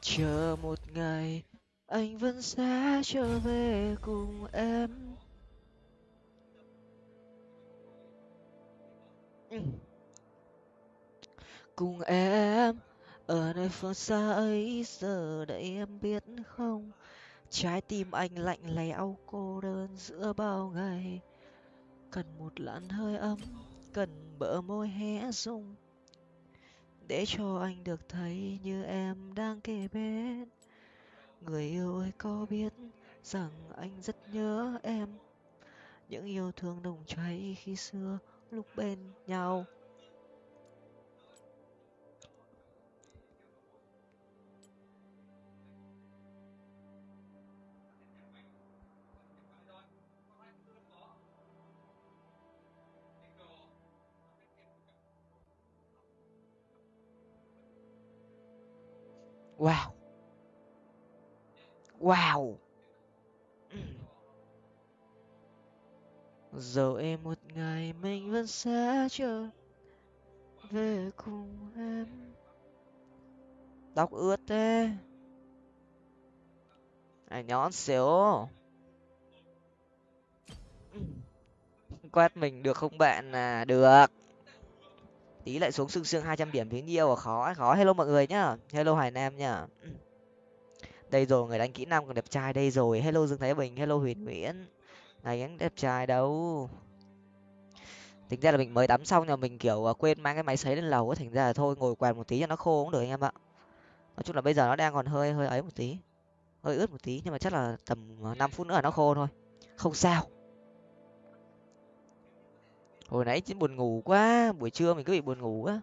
chờ một ngày, anh vẫn sẽ trở về cùng em. Cùng em, ở nơi phương xa ấy, giờ đây em biết không? Trái tim anh lạnh lẽo, cô đơn giữa bao ngày. Cần một làn hơi ấm, cần bờ môi hé rung để cho anh được thấy như em đang kề bên. Người yêu ơi, có biết rằng anh rất nhớ em. Những yêu thương nồng cháy khi xưa lúc bên nhau. Wow. Wow. Ừ. Rồi một ngày mình vẫn sẽ trở về cùng em. Tóc ướt thế. À nhón xíu ừ. Quét mình được không bạn? À được tí lại xuống sương sương hai trăm điểm tiếng nhiều à khó khó. Hello mọi người nhá. Hello hải nam nhá. Đây rồi, người đánh kỹ năng còn đẹp trai đây rồi. Hello dương thái bình, hello huyền nguyễn. Này anh đẹp trai đâu? Tính ra là mình mới tắm xong nhưng mình kiểu à, quên mang cái máy sấy lên lầu thành ra là thôi, ngồi quạt một tí cho nó khô cũng được anh em ạ. Nói chung là bây giờ nó đang còn hơi hơi ấy một tí. Hơi ướt một tí, nhưng mà chắc là tầm à, năm phút nữa là nó khô thôi. Không sao hồi nãy chính buồn ngủ quá buổi trưa mình cứ bị buồn ngủ á.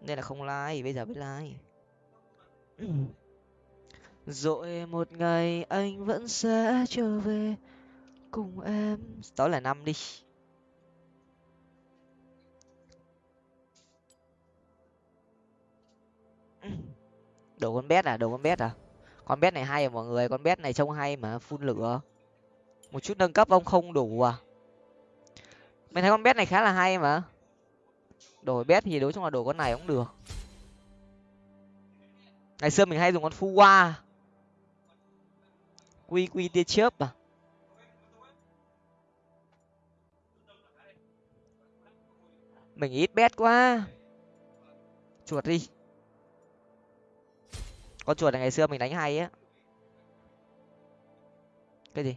Nên là không like bây giờ mới like. Rồi một ngày anh vẫn sẽ trở về cùng em. Tối là năm đi. Đồ con bét à đồ con bét à? Con bét này hay à mọi người con bét này trông hay mà phun lửa. Một chút nâng cấp ông không đủ à mình thấy con bét này khá là hay mà. Đổi bét thì đối chung là đổi con này cũng được. Ngày xưa mình hay dùng con phu qua quy quy tia chớp à. Mình ít bét quá. Chuột đi. Con chuột này ngày xưa mình đánh hay á. Cái gì?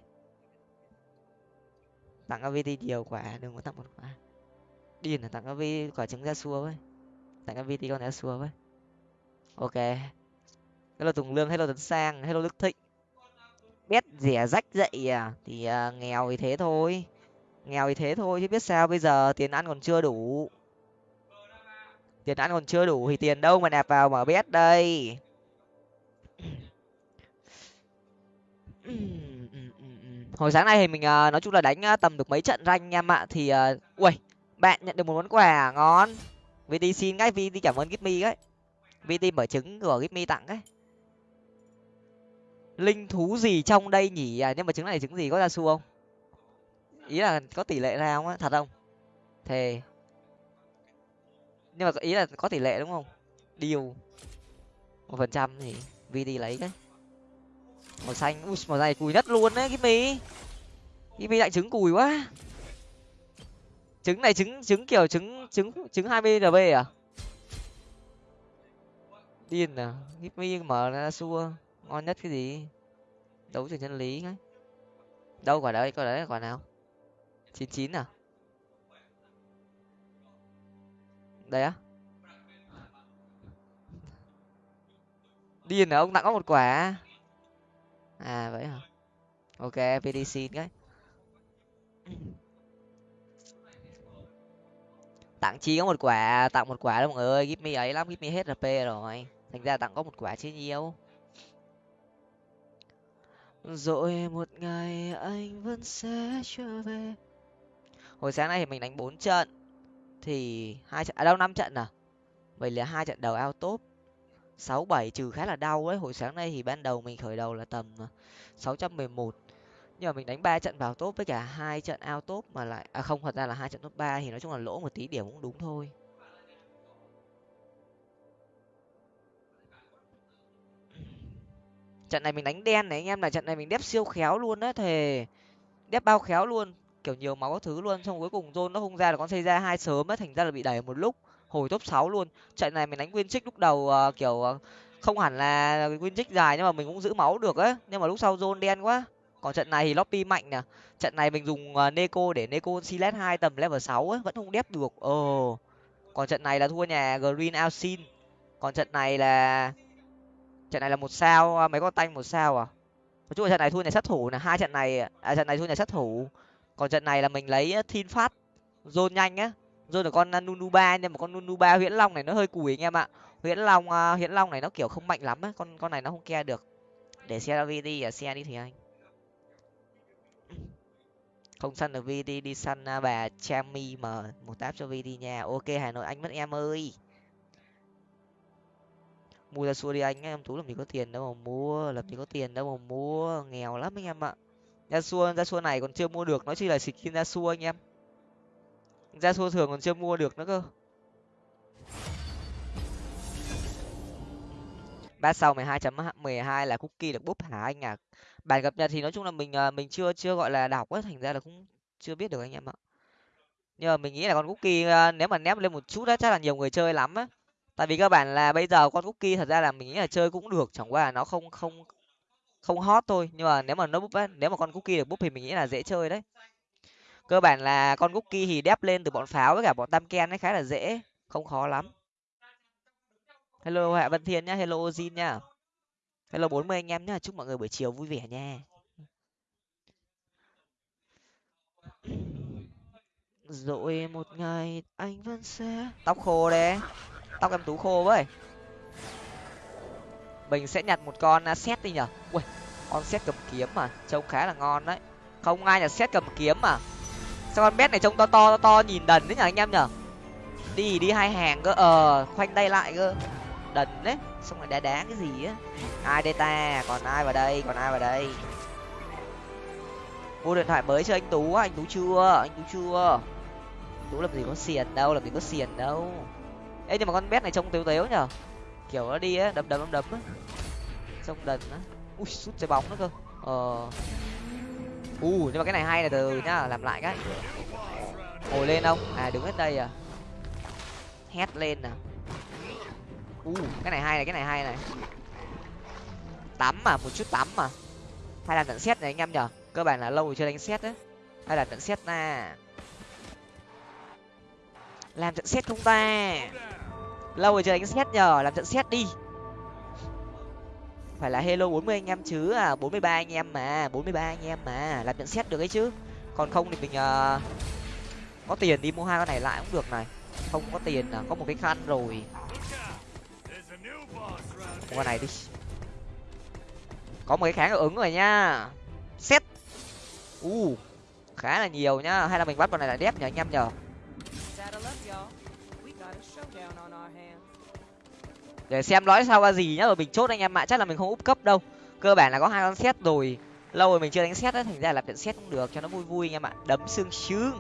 Tặng avt nhiều quả đừng có tặng một quả điên là tặng av quả trứng ra xua với. Tặng avt con ra xua với. Ok. Hello tùng lương hello tấn sang hello đức thịnh. Biết rẻ à, rách dậy à? Thì uh, nghèo thì thế thôi. Nghèo thì thế thôi chứ biết sao bây giờ? Tiền ăn còn chưa đủ. Tiền ăn còn chưa đủ thì tiền đâu mà nạp vào mở bét đây. hồi sáng nay thì mình uh, nói chung là đánh uh, tầm được mấy trận ranh em ạ thì uh, ui bạn nhận được một món quà à? ngon. Vt xin cái vt cảm ơn gitmi ấy vt mở trứng của gitmi tặng ấy linh thú gì trong đây nhỉ? À, nhưng mà trứng này trứng gì có ra su không? Ý là có tỷ lệ ra không á? Thật không? Thề. Nhưng mà ý là có tỷ lệ đúng không? Điều. Một phần trăm thì vd lấy cái màu xanh, ui, màu này cùi nhất luôn đấy cái mi lại trứng cùi quá. Trứng này trứng trứng kiểu trứng trứng trứng hai mươi rb à? Điên à? Mi mở ra xua. Ngon nhất cái gì? Đấu trường chân lý ấy đâu quả đấy quả đấy quả nào? Chín chín à? Đây á? Điên à? Ông tặng có một quả à vậy hả? Ok pdc cái. Tặng chi có một quả, tặng một quả đâu mọi người ơi. Give me ấy lắm, give me hết rp rồi. Thành ra tặng có một quả chứ nhiều. Rồi một ngày anh vẫn sẽ trở về. Hồi sáng nay thì mình đánh bốn trận. Thì hai trận à đâu, năm trận à? Vậy là hai trận đầu ao top sáu bảy trừ khá là đau ấy, hồi sáng nay thì ban đầu mình khởi đầu là tầm à, sáu trăm mười một. Nhưng mà mình đánh ba trận vào top với cả hai trận ao top mà lại à không, thật ra là hai trận top ba thì nói chung là lỗ một tí điểm cũng đúng thôi. Trận này mình đánh đen này anh em là trận này mình đép siêu khéo luôn á, thề. Đép bao khéo luôn, kiểu nhiều máu các thứ luôn, xong cuối cùng zone nó không ra là con xây ra hai sớm á, thành ra là bị đẩy một lúc hồi top sáu luôn. Trận này mình đánh nguyên trích lúc đầu uh, kiểu uh, không hẳn là nguyên trích dài nhưng mà mình cũng giữ máu được á nhưng mà lúc sau zone đen quá. Còn trận này thì lobby mạnh nè trận này mình dùng uh, neko để neko silet hai tầm level sáu ấy vẫn không đép được. Ồ. Còn trận này là thua nhà green alcin. Còn trận này là trận này là một sao mấy con tanh một sao à? Nói chung là trận này thua nhà sát thủ là hai trận này à trận này thua nhà sát thủ. Còn trận này là mình lấy thiên phát zone nhanh á rồi là con à, nunu ba nhưng mà con nunu ba huyễn long này nó hơi cùi anh em ạ. Huyễn long uh, huyễn long này nó kiểu không mạnh lắm á con con này nó không ke được. Để xe đi à xe đi thì anh. Không săn được vd đi săn uh, bà chami mà một táp cho vd nha. Ok hà nội anh mất em ơi. Mua ra xua đi anh em tú làm gì có tiền đâu mà mua làm gì có tiền đâu mà mua. Nghèo lắm anh em ạ. Ra xua ra xua này còn chưa mua được nói chi là skin ra xua anh em ra xua thường còn chưa mua được nữa cơ. Ba sau mười hai chấm mười hai là cookie được búp hả anh à bản cập nhật thì nói chung là mình ờ, mình chưa chưa, gọi là, đọc ấy, thành ra là cũng chưa biết được anh em ạ. Nhưng mà mình nghĩ là con cookie ờ, nếu mà nép lên một chút á, chắc là nhiều người chơi lắm á. Tại vì các bạn là bây giờ con cookie thật ra là mình nghĩ là chơi cũng được, chẳng qua là nó không không không hot thôi. Nhưng mà nếu mà nó búp á, nếu mà con cookie được búp thì mình nghĩ là dễ chơi đấy cơ bản là con cookie thì đép lên từ bọn pháo với cả bọn tam ken ấy khá là dễ, không khó lắm. Hello hạ vân thiên nhá, hello ozin nhá. Hello bốn mươi anh em nhá, chúc mọi người buổi chiều vui vẻ nha. Rồi một ngày anh vẫn sẽ tóc khô đấy, tóc em tú khô với mình sẽ nhặt một con à, xét đi nhở. Ui, con xét cầm kiếm mà, trông khá là ngon đấy. Không ai nhặt xét cầm kiếm mà sao con bet này trông to to to, to nhìn đần đấy nhở anh em nhở đi đi hai hàng cơ ờ khoanh tay lại cơ. Đần đấy xong rồi đá đá cái gì á? Ai đây ta? Còn ai vào đây? Còn ai vào đây? Mua điện thoại mới cho anh tú anh tú chưa? Anh tú chưa? Tú làm gì có xiền đâu làm gì có xiền đâu. Ê nhưng mà con bé này trông tếu tếu nhở kiểu nó đi á đấm đấm đấm đấm á. Trông đần á. Ui sút trái bóng nữa cơ. Ờ u, nhưng mà cái này hay là từ nhá, làm lại cái. Ngồi lên không à đứng hết đây à. Hét lên nè u, cái này hay này, cái này hay này. Tắm mà, một chút tắm mà. Hay là tận xét này anh em nhở? Cơ bản là lâu rồi chưa đánh xét đấy hay là tận xét nè làm trận xét không ta? Lâu rồi chưa đánh xét nhờ làm trận xét đi phải là hello bốn mươi anh em chứ? À bốn mươi ba anh em mà bốn mươi ba anh em mà làm nhận xét được ấy chứ. Còn không thì mình uh, có tiền đi mua hai con này lại cũng được này. Không có tiền là có một cái khăn rồi. Mua con này đi. Có một cái kháng ứng rồi nha. Xét u uh, khá là nhiều nhá. Hay là mình bắt con này là đép nhờ anh em nhờ? Để xem nói sau ra gì nhá, rồi mình chốt anh em ạ, chắc là mình không úp cấp đâu. Cơ bản là có hai con xét rồi. Lâu rồi mình chưa đánh xét á, thành ra là trận xét cũng được, cho nó vui vui anh em ạ. Đấm xương xương.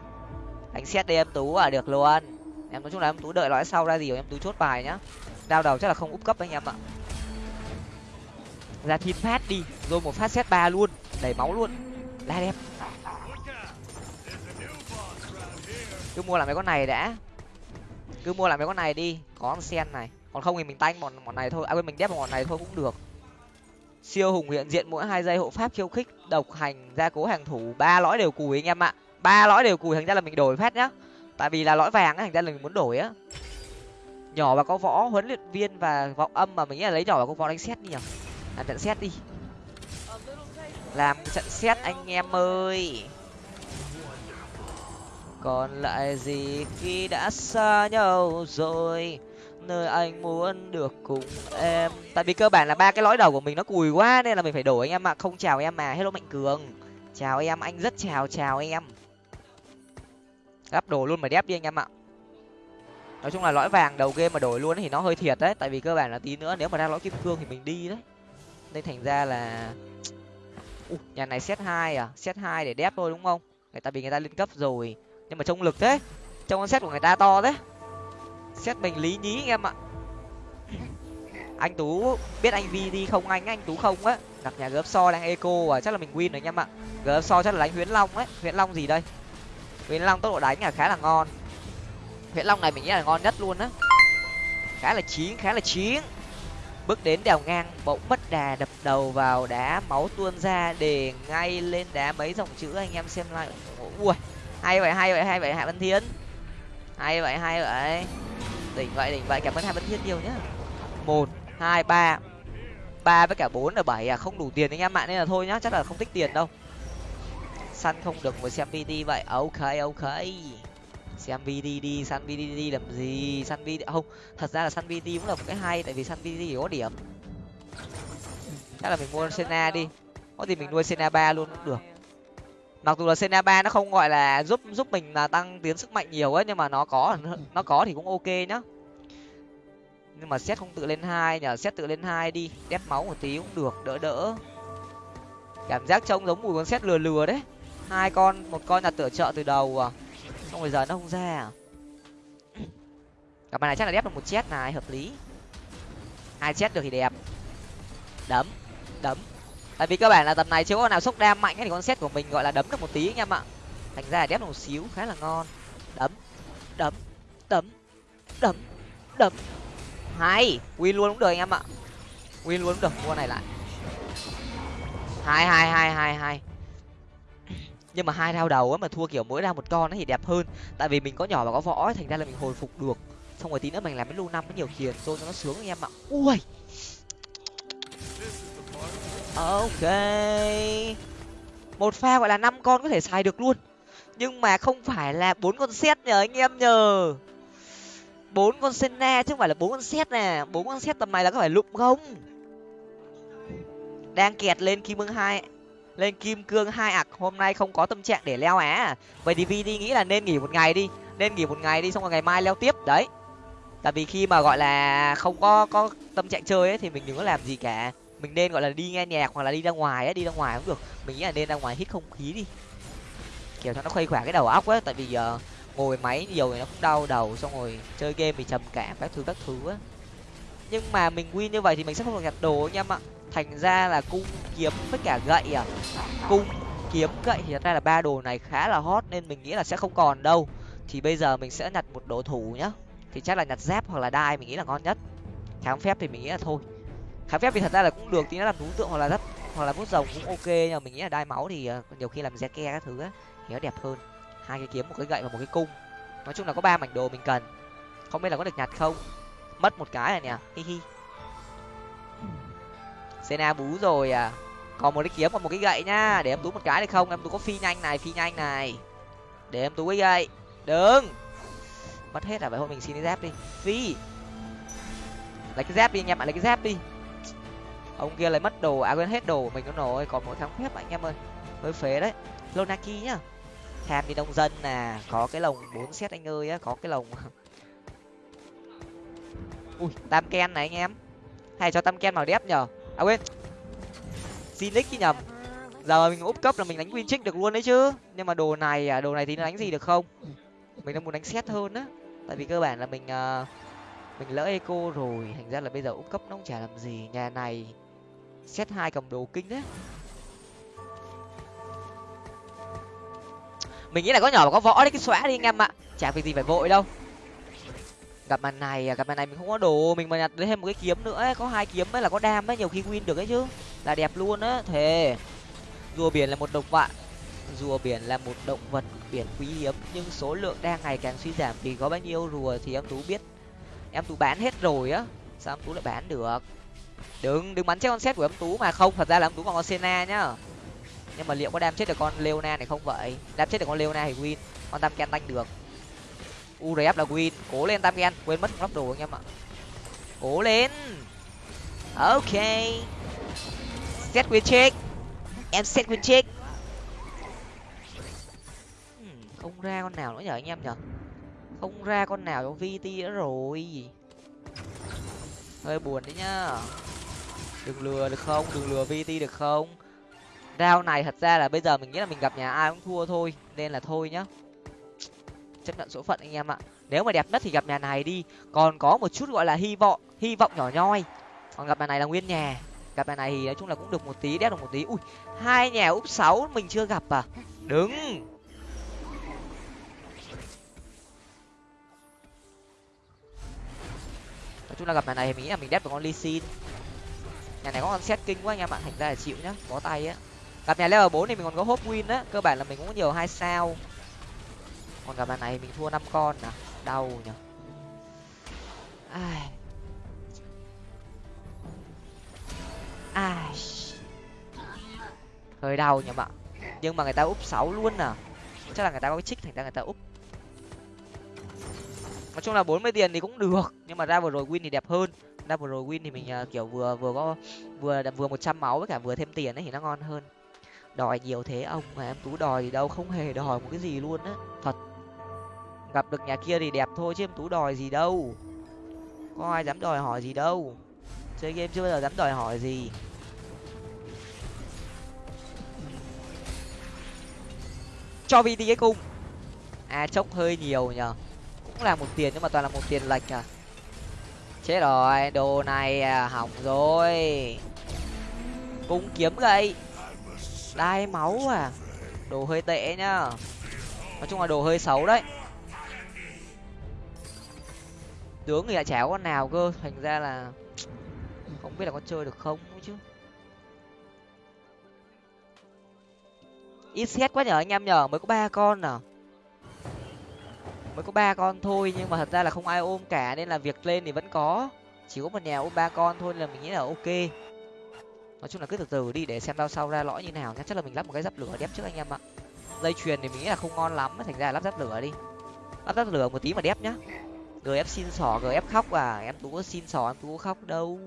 Đánh xét đi em tú à được luôn. Em nói chung là em tú đợi nói sau ra gì rồi em tú chốt bài nhá. Đao đầu chắc là không úp cấp anh em ạ. Ra thiên phát đi, rồi một phát xét ba luôn đẩy máu luôn. La đẹp cứ mua lại mấy con này đã. Cứ mua lại mấy con này đi, có con sen này còn không thì mình tanh bọn bọn này thôi. À quên, mình đép bọn này thôi cũng được. Siêu hùng hiện diện mỗi hai giây hộ pháp khiêu khích, độc hành, gia cố hàng thủ. Ba lõi đều cùi anh em ạ. Ba lõi đều cùi, thành ra là mình đổi phát nhá. Tại vì là lõi vàng á thành ra là mình muốn đổi á. Nhỏ và có võ huấn luyện viên và vọng âm mà mình nghĩ là lấy nhỏ và có võ đánh xét đi nhở làm trận xét đi. Làm trận xét anh em ơi. Còn lại gì khi đã xa nhau rồi? Nơi anh muốn được cùng em. Tại vì cơ bản là ba cái lõi đầu của mình nó cùi quá nên là mình phải đổi anh em ạ. Không chào em mà hello mạnh cường. Chào em anh rất chào chào em. Gắp đồ luôn mà đép đi anh em ạ. Nói chung là lõi vàng đầu game mà đổi luôn thì nó hơi thiệt đấy. Tại vì cơ bản là tí nữa nếu mà ra lõi kim cương thì mình đi đấy. Nên thành ra là Ủa, nhà này set hai à? Set hai để đép thôi đúng không? Tại vì người ta lên cấp rồi. Nhưng mà trông lực thế. Trông con set của người ta to thế xét mình lý nhí anh em ạ. Anh tú, biết anh vi đi không anh? Anh tú không á. Gặp nhà gớp so đang eco à chắc là mình win rồi anh em ạ. Gớp so chắc là đánh huyễn long ấy huyễn long gì đây? Huyễn long tốc độ đánh là khá là ngon. Huyễn long này mình nghĩ là ngon nhất luôn á. Khá là chiến khá là chiến bước đến đèo ngang, bỗng mất đà, đập đầu vào đá máu tuôn ra để ngay lên đá mấy dòng chữ. Anh em xem lại. Ui hay vậy hay vậy hay vậy, hạ văn thiên hay vậy hay vậy. Đỉnh vậy đỉnh vậy, cảm ơn hai văn thiết nhiều nhá. Một, hai, ba. Ba với cả bốn là bảy à không đủ tiền anh em ạ, nên là thôi nhá, chắc là không tích tiền đâu. Săn không được mà xem vd vậy, ok ok. Xem vd đi, săn vd đi làm gì? Săn vd, không, thật ra là săn vd cũng là một cái hay, tại vì săn vd thì có điểm. Chắc là mình mua sena đi. Có gì mình nuôi sena ba luôn cũng được mặc dù là sena ba nó không gọi là giúp giúp mình là tăng tiến sức mạnh nhiều ấy, nhưng mà nó có nó có thì cũng ok nhá. Nhưng mà xét không tự lên hai nhờ, xét tự lên hai đi, đép máu một tí cũng được, đỡ đỡ. Cảm giác trông giống mùi con xét lừa lừa đấy. Hai con, một con là tựa trợ từ đầu à. Xong rồi giờ nó không ra à. Cặp này chắc là đép được một chết này, hợp lý. Hai chết được thì đẹp. Đấm đấm tại vì cơ bản là tầm này chưa con nào sốc đam mạnh thì con xét của mình gọi là đấm được một tí anh em ạ. Thành ra là đép một xíu, khá là ngon. Đấm đấm đấm đấm đấm. Hay, win luôn cũng được anh em ạ. Win luôn cũng được mua này lại. Hai hai hai hai hai nhưng mà hai rau đầu ấy mà thua kiểu mỗi ra một con thì đẹp hơn. Tại vì mình có nhỏ và có võ thành ra là mình hồi phục được. Xong rồi tí nữa mình làm cái lưu năm với nhiều khiền rồi cho nó sướng anh em ạ. Ui! Ok. Một pha gọi là năm con có thể xài được luôn. Nhưng mà không phải là bốn con xét nhờ, anh em nhờ. Bốn con senna chứ không phải là bốn con xét nè. Bốn con xét tầm này là có phải lụm không? Đang kẹt lên kim cương hai, lên kim cương hai ạc. Hôm nay không có tâm trạng để leo á. Vậy thì vi đi nghĩ là nên nghỉ một ngày đi. Nên nghỉ một ngày đi, xong rồi ngày mai leo tiếp. Đấy. Tại vì khi mà gọi là không có có tâm trạng chơi ấy, thì mình đừng có làm gì cả mình nên, gọi là, đi nghe nhạc hoặc là đi ra ngoài ấy đi ra ngoài cũng được. Mình nghĩ là nên ra ngoài hít không khí đi. Kiểu cho nó khuây khỏa cái đầu óc á, tại vì giờ ngồi máy nhiều thì nó cũng đau đầu, xong rồi chơi game thì trầm cảm, các thứ các thứ á. Nhưng mà mình win như vậy thì mình sẽ không được nhặt đồ anh em ạ. Thành ra là cung kiếm với cả gậy à? Cung kiếm, gậy thì thật ra là ba đồ này khá là hot nên mình nghĩ là sẽ không còn đâu. Thì bây giờ mình sẽ nhặt một đồ thủ nhá. Thì chắc là nhặt dép hoặc là đai mình nghĩ là ngon nhất. Kháng phép thì mình nghĩ là thôi kháng phép thì thật ra là cũng được tí nó làm thú tượng hoặc là rất hoặc là bút rồng cũng ok, nhưng mà mình nghĩ là đai máu thì ờ, nhiều khi làm re ke các thứ á, thì nó đẹp hơn. Hai cái kiếm, một cái gậy và một cái cung. Nói chung là có ba mảnh đồ mình cần. Không biết là có được nhặt không? Mất một cái này nè, hi hi. Sena bú rồi à. Còn một cái kiếm còn một cái gậy nhá để em tú một cái được không? Em tú có phi nhanh này, phi nhanh này. Để em tú cái gậy. Đừng! Mất hết à vậy thôi mình xin cái dép đi. Phi! Lấy cái dép đi anh em ạ, lấy cái dép đi ông kia lấy mất đồ à quên hết đồ của mình nó nổi còn mỗi thằng phép anh em ơi. Hơi phế đấy. Lonaki nhá. Tham đi đông dân nè có cái lồng bốn xét anh ơi á có cái lồng. Ui tam ken này anh em. Hay cho tam ken màu đép nhở à quên. Zinix chứ nhầm. Giờ mình úp cấp là mình đánh win trick được luôn đấy chứ. Nhưng mà đồ này à đồ này thì nó đánh gì được không? Mình đang muốn đánh xét hơn á. Tại vì cơ bản là mình uh, mình lỡ eco rồi. Thành ra là bây giờ úp cấp nó không chả làm gì. Nhà này xét hai cầm đồ kinh đấy. Mình nghĩ là có nhỏ mà có võ đấy, cái xóa đi anh em ạ. Chả việc gì phải vội đâu. Gặp màn này à, gặp màn này mình không có đồ, mình mà nhặt thêm một cái kiếm nữa ấy. có hai kiếm ấy là có đam ấy, nhiều khi win được ấy chứ. Là đẹp luôn á, thề. Rùa biển là một động vật, rùa biển là một động vật biển quý hiếm, nhưng số lượng đang ngày càng suy giảm. Vì có bao nhiêu rùa thì em tú biết. Em tú bán hết rồi á, sao em tú lại bán được? Đừng đừng bắn chết con xét của em tú mà không, thật ra là em tú còn con sena nhá. Nhưng mà liệu có đam chết được con leona này không vậy? Đam chết được con leona thì win, con tam ken tanh được. Urf là win, cố lên tam ken quên mất lắp đồ anh em ạ. Cố lên. Ok. Set win check em set win check không ra con nào nữa nhở anh em nhở? Không ra con nào cho vt nữa rồi. Hơi buồn đấy nhá đừng lừa được không? Đừng lừa vt được không? Rao này thật ra là bây giờ mình nghĩ là mình gặp nhà ai cũng thua thôi, nên là thôi nhá. Chấp nhận số phận anh em ạ. Nếu mà đẹp nhất thì gặp nhà này đi. Còn có một chút gọi là hy vọng hy vọng nhỏ nhoi. Còn gặp nhà này là nguyên nhà. Gặp nhà này thì nói chung là cũng được một tí, đét được một tí. Ui, hai nhà úp sáu mình chưa gặp à? Đứng. Nói chung là gặp nhà này thì mình nghĩ là mình đép được con ly xin nhà này có con xét kinh quá anh em ạ, thành ra là chịu nhá bó tay á. Gặp nhà level bốn thì mình còn có hốp win á, cơ bản là mình cũng có nhiều hai sao. Còn gặp nhà này mình thua năm con à đau nhở ai. Ai. Hơi đau nhỉ bạn. Nhưng mà người ta úp sáu luôn à. Chắc là người ta có cái trích thành ra người ta úp. Nói chung là bốn mươi tiền thì cũng được, nhưng mà ra vừa rồi win thì đẹp hơn double rồi win thì mình à, kiểu vừa vừa có, vừa vừa một trăm máu với cả vừa thêm tiền ấy thì nó ngon hơn. Đòi nhiều thế ông mà em tú đòi gì đâu không hề đòi một cái gì luôn á. Thật. Gặp được nhà kia thì đẹp thôi chứ em tú đòi gì đâu. Có ai dám đòi hỏi gì đâu. Chơi game chưa bao giờ dám đòi hỏi gì. Cho vt cái cung. À chốc hơi nhiều nhở cũng là một tiền nhưng mà toàn là một tiền lệch à chết rồi đồ này à, hỏng rồi. Cung kiếm gậy. Đai máu à. Đồ hơi tệ nhá. Nói chung là đồ hơi xấu đấy. Tướng thì lại chả có con nào cơ. Thành ra là không biết là có chơi được không chứ. Ít xét quá nhở anh em nhở mới có ba con à mới có ba con thôi, nhưng mà thật ra là không ai ôm cả, nên là việc lên thì vẫn có. Chỉ có một nhà ôm ba con thôi là mình nghĩ là ok. Nói chung là cứ từ từ đi, để xem đao sau ra lõi như nào nhá. Chắc là mình lắp một cái giáp lửa đép trước anh em ạ. Dây chuyền thì mình nghĩ là không ngon lắm, thành ra là lắp giáp lửa đi. Lắp giáp lửa một tí mà đép nhá. Gf xin sỏ gf khóc à. Em tú có xin sỏ, em tú có khóc đâu.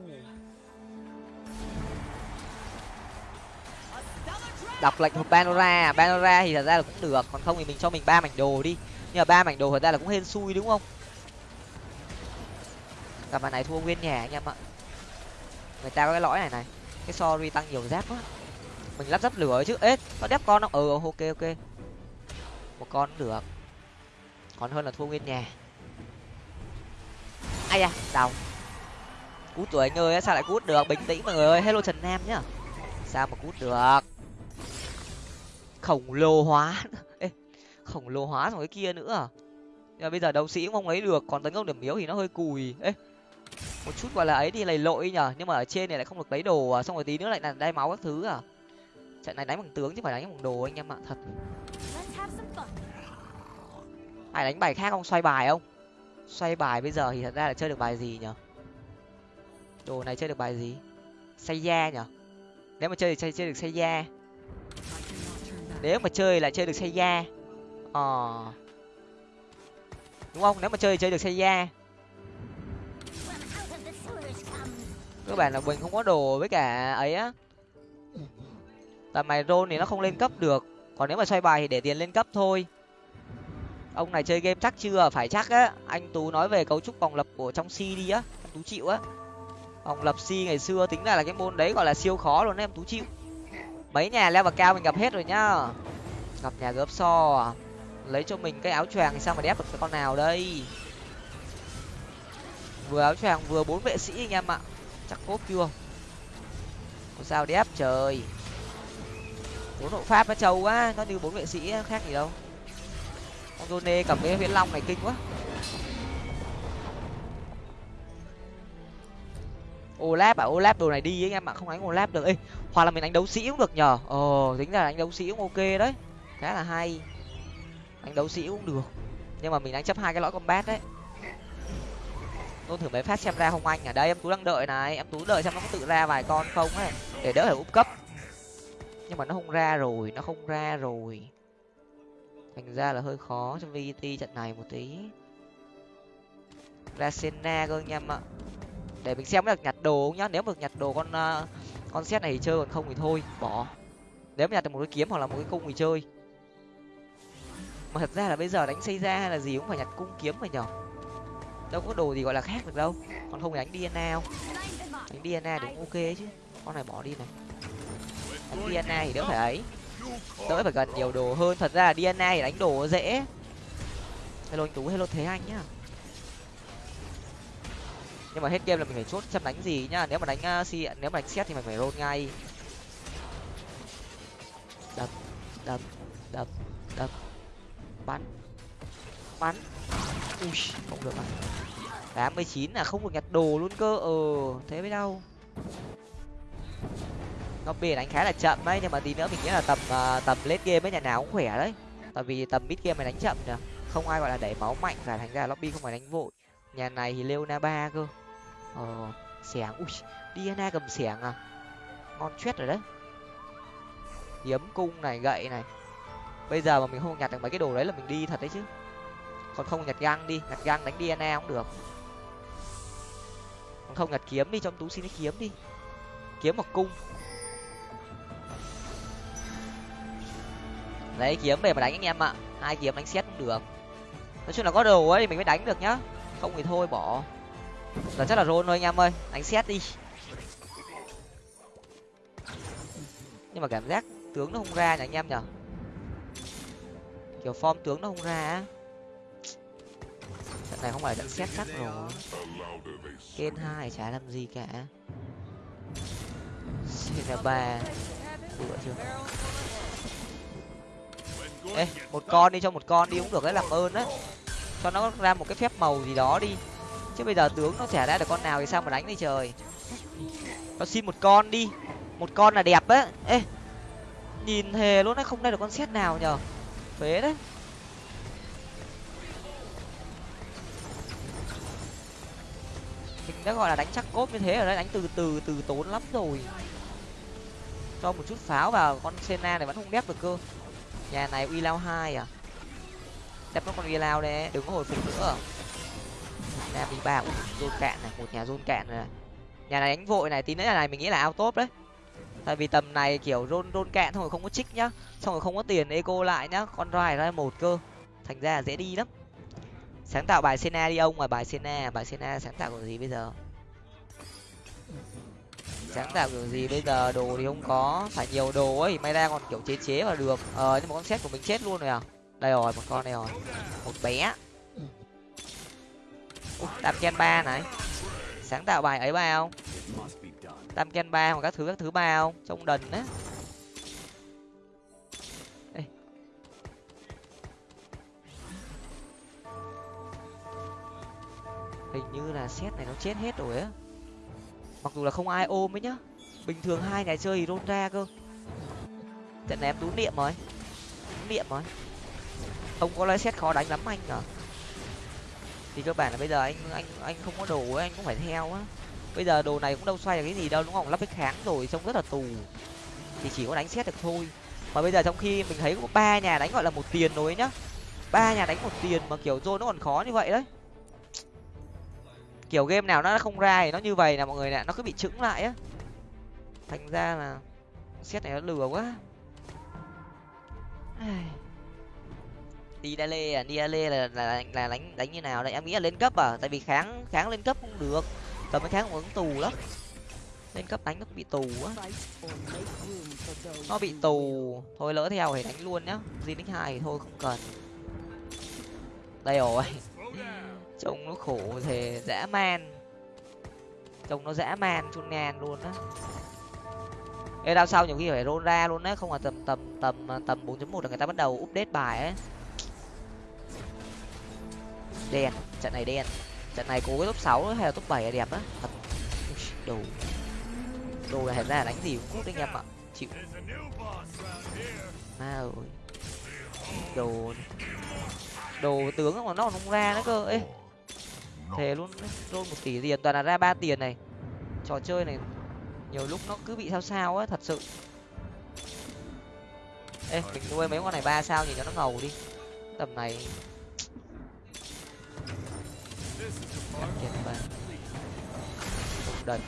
Đọc lệnh hộp panora. Panora thì thật ra là cũng được, còn không thì mình cho mình ba mảnh đồ đi nhưng mà ba mảnh đồ thật ra là cũng hên xui đúng không? Cặp này thua nguyên nhà anh em ạ. Người ta có cái lõi này này. Cái sorry tăng nhiều giáp quá. Mình lắp giáp lửa chứ. Ế có đép con không? Ừ ok ok. Một con cũng được. Còn hơn là thua nguyên nhà ai da, đau. Cút tuổi anh ơi, sao lại cút được? Bình tĩnh mọi người ơi. Hello trần nam nhá. Sao mà cút được? Khổng lồ hóa. khổng lồ hóa rồi cái kia nữa à? Nhưng mà bây giờ đấu sĩ cũng không lấy được còn tấn công điểm yếu thì nó hơi cùi. Ê, một chút gọi là ấy thì lầy lội nhở nhưng mà ở trên này lại không được lấy đồ à? Xong rồi tí nữa lại là đai máu các thứ à? Trận này đánh bằng tướng chứ phải đánh bằng đồ anh em ạ thật. Ai đánh bài khác không? Xoay bài không? Xoay bài bây giờ thì thật ra là chơi được bài gì nhở đồ này chơi được bài gì? Say da nhở nếu mà chơi thì chơi, chơi được say da. Nếu mà chơi là chơi được say da ờ. Đúng không? Nếu mà chơi thì chơi được xây da các bạn là mình không có đồ với cả ấy á. Tầm này rôn thì nó không lên cấp được. Còn nếu mà xoay bài thì để tiền lên cấp thôi. Ông này chơi game chắc chưa? Phải chắc á. Anh tú nói về cấu trúc vòng lập của trong si đi á. Em tú chịu á. Vòng lập si ngày xưa tính ra là cái môn đấy gọi là siêu khó luôn đấy em tú chịu. Mấy nhà leo vào cao mình gặp hết rồi nhá. Gặp nhà gớp so à lấy cho mình cái áo choàng thì sao mà đép được cái con nào đây? Vừa áo choàng vừa bốn vệ sĩ anh em ạ. Chắc cốp chưa? Có sao đép trời. Bốn hộ pháp nó trâu quá nó như bốn vệ sĩ khác gì đâu. Con Rone cầm cái huyễn long này kinh quá. Olap à Olap đồ này đi ấy, anh em ạ không đánh Olap được. Ê hoặc là mình đánh đấu sĩ cũng được nhờ. Ờ tính ra đánh đấu sĩ cũng ok đấy. Khá là hay đánh đấu sĩ cũng được. Nhưng mà mình đánh chấp hai cái lõi combat đấy. Tôi thử mấy phát xem ra không anh ở đây em tú đang đợi này. Em tú đợi xem nó có tự ra vài con không ấy. Để đỡ phải úp cấp. Nhưng mà nó không ra rồi nó không ra rồi. Thành ra là hơi khó cho vt trận này một tí. Ra sena cơ anh em ạ. Để mình xem được nhặt đồ không nhá. Nếu mà nhặt đồ con uh, con xét này thì chơi còn không thì thôi. Bỏ. Nếu mà nhặt được một cái kiếm hoặc là một cái cung thì chơi mà thật ra là bây giờ đánh xây ra hay là gì cũng phải nhặt cung kiếm phải nhở? Đâu có đồ gì gọi là khác được đâu. Còn không thì đánh dna không? Đánh dna thì cũng ok chứ. Con này bỏ đi này. Đánh dna thì đỡ phải ấy. Đỡ phải gần nhiều đồ hơn. Thật ra là dna thì đánh đồ dễ. Hello anh tú hello thế anh nhá. Nhưng mà hết game là mình phải chốt xem đánh gì nhá. Nếu mà đánh uh, nếu mà đánh xét thì mình phải roll ngay. Đập đập đập bắn. Bắn. Ui không được à tám mươi chín là không được nhặt đồ luôn cơ. Ờ thế mới đâu nó biển đánh khá là chậm đấy nhưng mà tí nữa mình nghĩ là tầm uh, tầm late game ấy nhà nào cũng khỏe đấy. Tại vì tầm mid game mày đánh chậm nhỉ không ai gọi là đẩy máu mạnh cả thành ra lobby không phải đánh vội. Nhà này thì leona ba cơ. Ờ xẻng. Ui diana cầm xẻng à. Ngon chết rồi đấy. Hiếm cung này gậy này bây giờ mà mình không nhặt được mấy cái đồ đấy là mình đi thật đấy chứ. Còn không nhặt găng đi, nhặt găng đánh dna cũng được. Còn không nhặt kiếm đi trong tú xin cái kiếm đi. Kiếm một cung. Lấy kiếm về mà đánh anh em ạ. Hai kiếm đánh xét cũng được. Nói chung là có đồ ấy mình mới đánh được nhá. Không thì thôi, bỏ. Giờ chắc là rôn thôi anh em ơi. Đánh xét đi. Nhưng mà cảm giác tướng nó không ra nhỉ anh em nhở kiểu form tướng nó không ra á. Trận này không phải trận xét chắc rồi. Kên hai chả làm gì cả. Là ba. Vừa chưa? Ê, một con đi, cho một con đi cũng được đấy, làm ơn đấy cho nó ra một cái phép màu gì đó đi. Chứ bây giờ tướng nó chả ra được con nào thì sao mà đánh đi trời. Cho xin một con đi. Một con là đẹp á. Ê, nhìn thề luôn đấy không ra được con xét nào nhở phế đấy. Mình đã gọi là đánh chắc cốt như thế ở đây đánh từ từ từ tốn lắm rồi. Cho một chút pháo vào, con sena này vẫn không đép được cơ. Nhà này uy lao hai à? Đép nó con uy lao đấy, đừng có hồi phục nữa. Nam đi ba rôn cạn này, một nhà rôn cạn này nhà này đánh vội này, tí nữa nhà này mình nghĩ là ao top đấy tại vì tầm này kiểu rôn rôn kẹn xong rồi không có trích nhá. Xong rồi không có tiền eco lại nhá. Con rai ra một cơ. Thành ra là dễ đi lắm. Sáng tạo bài sena đi ông mà, bài sena bài sena sáng tạo kiểu gì bây giờ? Sáng tạo kiểu gì bây giờ? Đồ thì không có. Phải nhiều đồ ấy, may ra còn kiểu chế chế vào được. Ờ nhưng mà con xét của mình chết luôn rồi à? Đây rồi, một con này rồi. Một bé. Tam ken ba này. Sáng tạo bài ấy ba không? Tam ken ba hoặc các thứ các thứ ba không? Trong đần á. Hình như là xét này nó chết hết rồi á. Mặc dù là không ai ôm ấy nhá. Bình thường hai ngày chơi thì rôn ra cơ. Trận này em tú niệm rồi. Tú niệm rồi. Không có lấy xét khó đánh lắm anh à thì cơ bản là bây giờ anh anh anh không có đồ ấy, anh cũng phải theo á bây giờ đồ này cũng đâu xoay được cái gì đâu, đúng không? Lắp cái kháng rồi trông rất là tù. Thì chỉ có đánh xét được thôi. Mà bây giờ trong khi mình thấy có ba nhà đánh gọi là một tiền rồi nhá. Ba nhà đánh một tiền mà kiểu rô nó còn khó như vậy đấy. Kiểu game nào nó không ra thì nó như vậy là mọi người nè, nó cứ bị trứng lại á. Thành ra là xét này nó lừa quá. Đi đa lê à? Đi đa lê là là là đánh đánh như nào đây? Em nghĩ là lên cấp à? Tại vì kháng kháng lên cấp không được tầm cái kháng cũng tù lắm. Nên cấp đánh nó bị tù á. Nó bị tù. Thôi lỡ theo thì đánh luôn nhá. Gì đánh hai thì thôi, không cần. Đây rồi. Trông nó khổ thề dã man. Trông nó dã man, chun ngàn luôn á. Ê đau sau nhiều khi phải roll ra luôn đấy không là tầm tầm tầm à, tầm bốn chấm một là người ta bắt đầu update bài ấy. Đen. Trận này đen trận này cố cái top sáu hay là top bảy là đẹp á? Thật. Đồ. Đồ là thật ra là đánh gì cũng cút anh em ạ. Chịu. Ma rồi đồ. Đồ tướng mà nó còn không ra nữa cơ. Ê. Thề luôn luôn một tỷ tiền, toàn là ra ba tiền này. Trò chơi này nhiều lúc nó cứ bị sao sao á, thật sự. Ê, mình nuôi mấy con này ba sao nhìn cho nó ngầu đi. Tầm này đần.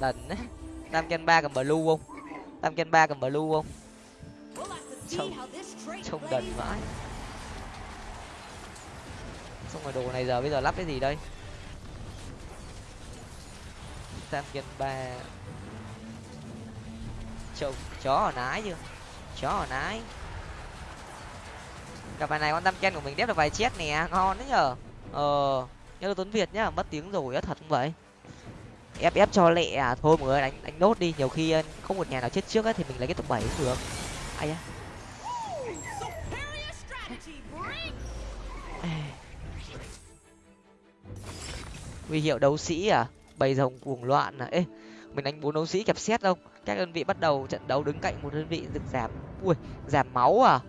Đần á. Tam ken ba cầm blue không? Tam ken ba cầm blue không? Trông trông đần vãi. Xong rồi đồ này giờ bây giờ lắp cái gì đây? Tam ken ba. Trông chó ở nái chưa? Chó ở nái cặp bài này con tam ken của mình đép được vài chết nè. Ngon đấy nhở ờ nhớ là tuấn việt nhá, mất tiếng rồi á, thật không vậy? Ép ép cho lẹ à. Thôi mọi người, đánh đánh nốt đi. Nhiều khi ờ, không một nhà nào chết trước ấy thì mình lấy cái top bảy cũng được. Ai á. Huy hiệu đấu sĩ à? Bầy rồng cuồng loạn à? Ê, mình đánh bốn đấu sĩ kẹp xét không? Các đơn vị bắt đầu trận đấu đứng cạnh một đơn vị được giảm, ui, giảm máu à?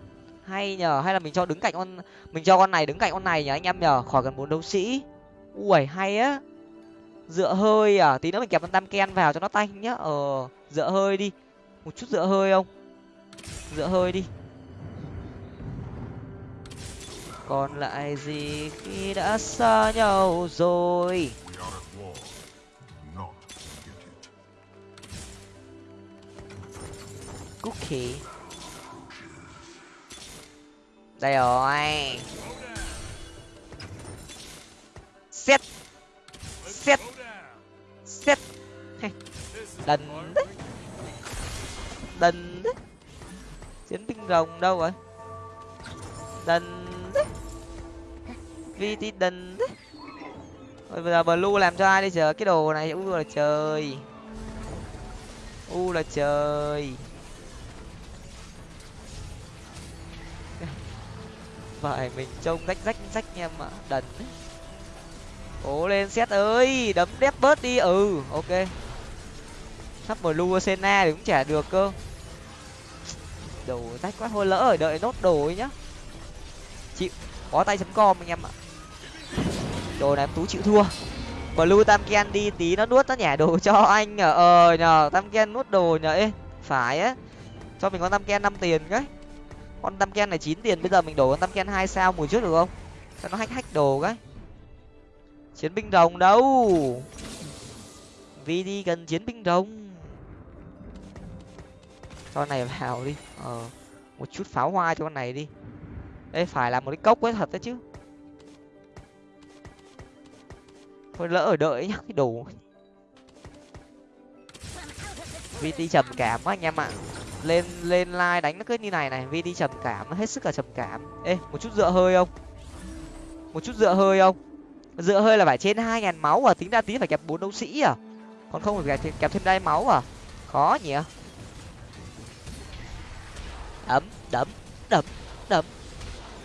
Hay nhờ, hay là mình cho đứng cạnh con, mình cho con này đứng cạnh con này nhờ anh em nhờ, khỏi cần bốn đấu sĩ. Ui hay á. Dựa hơi à tí nữa mình kẹp con tam ken vào cho nó tanh nhá. Ờ dựa hơi đi. Một chút dựa hơi không? Dựa hơi đi. Còn lại gì khi đã xa nhau rồi? Cookie đây rồi. Xét xét xét đần đấy. Đần đấy. Chiến binh rồng đâu rồi? Đần đấy. Vt đần đấy. Rồi bây giờ blue làm cho ai đi chờ? Cái đồ này u là trời. U là trời. Phải mình trông rách rách rách em ạ. Đần. Cố lên xét ơi, đấm đép bớt đi. Ừ ok. Sắp blue sena thì cũng chả được cơ. Đồ rách quá thôi lỡ ở đợi nốt đồ ấy nhá. Chịu có tay chấm com anh em ạ. Đồ này em tú chịu thua. Blue tam ken đi tí nó nuốt nó nhả đồ cho anh ờ nhờ tam ken nuốt đồ nhờ ê, phải á. Cho mình con tam ken năm tiền cái con tam ken này chín tiền, bây giờ mình đổ con tam ken hai sao mùa trước được không? Cho nó hách hách đồ cái. Chiến binh rồng đâu? Vì đi cần chiến binh rồng. Cho này vào đi. Ờ một chút pháo hoa cho con này đi. Đây phải là một cái cốc ấy, thật đấy chứ. Thôi lỡ ở đợi nhá, cái đồ. Vt trầm cảm quá anh em ạ lên lên like đánh nó cứ như này này vt trầm cảm nó hết sức là trầm cảm. Ê một chút dựa hơi không? Một chút dựa hơi không? Dựa hơi là phải trên hai ngàn máu à tính ra tí phải kẹp bốn đấu sĩ à? Còn không phải kẹp, kẹp thêm đai máu à? Khó nhỉ? Đấm đấm đấm đấm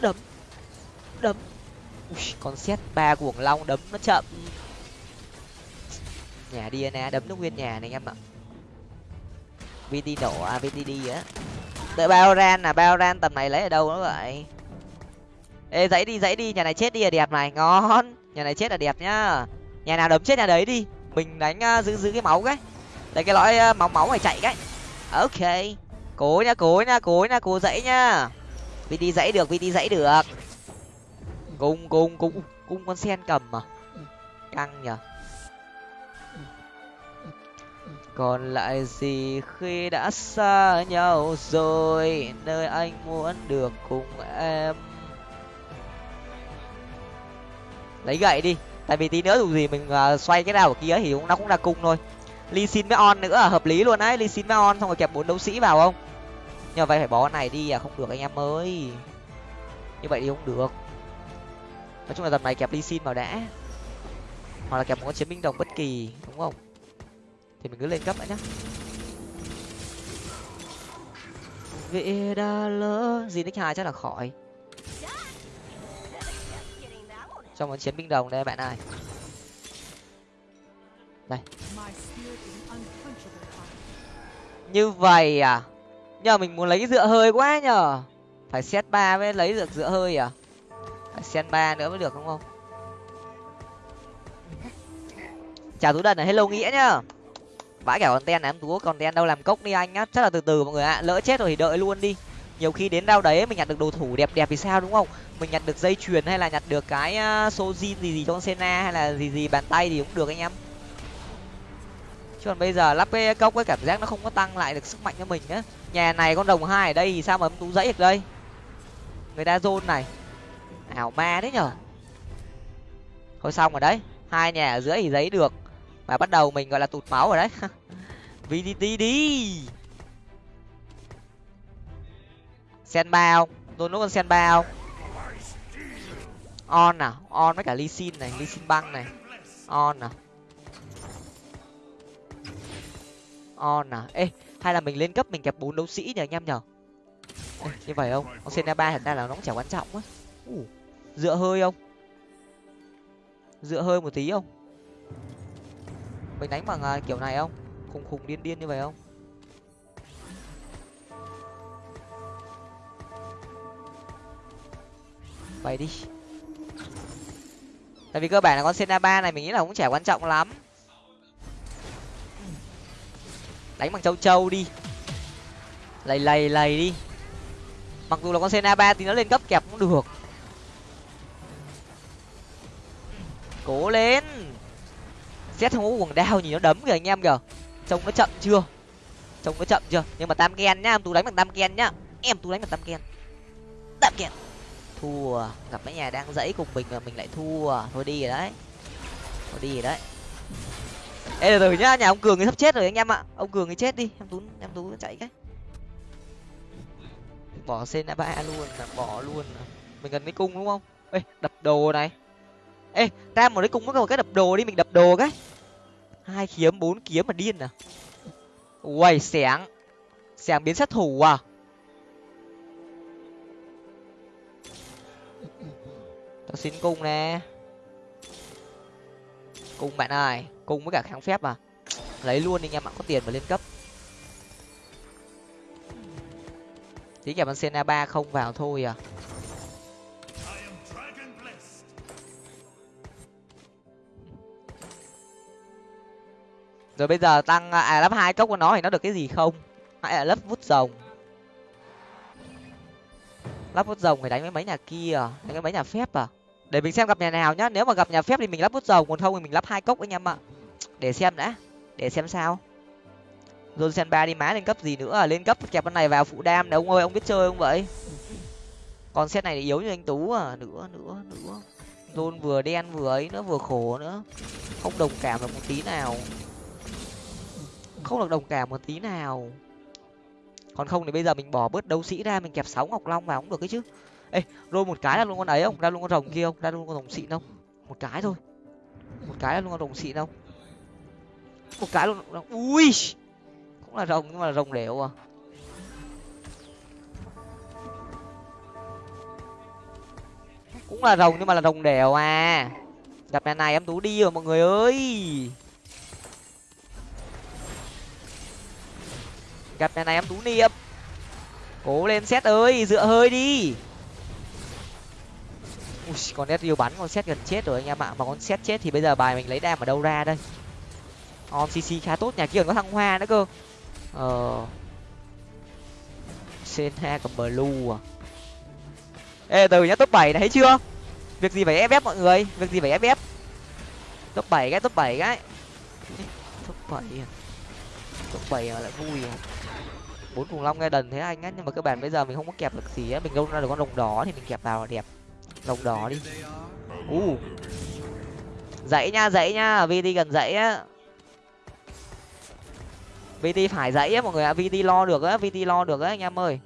đấm đấm. Ui, con xét ba cuồng long đấm nó chậm. Nhà đi nè đấm nó nguyên nhà này em ạ vt nổ à vtd đi á. Đợi bao ran là bao ran tầm này lấy ở đâu nữa vậy? Ê dãy đi dãy đi nhà này chết đi là đẹp này ngon. Nhà này chết là đẹp nhá. Nhà nào đấm chết nhà đấy đi. Mình đánh uh, giữ giữ cái máu cái. Lấy cái lõi uh, máu máu này chạy cái. Ok. Cố nha, cố nha, cố nha, cố dãy nhá. Vt dãy được vt dãy được. Cung cung cung cung con sen cầm mà căng nhở còn lại gì khi đã xa nhau rồi nơi anh muốn được cùng em? Lấy gậy đi tại vì tí nữa dù gì mình uh, xoay cái nào ở kia thì cũng nó cũng là cung thôi. Ly xin với on nữa hợp lý luôn đấy ly xin với on xong rồi kẹp bốn đấu sĩ vào không? Nhờ vậy phải bỏ này đi à không được anh em ơi. Như vậy thì không được. Nói chung là tầm này kẹp ly xin vào đã. Hoặc là kẹp một chiến binh đồng bất kỳ đúng không? Thì mình cứ lên cấp đã nhá. Vì đã lỡ. Gì nick hai chắc là khỏi. Trong một chiến binh đồng đây bạn ơi. Đây. Như vậy à? Nhờ mình muốn lấy dựa hơi quá nhờ. Phải set ba mới lấy được dựa hơi à? Phải set ba nữa mới được, đúng không? Chào tú đần ở hello nghĩa nhá vãi cả content này, em tú còn ten đâu, làm cốc đi anh á chắc là từ từ mọi người ạ, lỡ chết rồi thì đợi luôn đi. Nhiều khi đến đau đấy mình nhặt được đồ thủ đẹp đẹp thì sao, đúng không? Mình nhặt được dây chuyền hay là nhặt được cái số zin gì gì trong sena hay là gì gì, bàn tay thì cũng được anh em. Chứ còn bây giờ lắp cái cốc cái cảm giác nó không có tăng lại được sức mạnh cho mình á nhà này con đồng hai ở đây thì sao mà em tú dãy được đây? Người ta zone này. Ảo ma đấy nhở? Thôi xong rồi đấy. Hai nhà ở dưới thì giấy được mà bắt đầu mình gọi là tụt máu rồi đấy. Vdt đi sen ba không? Tôi nuốt con sen ba không? On à? On với cả ly xin này ly xin băng này. On à? On à? Ê hay là mình lên cấp mình kẹp bốn đấu sĩ nhỉ anh em nhở? Ê, như vậy không? Con sen ba thật ra là nó cũng chả quan trọng á. Dựa hơi không? Dựa hơi một tí không? Mình đánh bằng à, kiểu này không? Khùng khùng điên điên như vậy không? Vậy đi. Tại vì cơ bản là con Sena ba này mình nghĩ là cũng chả quan trọng lắm. Đánh bằng châu châu đi. Lầy lầy lầy đi. Mặc dù là con Sena ba thì nó lên cấp kẹp cũng được. Cố lên xét không có quần đao nhìn nó đấm kìa anh em kìa. Trông nó chậm chưa? Trông nó chậm chưa? Nhưng mà tam ken nhá, em tú đánh bằng tam ken nhá. Em tú đánh bằng tam ken. Tam ken thua, gặp mấy nhà đang dãy cùng mình mà mình lại thua. Thôi đi rồi đấy. Thôi đi rồi đấy. Ê, từ từ nhá, nhà ông cường ấy sắp chết rồi anh em ạ. Ông cường ấy chết đi, em tú em tú chạy cái. Bỏ sen ba luôn là bỏ luôn. Mình cần cái cung đúng không? Ê, đập đồ này ê ra một đấy cung có một cái đập đồ đi, mình đập đồ cái. Hai kiếm, bốn kiếm mà điên à. Uầy, xẻng. Xẻng biến sát thủ à. Tao xin cung nè. Cung bạn ơi, cung với cả kháng phép à. Lấy luôn đi anh em ạ có tiền mà lên cấp. Tí kẹp con sena ba không vào thôi à. Rồi bây giờ tăng à, à lắp hai cốc của nó thì nó được cái gì không? Hay là lắp vút rồng? Lắp vút rồng phải đánh với mấy nhà kia à? đánh với mấy nhà phép à? Để mình xem gặp nhà nào nhá. Nếu mà gặp nhà phép thì mình lắp vút rồng, còn không thì mình lắp hai cốc anh em ạ để xem đã. Để xem sao. Johnson ba đi má lên cấp gì nữa à? Lên cấp kẹp con này vào phụ đam đấy ông ơi, ông biết chơi không vậy? Còn set này thì yếu như anh tú à? Nữa nữa nữa. Rôn vừa đen vừa ấy nữa, vừa khổ nữa. Không đồng cảm được một tí nào không được đồng cảm một tí nào. Còn không thì bây giờ mình bỏ bớt đấu sĩ ra, mình kẹp sáu ngọc long vào cũng được cái chứ. Ê rồi một cái là luôn con ấy không? Ra luôn con rồng kia không? Ra luôn con rồng xịn không? Một cái thôi. Một cái là luôn con rồng xịn không? Một cái luôn ui! Cũng là rồng nhưng mà là rồng đẻo à. Cũng là rồng nhưng mà là rồng đèo à. Gặp nhà này em tú đi rồi mọi người ơi. Gặp nhà này em tú niệm. Cố lên xét ơi dựa hơi đi. Ui, con nét yêu bắn con xét gần chết rồi anh em ạ. Mà con xét chết thì bây giờ bài mình lấy đam ở đâu ra đây? On cc khá tốt nhà kia còn có thăng hoa nữa cơ. Ờ. Senha cầm blue à. Ê từ nhá top bảy này thấy chưa? Việc gì phải ép ép mọi người? Việc gì phải ép? Top bảy cái top bảy cái. Top bảy à? Top bảy mà lại vui à bốn khủng long nghe đần thế anh á, nhưng mà cơ bản bây giờ mình không có kẹp được gì á, mình đâu ra được con lồng đỏ thì mình kẹp vào là đẹp. Lồng đỏ đi. U uh. dãy nha dãy nha vt gần dãy á. Vt phải dãy á mọi người ạ vt lo được á vt lo được á anh em ơi.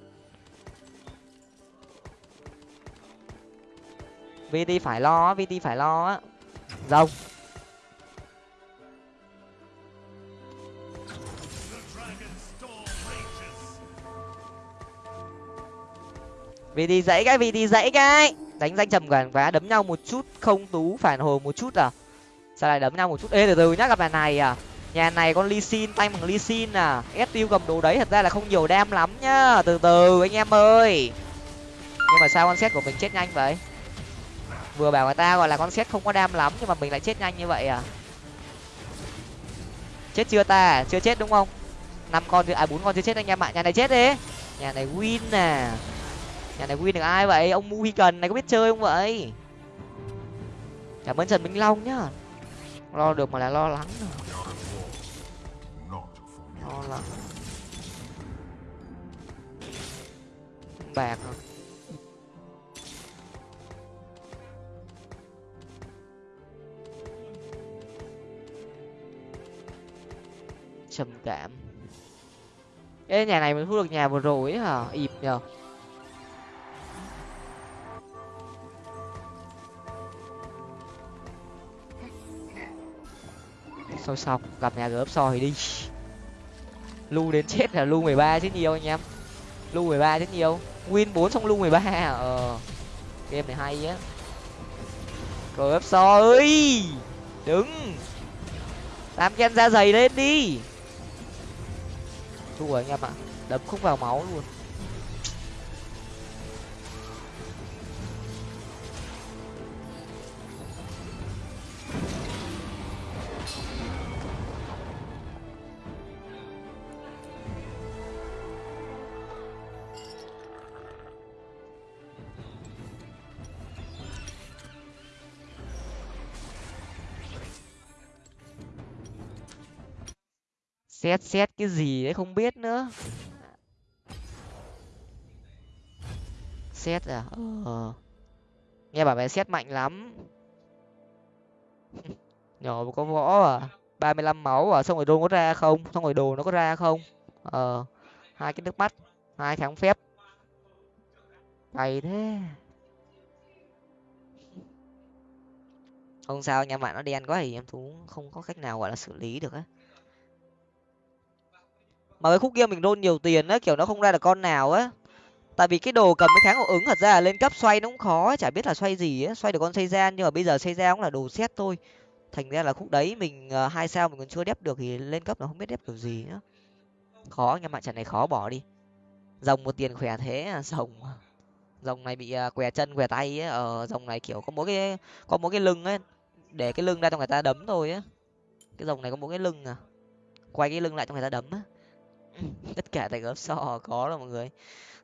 Vt phải lo á vt phải lo á. Rồng. Vì đi dãy cái, vì đi dãy cái. Đánh danh trầm quản quá, đấm nhau một chút không tú, phản hồi một chút à? Sao lại đấm nhau một chút? Ê, từ từ nhá, gặp nhà này à? Nhà này con ly xin tay bằng ly xin à? Ép tiêu cầm đồ đấy, thật ra là không nhiều đam lắm nhá. Từ từ, anh em ơi. Nhưng mà sao con xét của mình chết nhanh vậy? Vừa bảo người ta gọi là con xét không có đam lắm, nhưng mà mình lại chết nhanh như vậy à? Chết chưa ta? Chưa chết đúng không? Năm con à bốn con chưa chết anh em ạ. Nhà này chết đi. Nhà này win à nhà này win được ai vậy. Ông mu cần này có biết chơi không vậy? Cảm ơn trần minh long nhá. Lo được mà lại lo lắng rồi. Lo lắng. Bạc rồi. Trầm cảm. Cái nhà này mình thu được nhà vừa rồi ấy hả? Ịp nhờ. Sau xong gặp nhà gớp soi đi. Lu đến chết là lu mười ba chứ nhiều anh em. Lu mười ba chứ nhiều. Win bốn xong lu mười ba ờ. Game này hay á. Gớp soi. Đứng. Tam ken ra giày lên đi. Thua anh em ạ. Đấm không vào máu luôn. Xét xét cái gì đấy không biết nữa. Xét à? Ờ. Nghe bảo mày xét mạnh lắm. Nhỏ có võ à? ba mươi lăm máu à? Xong rồi đồ có ra không? Xong rồi đồ nó có ra không? Ờ. Hai cái nước mắt, hai kháng phép. Cày thế. Không sao, nhà bạn nó đen quá thì em cũng không có cách nào, gọi là, xử lý được á mà cái khúc kia mình đôn nhiều tiền á kiểu nó không ra được con nào á. Tại vì cái đồ cầm cái kháng hiệu ứng thật ra là lên cấp xoay nó cũng khó chả biết là xoay gì á. Xoay được con xây gian nhưng mà bây giờ xây ra cũng là đồ xét thôi. Thành ra là khúc đấy mình ờ, hai sao mình còn chưa đép được thì lên cấp nó không biết đép kiểu gì nữa. Khó nhưng mà trận này khó bỏ đi. Dòng một tiền khỏe thế à dòng này bị uh, què chân què tay ấy ở dòng này kiểu có mỗi cái có mỗi cái lưng ấy để cái lưng ra cho người ta đấm thôi á. Cái dòng này có mỗi cái lưng à. Quay cái lưng lại cho người ta đấm á. tất cả tại gấp so có rồi mọi người.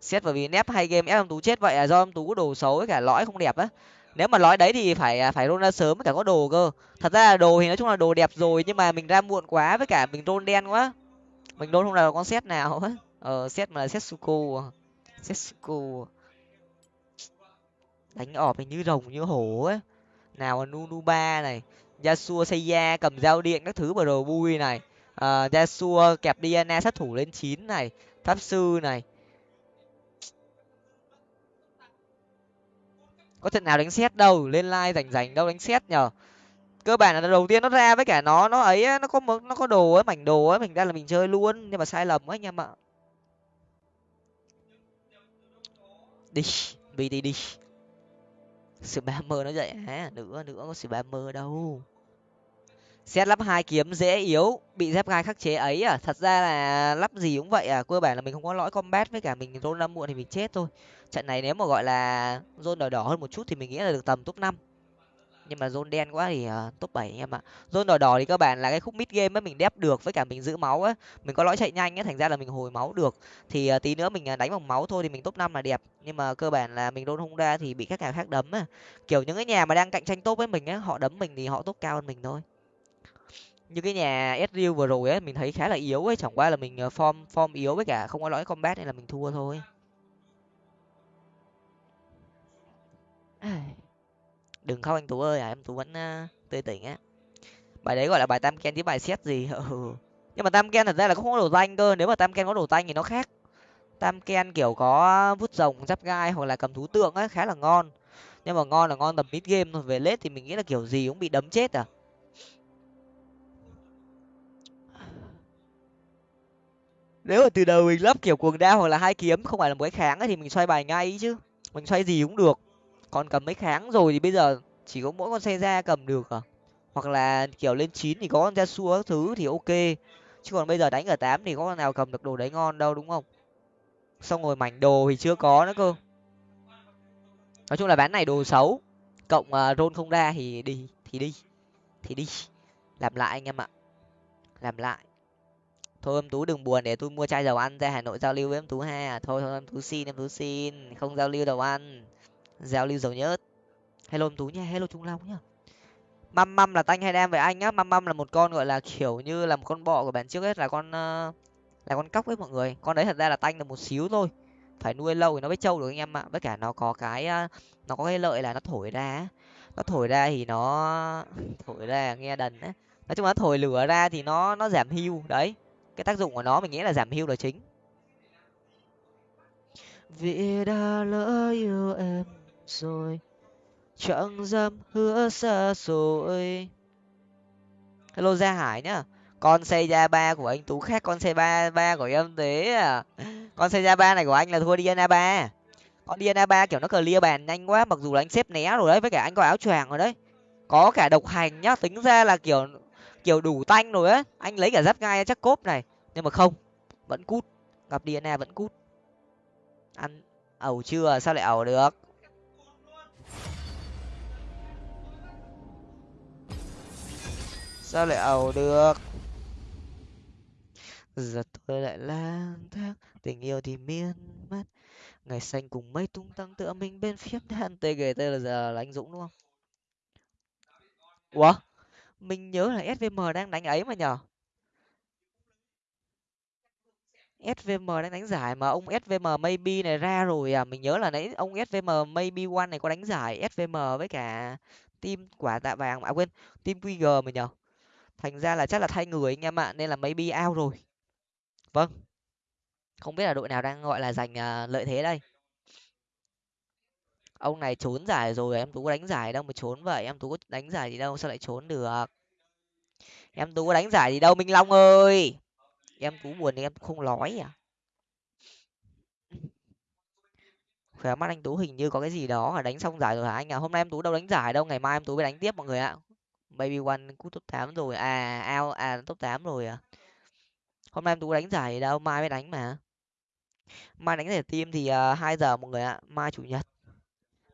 Xét bởi vì nép hay game, ép em tú chết vậy là do em tú có đồ xấu với cả lõi không đẹp á. Nếu mà lõi đấy thì phải à, phải rôn ra sớm với cả có đồ cơ. Thật ra là đồ thì nói chung là đồ đẹp rồi, nhưng mà mình ra muộn quá với cả mình rôn đen quá. Mình rôn không là con xét nào á. Ờ xét mà là xét suku xét suku đánh ọp như rồng như hổ ấy nào là nunu ba này, yasuo seiya cầm dao điện các thứ bờ bui này. Ờ, uh, yasuo ờ, kẹp diana e sát thủ lên chín này pháp sư này. Có trận nào đánh xét đâu lên like rảnh rảnh đâu đánh xét nhở cơ bản là đầu tiên nó ra với cả nó nó ấy nó có nó có đồ ấy mảnh đồ ấy mình ra là mình chơi luôn nhưng mà sai lầm quá anh em ạ. Đi đi đi đi. Sự ba mơ nó dậy à nữa nữa có sự ba mơ đâu xét lắp hai kiếm dễ yếu bị dép gai khắc chế ấy à? Thật ra là lắp gì cũng vậy à? Cơ bản là mình không có lõi combat với cả mình rôn năm muộn thì mình chết thôi. Trận này nếu mà gọi là rôn đỏ đỏ hơn một chút thì mình nghĩ là được tầm top năm. Nhưng mà zone đen quá thì uh, top bảy em ạ. Zone đỏ đỏ thì cơ bản là cái khúc mid game ấy mình đép được với cả mình giữ máu á. Mình có lõi chạy nhanh á thành ra là mình hồi máu được. Thì uh, tí nữa mình à, đánh bằng máu thôi thì mình top năm là đẹp. Nhưng mà cơ bản là mình đôn không ra thì bị các nhà khác đấm á. Kiểu những cái nhà mà đang cạnh tranh top với mình á họ đấm mình thì họ top cao hơn mình thôi như cái nhà Ezreal vừa rồi ấy mình thấy khá là yếu ấy chẳng qua là mình form form yếu với cả không có lõi combat nên là mình thua thôi. Đừng khóc anh tú ơi à em tú vẫn uh, tươi tỉnh á. Bài đấy gọi là bài tam ken chứ bài xét gì? Ừ. nhưng mà tam ken thật ra là không có đồ danh cơ nếu mà tam ken có đồ danh thì nó khác. Tam ken kiểu có vút rồng giáp gai hoặc là cầm thú tượng á khá là ngon. Nhưng mà ngon là ngon tầm mid game thôi về lết thì mình nghĩ là kiểu gì cũng bị đấm chết à nếu mà từ đầu mình lắp kiểu cuồng đao hoặc là hai kiếm không phải là một cái kháng ấy, thì mình xoay bài ngay chứ. Mình xoay gì cũng được. Còn cầm mấy kháng rồi thì bây giờ chỉ có mỗi con xe ra cầm được à? Hoặc là kiểu lên chín thì có con ra xua các thứ thì ok. Chứ còn bây giờ đánh ở tám thì có con nào cầm được đồ đấy ngon đâu đúng không? Xong rồi mảnh đồ thì chưa có nữa cơ. Nói chung là bán này đồ xấu. Cộng uh, rôn không ra thì đi thì đi thì đi. Làm lại anh em ạ. Làm lại thôi em tú đừng buồn, để tôi mua chai dầu ăn ra hà nội giao lưu với em tú ha. Thôi thôi, em tú xin, em tú xin, không giao lưu dầu ăn. Giao lưu dầu nhớt. Hello em tú nha, hello trung long nhá. Măm măm là tanh hay đem với anh á? Măm măm là một con, gọi là, kiểu như là một con bọ của bạn trước hết là con ờ, là con cóc với mọi người. Con đấy thật ra là tanh được một xíu thôi. Phải nuôi lâu thì nó mới trâu được anh em ạ. Với cả nó có cái ờ, nó có cái lợi là nó thổi ra nó thổi ra thì nó, thổi ra nghe đần á. Nói chung là thổi lửa ra thì nó nó giảm hưu đấy cái tác dụng của nó mình nghĩ là giảm hưu là chính. Vì đã lỡ yêu em rồi, chẳng dám hứa xa rồi hello gia hải nhá. Con xây ra ba của anh tú khác con xây ba ba của em thế à. Con xây ra ba này của anh là thua diana ba. Con diana ba kiểu nó clear bàn nhanh quá, mặc dù là anh xếp né rồi đấy, với cả anh có áo choàng rồi đấy. Có cả độc hành nhá, tính ra là kiểu kiểu đủ tanh rồi á. Anh lấy cả giáp gai, chắc cốp này. Nhưng mà không, vẫn cút. Gặp DNA vẫn cút. Ăn ẩu chưa? Sao lại ẩu được? Sao lại ẩu được? Giờ tôi lại lang thang, tình yêu thì miên man. Ngày xanh cùng mây tung tăng tựa mình bên phía đàn. Tgt là giờ là anh dũng đúng không? Ủa? Mình nhớ là svm đang đánh ấy mà nhở svm đang đánh giải mà ông svm maybe này ra rồi à. Mình nhớ là nãy ông svm maybe one này có đánh giải svm với cả team quả tạ vàng à quên, team qg mà nhở thành ra là chắc là thay người anh em ạ, nên là maybe out rồi. Vâng. Không biết là đội nào đang, gọi là, giành à, lợi thế đây ông này trốn giải rồi em tú có đánh giải đâu mà trốn vậy em tú có đánh giải gì đâu sao lại trốn được? Em tú có đánh giải gì đâu minh long ơi! Em tú buồn thì em không nói à? Khỏe mắt anh tú hình như có cái gì đó là đánh xong giải rồi hả anh à? Hôm nay em tú đâu đánh giải đâu ngày mai em tú mới đánh tiếp mọi người ạ. Baby one cút top tám rồi à ao à top tám rồi à? Hôm nay em tú đánh giải đâu mai mới đánh mà. Mai đánh giải team thì uh, hai giờ mọi người ạ mai chủ nhật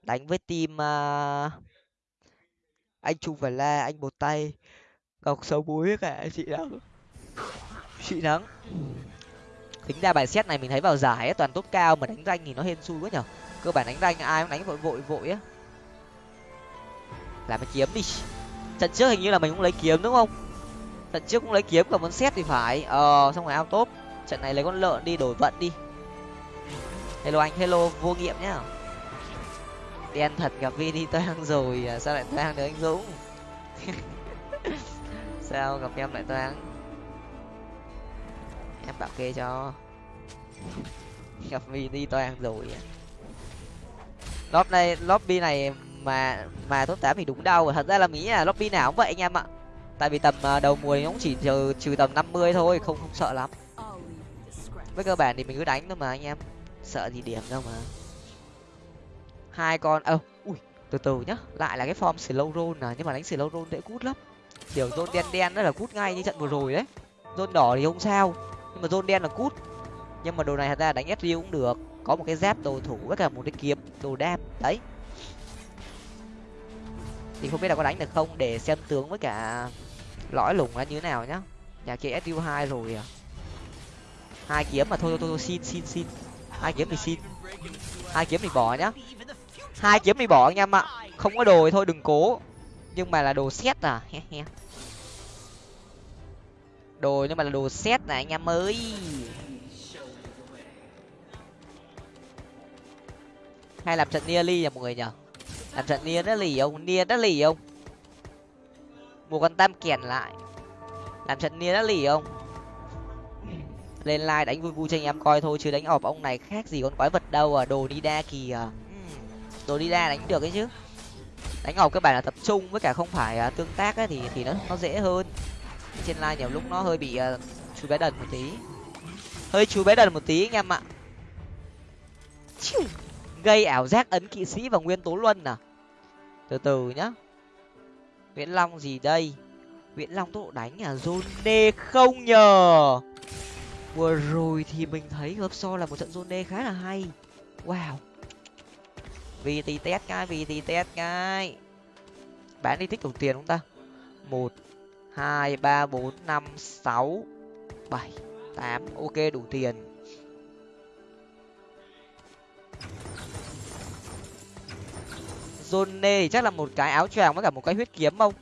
đánh với team uh, anh trung và la anh một tay ngọc xấu búi cả chị nắng chị nắng tính ra bài xét này mình thấy vào giải ấy, toàn tốt cao mà đánh danh thì nó hên xui quá nhở. Cơ bản đánh danh ai cũng đánh vội vội vội á. Làm cái kiếm đi. Trận trước hình như là mình cũng lấy kiếm đúng không? Trận trước cũng lấy kiếm còn muốn xét thì phải. Ờ xong rồi ao tốt trận này lấy con lợn đi đổi vận đi. Hello anh hello vô nghiệm nhá đen thật gặp vini toang rồi. À, sao lại toang được anh dũng? Sao gặp em lại toang em bảo kê cho. Gặp vini toang rồi. À. lóp này lobby này mà mà top tám thì đúng đâu thật ra là nghĩ là lobby nào cũng vậy anh em ạ. Tại vì tầm à, đầu mùa thì nó cũng chỉ trừ trừ tầm năm mươi thôi không không sợ lắm. Với cơ bản thì mình cứ đánh thôi mà anh em. Sợ gì điểm đâu mà hai con ơ ui, từ từ nhá. Lại là cái form slow roll à nhưng mà đánh slow roll dễ cút lắm. Kiểu zone đen đen đó là cút ngay như trận vừa rồi đấy. Zone đỏ thì không sao, nhưng mà zone đen là cút. Nhưng mà đồ này thật ra đánh sriu cũng được. Có một cái giáp đồ thủ với cả một cái kiếm, đồ đam, đấy. Thì không biết là có đánh được không, để xem tướng với cả lõi lủng là như thế nào nhá. Nhà kia sriu hai rồi à. Hai kiếm mà thôi thôi thôi, xin xin xin. Hai kiếm thì xin. Hai kiếm thì bỏ nhá hai kiếm đi bỏ anh em ạ. Không có đồ thì thôi, đừng cố. Nhưng mà là đồ xét à? He he. Đồ nhưng mà là đồ xét này, anh em ơi. Hay làm trận nia ly nhỉ mọi người nhở làm trận nia đã lì không? Nia đã lì không? Một con tam kèn lại. Làm trận nia đã lì không? Lên like đánh vui vui cho anh em coi thôi, chứ đánh ọp ông này khác gì con quái vật đâu à đồ đi đa kìa rồi đi ra đánh được ấy chứ. Đánh ngọc các bạn là tập trung với cả không phải uh, tương tác ấy, thì thì nó nó dễ hơn. Trên line nhiều lúc nó hơi bị uh, chú bé đần một tí. Hơi chú bé đần một tí anh em ạ. Gây ảo giác ấn kỵ sĩ và nguyên tố luân à? Từ từ nhá. Nguyễn long gì đây? Nguyễn long tốc độ đánh à? Zone không nhờ. Vừa rồi thì mình thấy hợp so là một trận zone khá là hay. Wow vt test cái vt test cái. Bán đi tích đủ tiền không ta? Một, hai, ba, bốn, năm, sáu, bảy, tám. Ok, đủ tiền. Zone thì chắc là một cái áo choàng với cả một cái huyết kiếm không?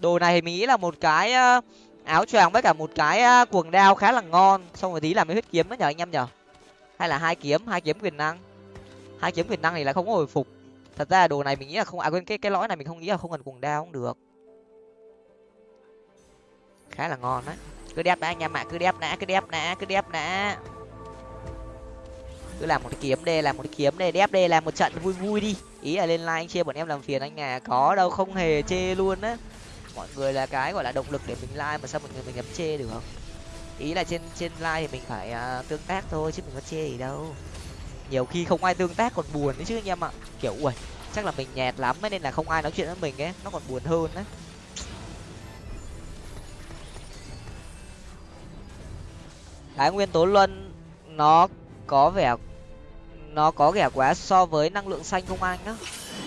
Đồ này thì mình nghĩ là một cái ờ, áo choàng với cả một cái ờ, cuồng đao khá là ngon. Xong rồi tí làm cái huyết kiếm đó nhờ anh em nhở hay là hai kiếm hai kiếm quyền năng? Hai kiếm quyền năng thì là không có hồi phục. Thật ra đồ này mình nghĩ là không à quên cái cái lõi này mình không nghĩ là không cần cuồng đao cũng được. Khá là ngon đấy. Cứ đẹp đã anh em ạ cứ đẹp đã cứ đẹp đã cứ đẹp đã. Cứ làm một cái kiếm đây làm một cái kiếm đây đẹp đây làm một trận vui vui đi. Ý là lên like anh chia bọn em làm phiền anh à có đâu không hề chê luôn á. Mọi người là cái gọi là động lực để mình like mà sao mọi người mình ngắm chê được ý là trên trên like thì mình phải uh, tương tác thôi chứ mình có chê gì đâu nhiều khi không ai tương tác còn buồn đấy chứ anh em ạ. Kiểu ui chắc là mình nhẹt lắm ấy nên là không ai nói chuyện với mình ấy. Nó còn buồn hơn đấy cái nguyên tố luân nó có vẻ nó có vẻ quá so với năng lượng xanh không anh á?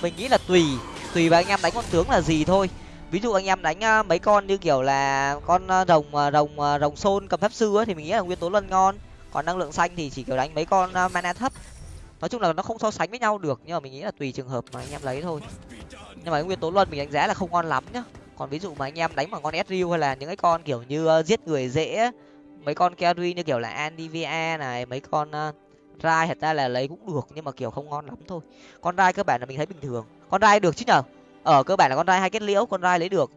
Mình nghĩ là tùy tùy vào anh em đánh con tướng là gì thôi. Ví dụ anh em đánh mấy con như kiểu là con rồng à, rồng à, rồng xôn cầm pháp sư ấy, thì mình nghĩ là nguyên tố luân ngon còn năng lượng xanh thì chỉ kiểu đánh mấy con ờ, mana thấp. Nói chung là nó không so sánh với nhau được nhưng mà mình nghĩ là tùy trường hợp mà anh em lấy thôi. Nhưng mà nguyên tố luân mình đánh giá là không ngon lắm nhá. Còn ví dụ mà anh em đánh bằng con Ezreal hay là những cái con kiểu như uh, giết người dễ mấy con carry như kiểu là Andivia này mấy con ờ, uh, rai thật ra là lấy cũng được nhưng mà kiểu không ngon lắm thôi. Con rai cơ bản là mình thấy bình thường. Con rai được chứ nhở? Ở cơ bản là con rai hay kết liễu con rai lấy được.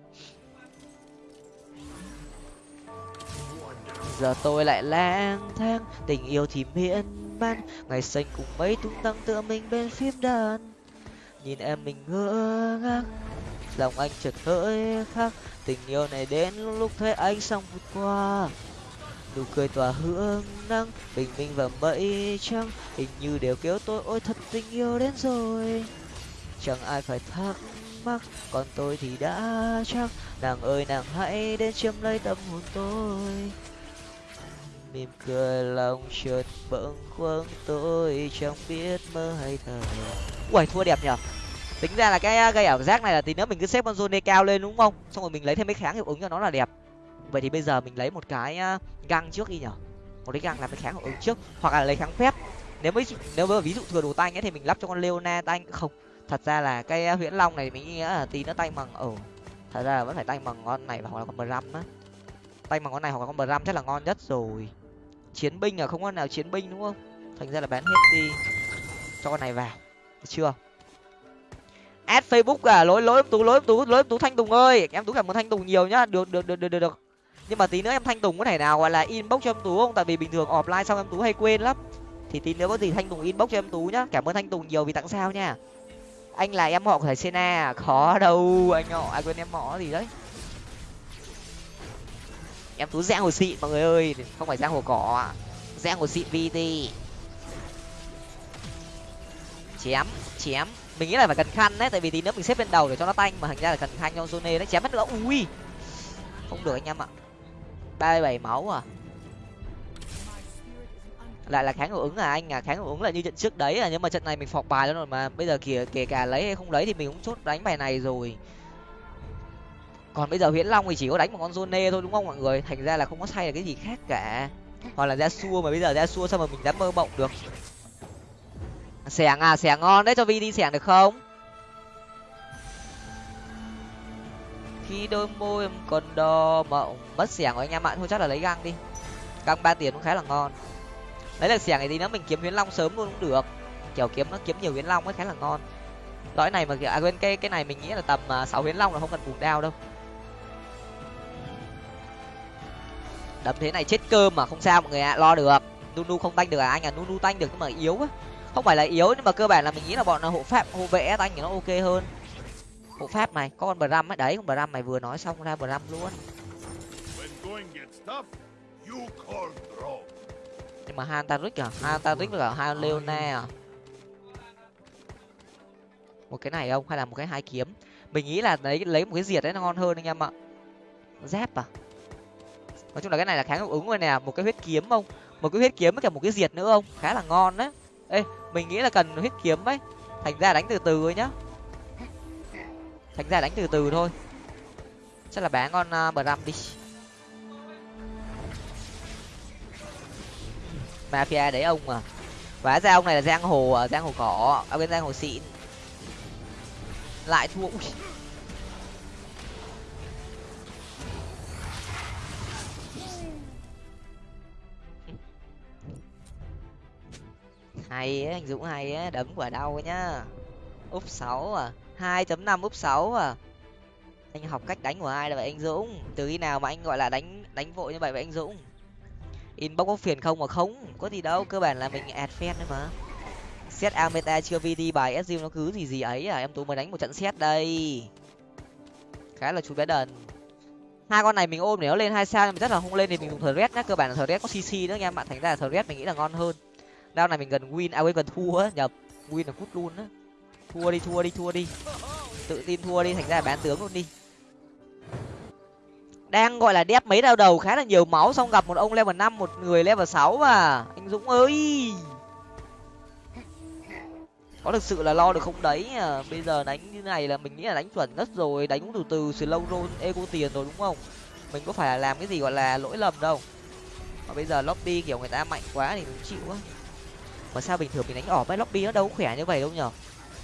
Giờ tôi lại lang thang, tình yêu thì miễn man, ngày xanh cùng mấy tung tăng tựa mình bên phim đàn. Nhìn em mình ngỡ ngác, lòng anh chợt hỡi khác, tình yêu này đến lúc thấy anh xong vượt qua. Nụ cười tỏa hương nắng, bình minh và mây trăng hình như đều kéo tôi, ôi, thật tình yêu đến rồi. Chẳng ai phải thắc mắc, còn tôi thì đã chắc, nàng ơi, nàng hãy đến chiếm lấy tâm hồn tôi mỉm cười lòng chợt bỗng khuâng, tôi chẳng biết mơ hay thở uầy, thua đẹp nhở tính ra là cái gây ảo giác này là tí nữa mình cứ xếp con zone cao lên, đúng không? Xong rồi mình lấy thêm mấy kháng hiệu ứng cho nó là đẹp. Vậy thì bây giờ mình lấy một cái găng trước đi nhở một cái găng làm cái kháng hiệu ứng trước, hoặc là lấy kháng phép. Nếu mới, nếu mà ví dụ thừa đồ tanh ấy thì mình lắp cho con leona tanh. Không, thật ra là cái huyễn long này mình nghĩ là tí nó tay bằng ở thật ra là vẫn phải tay bằng con này hoặc là con bờ á. Tay bằng con này hoặc là con bờ chắc là ngon nhất rồi chiến binh à không có nào chiến binh đúng không? Thành ra là bán hết đi cho con này vào, được chưa? Ad facebook à lỗi lỗi, tú lỗi tú lỗi, tú thanh tùng ơi, em tú cảm ơn thanh tùng nhiều nhá, được được được được được được. Nhưng mà tí nữa em thanh tùng có thể nào gọi là inbox cho em tú không? Tại vì bình thường offline xong em tú hay quên lắm. Thì tí nữa có gì thanh tùng inbox cho em tú nhá. Cảm ơn thanh tùng nhiều vì tặng sao nha. Anh là em họ của thầy sena à, khó đâu, anh họ, ai quên em họ gì đấy em tú rẽ hồ xịn, mọi người ơi. Không phải rẽ hồ cỏ rẽ hồ xịn vt chém chém. Mình nghĩ là phải cần khăn đấy, tại vì tí nữa mình xếp lên đầu để cho nó tanh. Mà thành ra là cần khăn trong zone đấy. Chém mất nữa. Ui. Không được anh em ạ. Ba mươi bảy máu à. Lại là kháng hiệu ứng à anh à? Kháng hiệu ứng là như trận trước đấy à? Nhưng mà trận này mình phọc bài luôn rồi mà bây giờ kìa, kể cả lấy hay không lấy thì mình cũng chốt đánh bài này rồi còn bây giờ huyễn long thì chỉ có đánh một con zone thôi, đúng không mọi người? Thành ra là không có say là cái gì khác cả. Hoặc là ra xua mà bây giờ ra xua sao mà mình dám mơ mộng được? Xẻng à xẻng ngon đấy, cho vi đi xẻng được không? Khi đôi môi em còn đo mộng mất xẻng rồi anh em ạ. Thôi chắc là lấy găng đi. Găng ba tiền cũng khá là ngon. Lấy được xẻng này thì nó mình kiếm huyễn long sớm luôn cũng được. Kiểu kiếm nó kiếm nhiều huyễn long ấy khá là ngon. Lõi này mà à quên, cái cái này mình nghĩ là tầm à, sáu huyễn long là không cần bùn đao đâu. Đấm thế này chết cơm mà không sao mọi người ạ lo được. Nunu không tanh được à? Anh à nunu tanh được nhưng mà yếu á không phải là yếu nhưng mà cơ bản là mình nghĩ là bọn hộ pháp hộ vệ tanh thì nó ok hơn. Hộ pháp này có con bờ răm ấy. Đấy con bờ răm này vừa nói xong ra bờ răm luôn nhưng mà Hantaric à? Hantaric với cả hai Leona à? Một cái này không? Hay là một cái hai kiếm? Mình nghĩ là lấy lấy một cái diệt đấy nó ngon hơn anh em ạ. Dép à nói chung là cái này là kháng hiệu ứng rồi nè một cái huyết kiếm không? Một cái huyết kiếm với cả một cái diệt nữa không? Khá là ngon đấy ê mình nghĩ là cần huyết kiếm ấy. Thành ra đánh từ từ thôi nhá. Thành ra đánh từ từ thôi. Chắc là bán con uh, à, bờ đi. Mafia đấy ông à. Vá ra ông này là giang hồ à, giang hồ cỏ. Ở bên giang hồ xịn. Lại thua. Ui. Hay á, anh dũng hay á, đấm quả đau nhá. Úp sáu à hai chấm năm úp sáu à. Anh học cách đánh của ai là vậy anh dũng? Từ khi nào mà anh gọi là đánh đánh vội như vậy vậy anh dũng? Inbox có phiền không mà không? Có gì đâu, cơ bản là mình ad fan thôi mà. Set ameta chưa vd bài sg nó cứ gì gì ấy à em tú mới đánh một trận set đây. Khá là chú bé đần. Hai con này mình ôm để nó lên hai sao nhưng mà rất là không lên thì mình dùng thờ nhá, cơ bản là thờ có cc nữa nha, bạn thành ra là thờ mình nghĩ là ngon hơn đao này mình gần win à quên, gần thua á nhập win là cút luôn á. Thua đi thua đi thua đi. Tự tin thua đi, thành ra là bán tướng luôn đi. Đang gọi là đép mấy đau đầu, khá là nhiều máu, xong gặp một ông level năm, một người level sáu mà. Anh dũng ơi! Có thực sự là lo được không đấy? À bây giờ đánh như này là mình nghĩ là đánh chuẩn nhất rồi, đánh cũng từ từ slow roll ego tiền rồi, đúng không? Mình có phải là làm cái gì gọi là lỗi lầm đâu. Mà bây giờ lobby kiểu người ta mạnh quá thì mình chịu á mà sao bình thường mình đánh ỏp ấy, lobby nó đâu khỏe như vậy đâu nhở?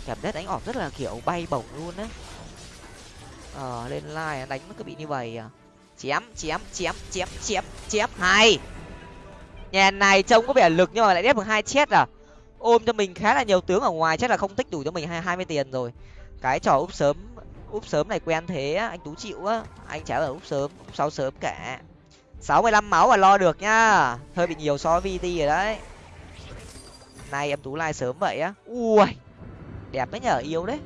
Cảm giác đánh ỏp rất là kiểu bay bổng luôn á ờ lên like đánh nó cứ bị như vậy à? Chém chém chém chém chém chém, hay! Nhà này trông có vẻ lực nhưng mà lại đép được hai chết à? Ôm cho mình khá là nhiều tướng ở ngoài, chắc là không tích đủ cho mình hai hai mươi tiền rồi. Cái trò úp sớm úp sớm này quen thế á, anh tú chịu á. Anh chả ở úp sớm, úp sau sớm cả. Sáu mươi lăm máu mà lo được nhá hơi bị nhiều so với vt rồi đấy nay em tú like sớm vậy á. Ui, đẹp đấy nhở yêu đấy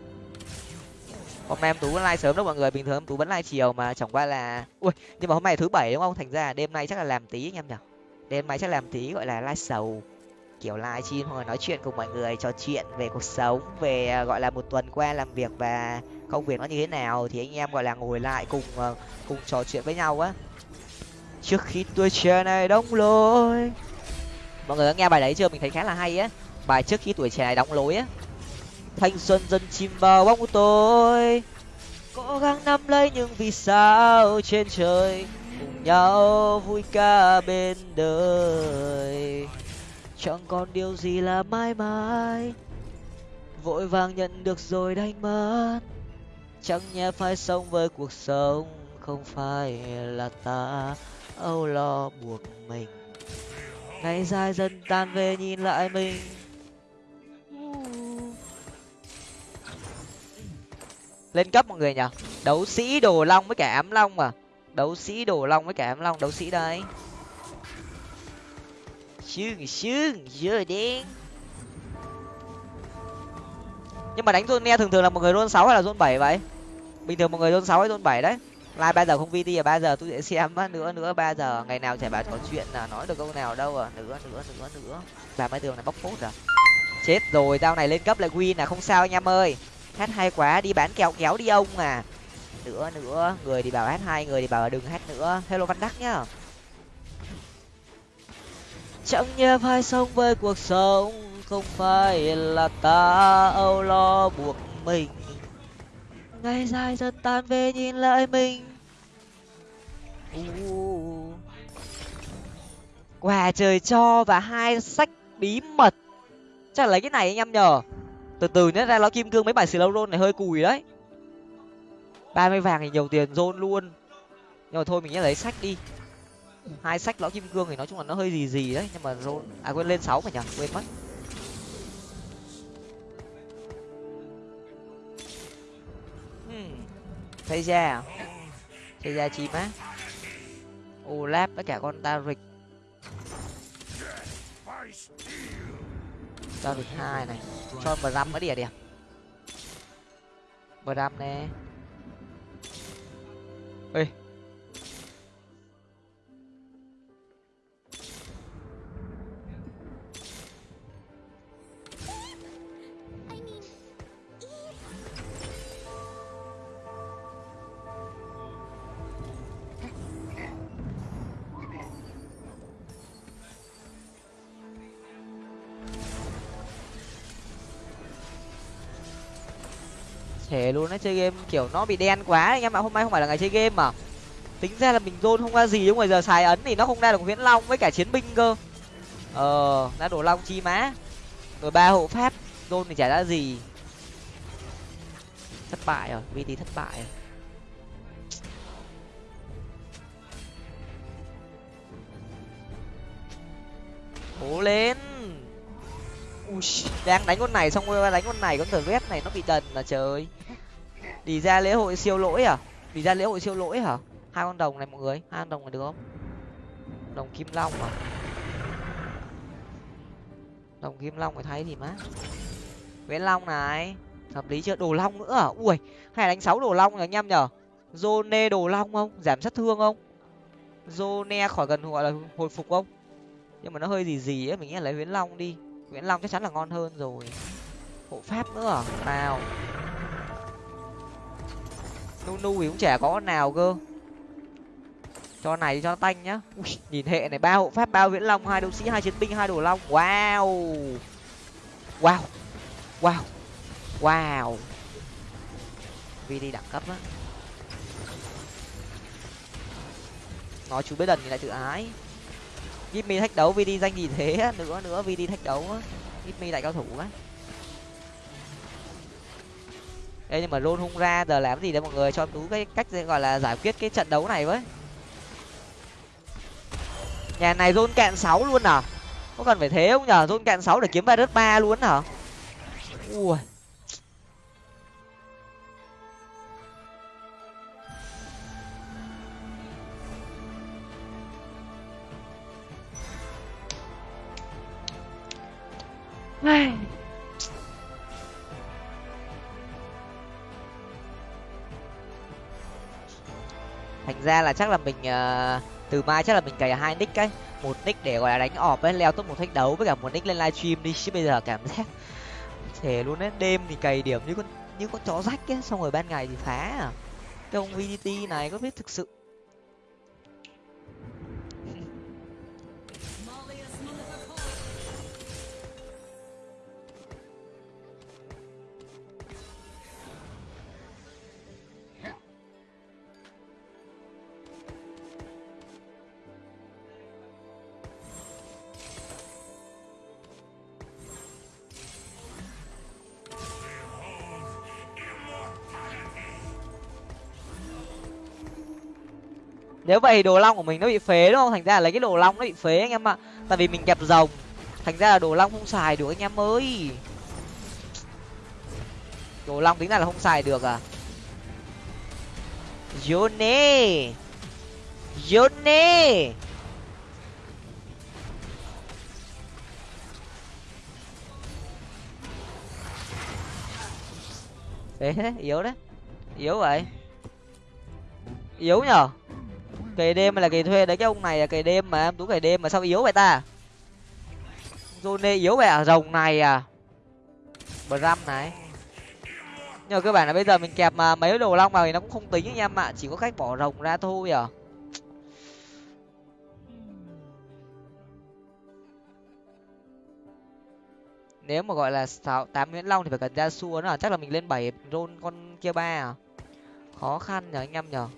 hôm nay em tú vẫn like sớm đâu mọi người, bình thường em tú vẫn like chiều mà, chẳng qua là, ui, nhưng mà hôm nay thứ bảy đúng không? Thành ra đêm nay chắc là làm tí anh em nhở. Đêm nay chắc làm tí, gọi là like sầu. Kiểu live stream hoặc nói chuyện cùng mọi người, trò chuyện về cuộc sống, về à, gọi là một tuần qua làm việc và công việc nó như thế nào thì anh em, gọi là, ngồi lại cùng ờ, cùng trò chuyện với nhau á. Trước khi tuổi trẻ này đóng lối mọi người đã nghe bài đấy chưa? Mình thấy khá là hay á. Bài trước khi tuổi trẻ này đóng lối á. Thanh xuân dần chìm vào bóng tối. Cố gắng nắm lấy những vì sao trên trời. Cùng nhau vui ca bên đời. Chẳng còn điều gì là mãi mãi. Vội vàng nhận được rồi đánh mất. Chẳng nhẽ phải sống với cuộc sống không phải là ta. Âu lo buộc mình ngày dài dần tan về nhìn lại mình. Lên cấp mọi người nhở đấu sĩ đồ long với cả ám long mà. Đấu sĩ đồ long với cả ám long, đấu sĩ đây. Sương sương giờ đen. Nhưng mà đánh zone ne thường thường là một người zone sáu hay là zone bảy vậy? Bình thường một người zone sáu hay zone bảy đấy lai ba giờ không vt à ba giờ tôi sẽ xem á, nữa nữa, ba giờ. Ngày nào chả bảo có chuyện là nói được câu nào đâu à. Nữa nữa nữa nữa. Và mấy tường này bóc phốt rồi chết rồi tao này lên cấp lại win là không sao anh em ơi. Hát hay quá, đi bán kẹo kéo đi ông à. Nữa nữa, người thì bảo hát hai, người thì bảo đừng hát nữa. Hello văn đắc nhá. Chẳng nhớ phải sống với cuộc sống, không phải là ta âu lo buộc mình ngày dài dần tan về nhìn lại mình. Uh. quà trời cho và hai sách bí mật. Chắc là lấy cái này anh em nhờ. Từ từ nhé ra nó kim cương mấy bài slow roll này hơi cùi đấy. Ba mươi vàng thì nhiều tiền zone luôn. Nhưng mà thôi mình nhớ lấy sách đi. Hai sách lõ kim cương thì nói chung là nó hơi gì gì đấy nhưng mà rôn à quên lên sáu phải nhở quên mất thấy ra à? Thấy ra chim á? Olap với cả con ta rịch. Ta rịch hai này. Cho bờ răm mới đỉa đẹp à? bờ răm nè. Ê luôn nó chơi game kiểu nó bị đen quá anh em ạ hôm nay không phải là ngày chơi game mà. Tính ra là mình zone không ra gì nhưng mà giờ xài ấn thì nó không ra được viễn long với cả chiến binh cơ. Ờ đã đổ long chi má. Rồi ba hộ pháp zone thì chả ra gì. Thất bại rồi vt thất bại rồi. Cố lên. Ui, đang đánh con này xong rồi đánh con này con thờ vét này nó bị đần là trời đi ra lễ hội siêu lỗi à? Đi ra lễ hội siêu lỗi hả? Hai con đồng này mọi người, hai con đồng này được không? Đồng kim long à? Đồng kim long phải thấy thì má? Nguyễn long này, hợp lý chưa? Đồ long nữa à? Ui, hay đánh sáu đồ long rồi anh em nhở Zone đồ long không? Giảm sát thương không? Zone khỏi gần gọi là hồi phục không? Nhưng mà nó hơi gì gì ấy, mình nghĩ là lấy nguyễn long đi. Nguyễn long chắc chắn là ngon hơn rồi. Hộ pháp nữa à? Nào nu nu thì cũng chả có nào cơ. Cho này cho tanh nhá. Ui, nhìn hệ này ba hộ pháp ba viễn long hai đấu sĩ hai chiến binh hai đồ long. Wow. Wow. Wow. Wow. Vì đi đẳng cấp á. Nói chú biết đần thì lại tự ái. Jimmy thách đấu VD danh gì thế nữa nữa VD thách đấu á. Jimmy đại cao thủ á. Ê, nhưng mà rôn hung ra giờ làm gì đấy mọi người? Cho tú cái cách gọi là giải quyết cái trận đấu này với. Nhà này rôn cạn sáu luôn à? Có cần phải thế không nhở rôn cạn sáu để kiếm virus ba luôn hả? Ui. Thành ra là chắc là mình uh, từ mai chắc là mình cày hai nick ấy. Một nick để gọi là đánh ọp ấy leo top một thách đấu với cả một nick lên livestream đi chứ bây giờ cảm giác thể luôn đấy đêm thì cày điểm như con như con chó rách ấy xong rồi ban ngày thì phá à. Cái ông vdt này có biết thực sự nếu vậy đồ long của mình nó bị phế đúng không? Thành ra là lấy cái đồ long nó bị phế anh em ạ. Tại vì mình kẹp rồng. Thành ra là đồ long không xài được anh em ơi. Đồ long tính ra là không xài được à? Yone. Yone. Thế yếu đấy. Yếu vậy. Yếu nhở? Cày đêm hay là cày thuê đấy, cái ông này là cày đêm mà em tú cày đêm mà sao yếu vậy ta? Zone yếu vậy à? Rồng này à? Bram này. Nhưng mà cơ bản là bây giờ mình kẹp mà mấy đồ long vào thì nó cũng không tính anh em ạ, chỉ có cách bỏ rồng ra thôi à. Nếu mà gọi là sáu, tám nguyễn long thì phải cần ra xua nữa, chắc là mình lên bảy rôn con kia ba à. Khó khăn nhở anh em nhở?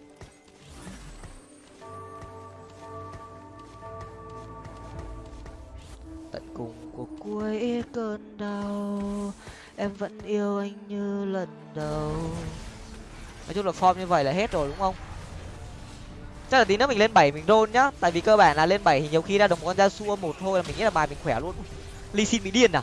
Tận cùng của cuối cơn đau. Em vẫn yêu anh như lần đầu. Nói chung là form như vậy là hết rồi đúng không? Chắc là tí nữa mình lên bảy mình đôn nhá. Tại vì cơ bản là lên bảy thì nhiều khi ra được một con da xua một thôi là mình nghĩ là bài mình khỏe luôn. Ly xin bị điên à?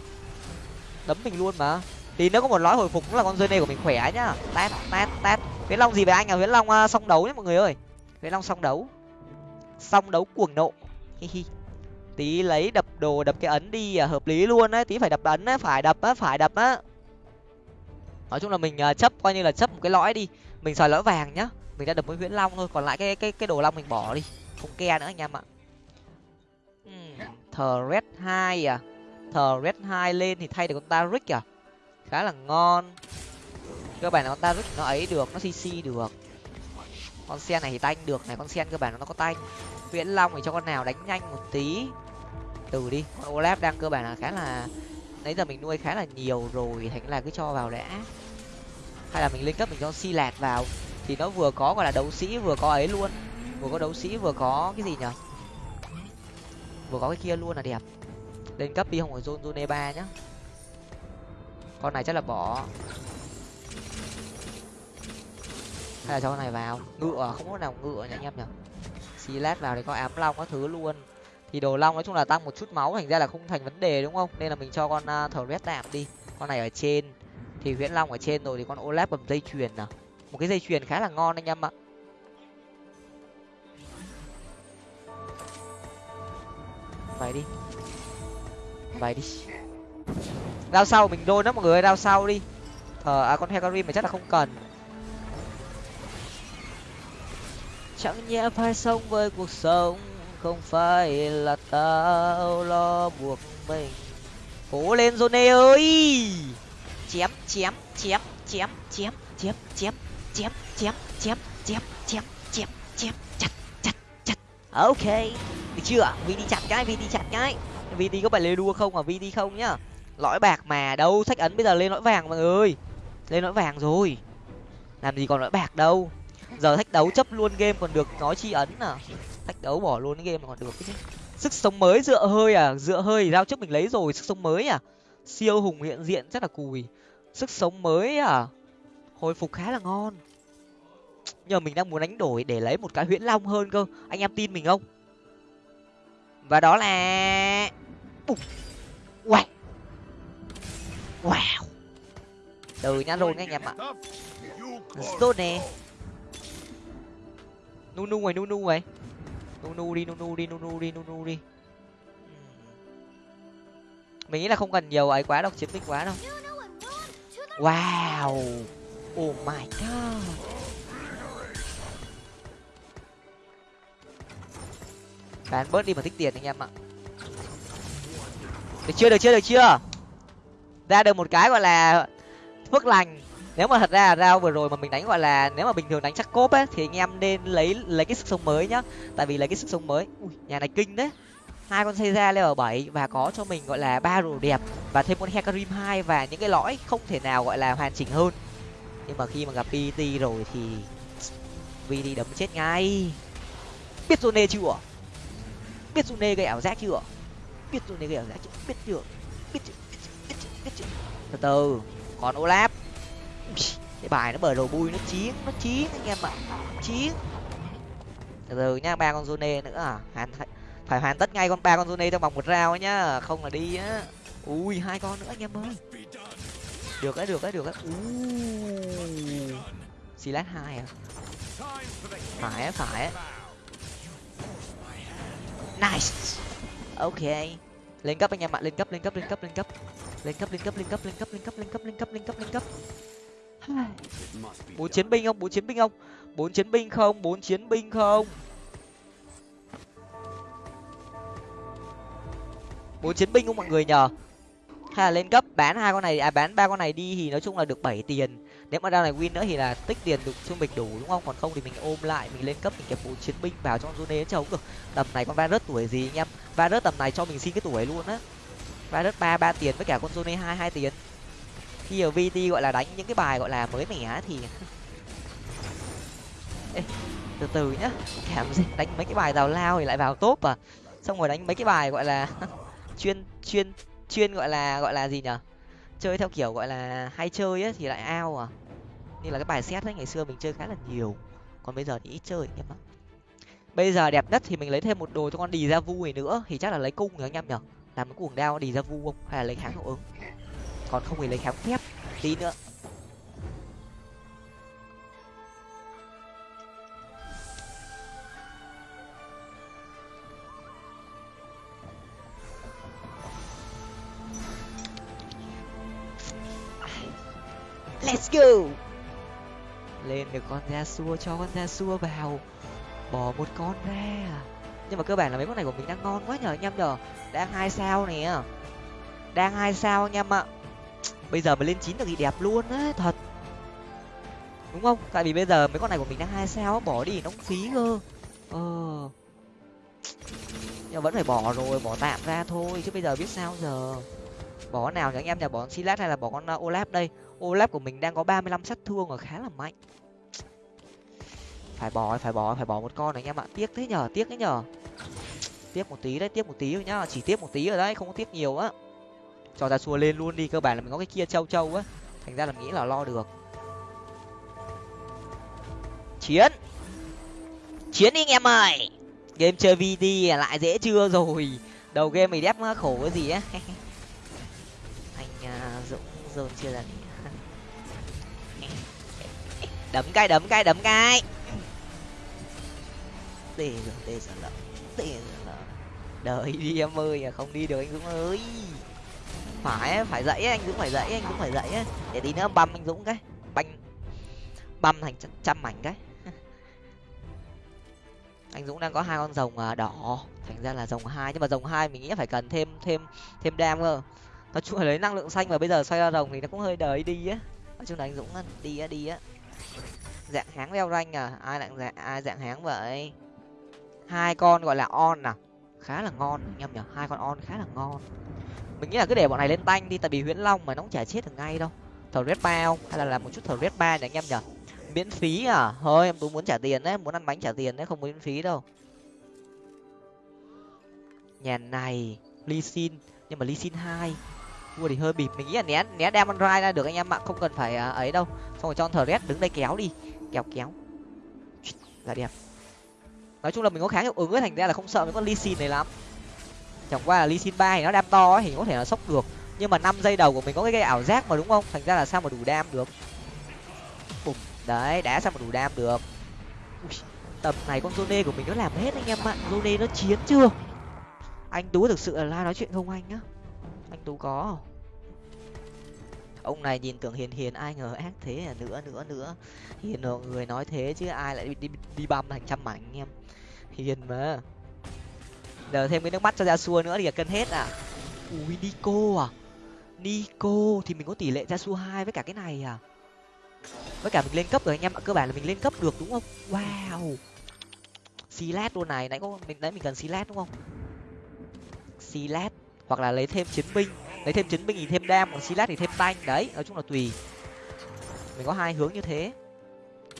Đấm mình luôn mà. Tí nữa có một lõi hồi phục cũng là con rơi này của mình khỏe nhá. Tát tát tát huyễn long gì về anh à? Huyễn long uh, song đấu nhé mọi người ơi. Huyễn long song đấu. Song đấu cuồng nộ. Hi hi tí lấy đập đồ đập cái ấn đi à, hợp lý luôn đấy tí phải đập ấn á phải đập á phải đập á. Nói chung là mình à, chấp coi như là chấp một cái lõi đi mình xài lõi vàng nhá mình đã đập với huyễn long thôi còn lại cái cái cái đồ long mình bỏ đi không ke nữa anh em ạ. Thờ red hai à thờ red hai lên thì thay được con taric à khá là ngon. Cơ bản là con taric nó ấy được nó cc được. Con sen này thì tanh được này con sen cơ bản nó có tanh. Nguyễn long thì cho con nào đánh nhanh một tí từ đi. Con olaf đang cơ bản là khá là, nãy giờ mình nuôi khá là nhiều rồi, thành là cứ cho vào đã. Hay là mình lên cấp mình cho si lạt vào, thì nó vừa có gọi là đấu sĩ vừa có ấy luôn. Vừa có đấu sĩ vừa có cái gì nhở vừa có cái kia luôn là đẹp. Lên cấp đi, không phải zone zone e ba nhá. Con này chắc là bỏ. Hay là cho con này vào. Ngựa, không có nào ngựa nhỉ anh em nhở Si lát vào thì có ám long có thứ luôn thì đồ long nói chung là tăng một chút máu thành ra là không thành vấn đề đúng không? Nên là mình cho con uh, thờ rét tạm đi. Con này ở trên. Thì huyễn long ở trên rồi thì con olaf bầm dây chuyền nào. Một cái dây chuyền khá là ngon anh em ạ. Vậy đi. Vậy đi. Đao sau mình đôi đó mọi người đao sau đi. Ờ à con hecarim mà chắc là không cần. Chẳng nhẽ phải sống với cuộc sống không phải là tao lo buộc mình cố lên Zone ơi chém chém chém chém chém chém chém chém chém chém chém chém chém chém chặt chặt chặt ok được chưa vi đi chặt cái vi đi chặt cái vi đi có phải lê đua không à vi đi không nhá lõi bạc mà đâu sách ấn bây giờ lên lõi vàng mọi người lên lõi vàng rồi làm gì còn lõi bạc đâu giờ thách đấu chấp luôn game còn được nói chi ấn à tách đấu bỏ luôn cái game còn được chứ. Sức sống mới dựa hơi à dựa hơi giao trước mình lấy rồi, sức sống mới à? Siêu hùng hiện diện rất là cùi. Sức sống mới à? Hồi phục khá là ngon. Nhưng mình đang muốn đánh đổi để lấy một cái huyễn long hơn cơ. Anh em tin mình không? Và đó là wow wow. Từ nhá rồi anh em ạ. Stone nè. Nu nu này nu nu này nu nu đi nu nu đi nu nu đi nu nu đi. Mình nghĩ là không cần nhiều ấy quá đâu chiến binh quá đâu. Wow. Oh my god. Bán bớt đi mà thích tiền anh em ạ. Được chưa được chưa được chưa? Ra được một cái gọi là phước lành nếu mà thật ra rao vừa rồi mà mình đánh gọi là nếu mà bình thường đánh chắc cốp ấy thì anh em nên lấy lấy cái sức sống mới nhá. Tại vì lấy cái sức sống mới ui nhà này kinh đấy. Hai con xây ra level bảy và có cho mình gọi là ba rùa đẹp và thêm con hecarim hai và những cái lõi không thể nào gọi là hoàn chỉnh hơn. Nhưng mà khi mà gặp pt rồi thì vt đấm chết ngay. Biết zone chưa? Biết zone gây ảo giác chưa? Biết zone gây ảo giác chưa? Biết chưa? Biết chưa? Biết chưa? Biết chưa, biết chưa. từ từ còn olaf cái bài nó bờ đầu bui nó chiến nó chiến anh em ạ chiến từ từ nhá ba con zone nữa à hoàn phải hoàn tất ngay con ba con zone trong vòng một rau nhá không là đi á ui hai con nữa anh em ơi được đấy được đấy được đấy xì lát hai à phải á phải á nice ok lên cấp anh em ạ lên cấp lên cấp lên cấp lên cấp lên cấp lên cấp lên cấp lên cấp lên cấp lên cấp lên cấp lên cấp lên cấp bốn chiến binh không? Bốn chiến binh không? Bốn chiến binh không? Bốn chiến binh không? Bốn chiến binh không mọi người nhờ? Hay là lên cấp bán hai con này à bán ba con này đi thì nói chung là được bảy tiền. Nếu mà ra này win nữa thì là tích tiền được trung bình đủ, đúng không? Còn không thì mình ôm lại, mình lên cấp, mình kẹp bốn chiến binh vào trong zone chống được. Tầm này con va rớt tuổi gì anh em? Va rớt tầm này cho mình xin cái tuổi luôn á. Va rớt ba ba tiền với cả con zone hai hai tiền khi ở vt gọi là đánh những cái bài gọi là mới mẻ thì Ê, từ từ nhá. Cảm gì đánh mấy cái bài tào lao thì lại vào top à. Xong rồi đánh mấy cái bài gọi là chuyên chuyên chuyên gọi là gọi là gì nhở? Chơi theo kiểu gọi là hay chơi ấy thì lại ao à. Như là cái bài xét ấy ngày xưa mình chơi khá là nhiều. Còn bây giờ thì ít chơi em ạ. Bây giờ đẹp nhất thì mình lấy thêm một đồ cho con đì ra vui nữa. Thì chắc là lấy cung rồi anh em nhở? Làm cái cuồng đao đì ra vu không? Hay là lấy kháng hiệu ứng? Còn không thì lấy kháng phép tí nữa. Let's go. Lên được con ra xua cho con ra xua vào. Bỏ một con ra. Nhưng mà cơ bản là mấy con này của mình đang ngon quá nhờ anh em nhờ. Đang hai sao nè. Đang hai sao anh em ạ bây giờ mà lên chín được thì đẹp luôn á, thật. Đúng không? Tại vì bây giờ mấy con này của mình đang hai sao bỏ đi nó cũng phí cơ. Ờ. Nhưng vẫn phải bỏ rồi, bỏ tạm ra thôi, chứ bây giờ biết sao giờ? Bỏ nào nhỉ, anh em nhỉ bỏ silat hay là bỏ con ờ, olap đây? Olap của mình đang có ba mươi lăm sát thương ở khá là mạnh. Phải bỏ phải bỏ phải bỏ một con này anh em ạ. Tiếc thế nhở tiếc thế nhở tiếc một tí đấy, tiếc một tí thôi nhá, chỉ tiếc một tí ở đấy, không có tiếc nhiều á cho ra xua lên luôn đi cơ bản là mình có cái kia châu châu á. Thành ra là nghĩ là lo được. Chiến! Chiến đi anh em ơi! Game chơi vd lại dễ chưa rồi? Đầu game mày đép khổ cái gì á? Anh uh, dũng dồn chưa là đấm cái đấm cái đấm cái. Tê rồi tê sợ lợn tê sợ lợn đợi đi em ơi à, không đi được anh dũng ơi phải phải dậy anh dũng phải dậy anh dũng phải dậy để tí nữa băm anh dũng cái. Banh. Băm thành trăm mảnh cái. Anh dũng đang có hai con rồng à, đỏ. Thành ra là rồng hai, nhưng mà rồng hai mình nghĩ phải cần thêm thêm thêm đam cơ. Nói chung là lấy năng lượng xanh và bây giờ xoay ra rồng thì nó cũng hơi đời đi á. Nói chung là anh dũng đi á đi á. Dạng háng leo ranh à? Ai dạng dạng, ai dạng háng vậy? Hai con gọi là on à? Khá là ngon nhầm nhở hai con on khá là ngon mình nghĩ là cứ để bọn này lên tanh đi, tại vì huyễn long mà nó cũng chả chết được ngay đâu. Thờ red ba không? Hay là làm một chút thờ red ba nhỉ anh em nhở miễn phí à? Thôi, em tú muốn trả tiền đấy, muốn ăn bánh trả tiền đấy, không miễn phí đâu. Nhà này ly xin nhưng mà ly xin hai. Mua thì hơi bịp. Mình nghĩ là né né đem ăn ra được anh em ạ. Không cần phải à, ấy đâu. Xong rồi cho thờ red đứng đây kéo đi. Kéo kéo. Là đẹp. Nói chung là mình có khá hiệu ứng ấy, thành ra là không sợ mấy con ly xin này lắm chẳng qua là ly Sin ba thì nó đam to ấy thì có thể là sốc được. Nhưng mà năm giây đầu của mình có cái gây ảo giác mà đúng không? Thành ra là sao mà đủ đam được? Bùm đấy đá sao mà đủ đam được? Ui, tầm này con Zone của mình nó làm hết anh em ạ. Zone nó chiến chưa? Anh tú thực sự là la nói chuyện không anh nhá, anh tú có ông này nhìn tưởng hiền hiền ai ngờ ác thế à? Nữa nữa nữa. Hiền người nói thế chứ ai lại đi đi, đi băm thành trăm mảnh anh em. Hiền mà giờ thêm cái nước mắt cho ra xua nữa thì là cân hết à? Ui, nico à? Nico, thì mình có tỷ lệ ra xua hai với cả cái này à? Với cả mình lên cấp rồi anh em ạ, cơ bản là mình lên cấp được đúng không? Wow! Silat luôn này, nãy có mình nãy mình cần silat đúng không? Silat hoặc là lấy thêm chiến binh. Lấy thêm chiến binh thì thêm đam, còn silat thì thêm tanh. Đấy, nói chung là tùy. Mình có hai hướng như thế.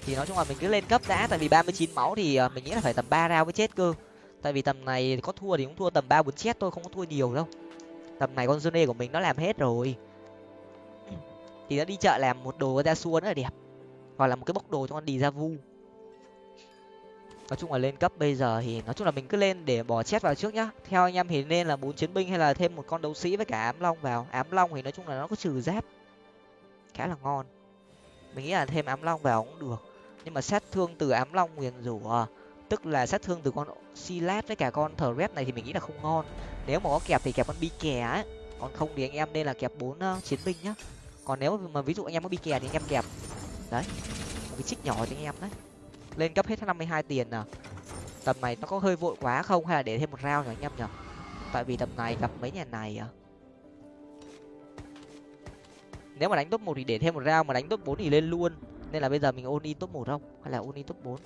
Thì nói chung là mình cứ lên cấp đã, tại vì ba mươi chín máu thì ờ, mình nghĩ là phải tầm ba rau mới chết cơ tại vì tầm này có thua thì cũng thua tầm ba bốn chết thôi, không có thua nhiều đâu. Tầm này con Zone của mình nó làm hết rồi. Thì nó đi chợ làm một đồ ra xua nữa là đẹp. Hoặc là một cái bốc đồ cho con đi ra vu. Nói chung là lên cấp bây giờ thì nói chung là mình cứ lên để bỏ chết vào trước nhá. Theo anh em thì nên là bốn chiến binh hay là thêm một con đấu sĩ với cả ám long vào. Ám long thì nói chung là nó có trừ giáp. Khá là ngon. Mình nghĩ là thêm ám long vào cũng được. Nhưng mà sát thương từ ám long nguyền rủa tức là sát thương từ con silat với cả con thờ red này thì mình nghĩ là không ngon. Nếu mà có kẹp thì kẹp con bi kè ấy còn không thì anh em nên là kẹp bốn uh, chiến binh nhá. Còn nếu mà ví dụ anh em có bi kè thì anh em kẹp đấy một cái chích nhỏ cho anh em đấy. Lên cấp hết năm mươi hai tiền à tầm này nó có hơi vội quá không? Hay là để thêm một rau nhỉ anh em nhở tại vì tầm này gặp mấy nhà này à? Nếu mà đánh top một thì để thêm một rau mà đánh top bốn thì lên luôn. Nên là bây giờ mình ôn in top một không? Hay là ôn in top bốn?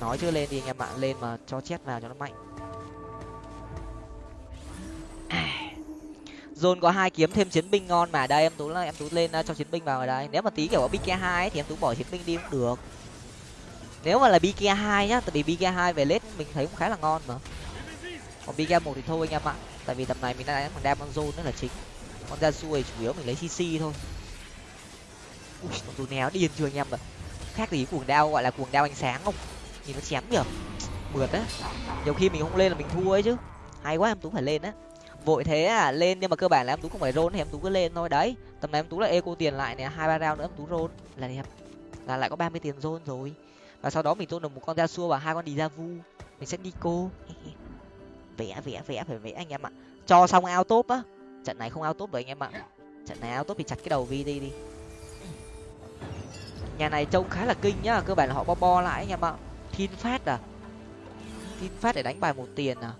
Nói chưa lên đi anh em ạ, lên mà cho chết vào cho nó mạnh. Zone có hai kiếm, thêm chiến binh ngon mà. Đây, em tú là em tú lên à, cho chiến binh vào ở đây nếu mà tí kiểu có bk hai thì em tú bỏ chiến binh đi cũng được. Nếu mà là bk hai nhá, tại vì bk hai về lết mình thấy cũng khá là ngon mà. Còn bk một thì thôi anh em ạ, tại vì tầm này mình đang đánh bằng con zone nữa là chính. Con ra xuôi chủ yếu mình lấy cc thôi. Ui, con tú néo điên chưa anh em ạ. Khác gì cuồng đao, gọi là cuồng đao ánh sáng không? Nhìn nó chém nhở? Mượt á. Nhiều khi mình không lên là mình thua ấy chứ. Hay quá, em tú phải lên á. Vội thế à lên nhưng mà cơ bản là em tú không phải rôn thì em tú cứ lên thôi. Đấy, tầm này em tú là eco tiền lại này, hai, ba round nữa em tú rôn. Là đẹp. Là lại có ba mươi tiền rôn rồi. Và sau đó mình rôn được một con da xua và hai con đi ra vu. Mình sẽ đi cô. Vẽ vẽ vẽ, phải vẽ anh em ạ. Cho xong ao top á. Trận này không ao top rồi anh em ạ. Trận này ao top thì chặt cái đầu vi đi đi. Nhà này trông khá là kinh nhá. Cơ bản là họ bo bo lại anh em ạ thiên phát à? Thiên phát để đánh bài một tiền à?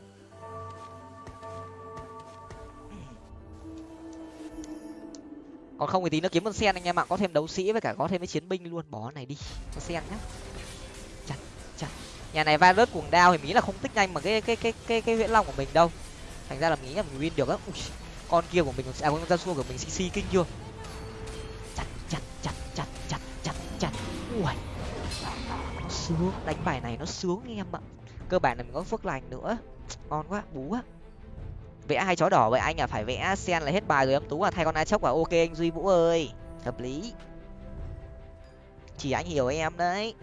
Còn không thì tí nó kiếm con sen anh em ạ, có thêm đấu sĩ với cả có thêm cái chiến binh luôn. Bỏ này đi con sen nhá. Chặt chặt. Nhà này va rớt cuồng đao thì nghĩ là không tích nhanh mà cái cái cái cái cái huyễn long của mình đâu. Thành ra là mình nghĩ là mình win được á. Con kia của mình à con gia xua của mình cc kinh chưa? Chặt chặt chặt chặt chặt chặt chặt. Ui sướng đánh bài này nó sướng anh em ạ. Cơ bản là mình có phước lành nữa. Ngon quá bú á vẽ hai chó đỏ vậy anh à phải vẽ sen là hết bài rồi em tú à. Thay con ai chốc à ok anh duy vũ ơi. Hợp lý. Chỉ anh hiểu em đấy.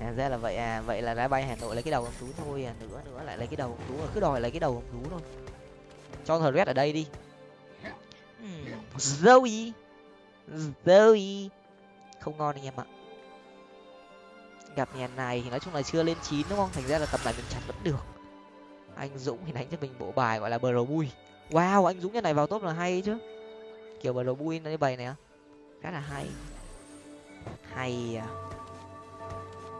À, ra là vậy à vậy là ra bay hà nội lấy cái đầu ông tú thôi à. Nữa nữa lại lấy cái đầu ông tú à. Cứ đòi lấy cái đầu ông tú thôi. Cho thờ red ở đây đi. Zoe. Zoe. Không ngon anh em ạ gặp nhà này thì nói chung là chưa lên chín đúng không? Thành ra là tầm này mình chặt vẫn được. Anh dũng thì đánh cho mình bộ bài gọi là bờ bui. Wow anh dũng nhà này vào top là hay chứ. Kiểu bờ bui nó như bày này khá là hay. Hay à.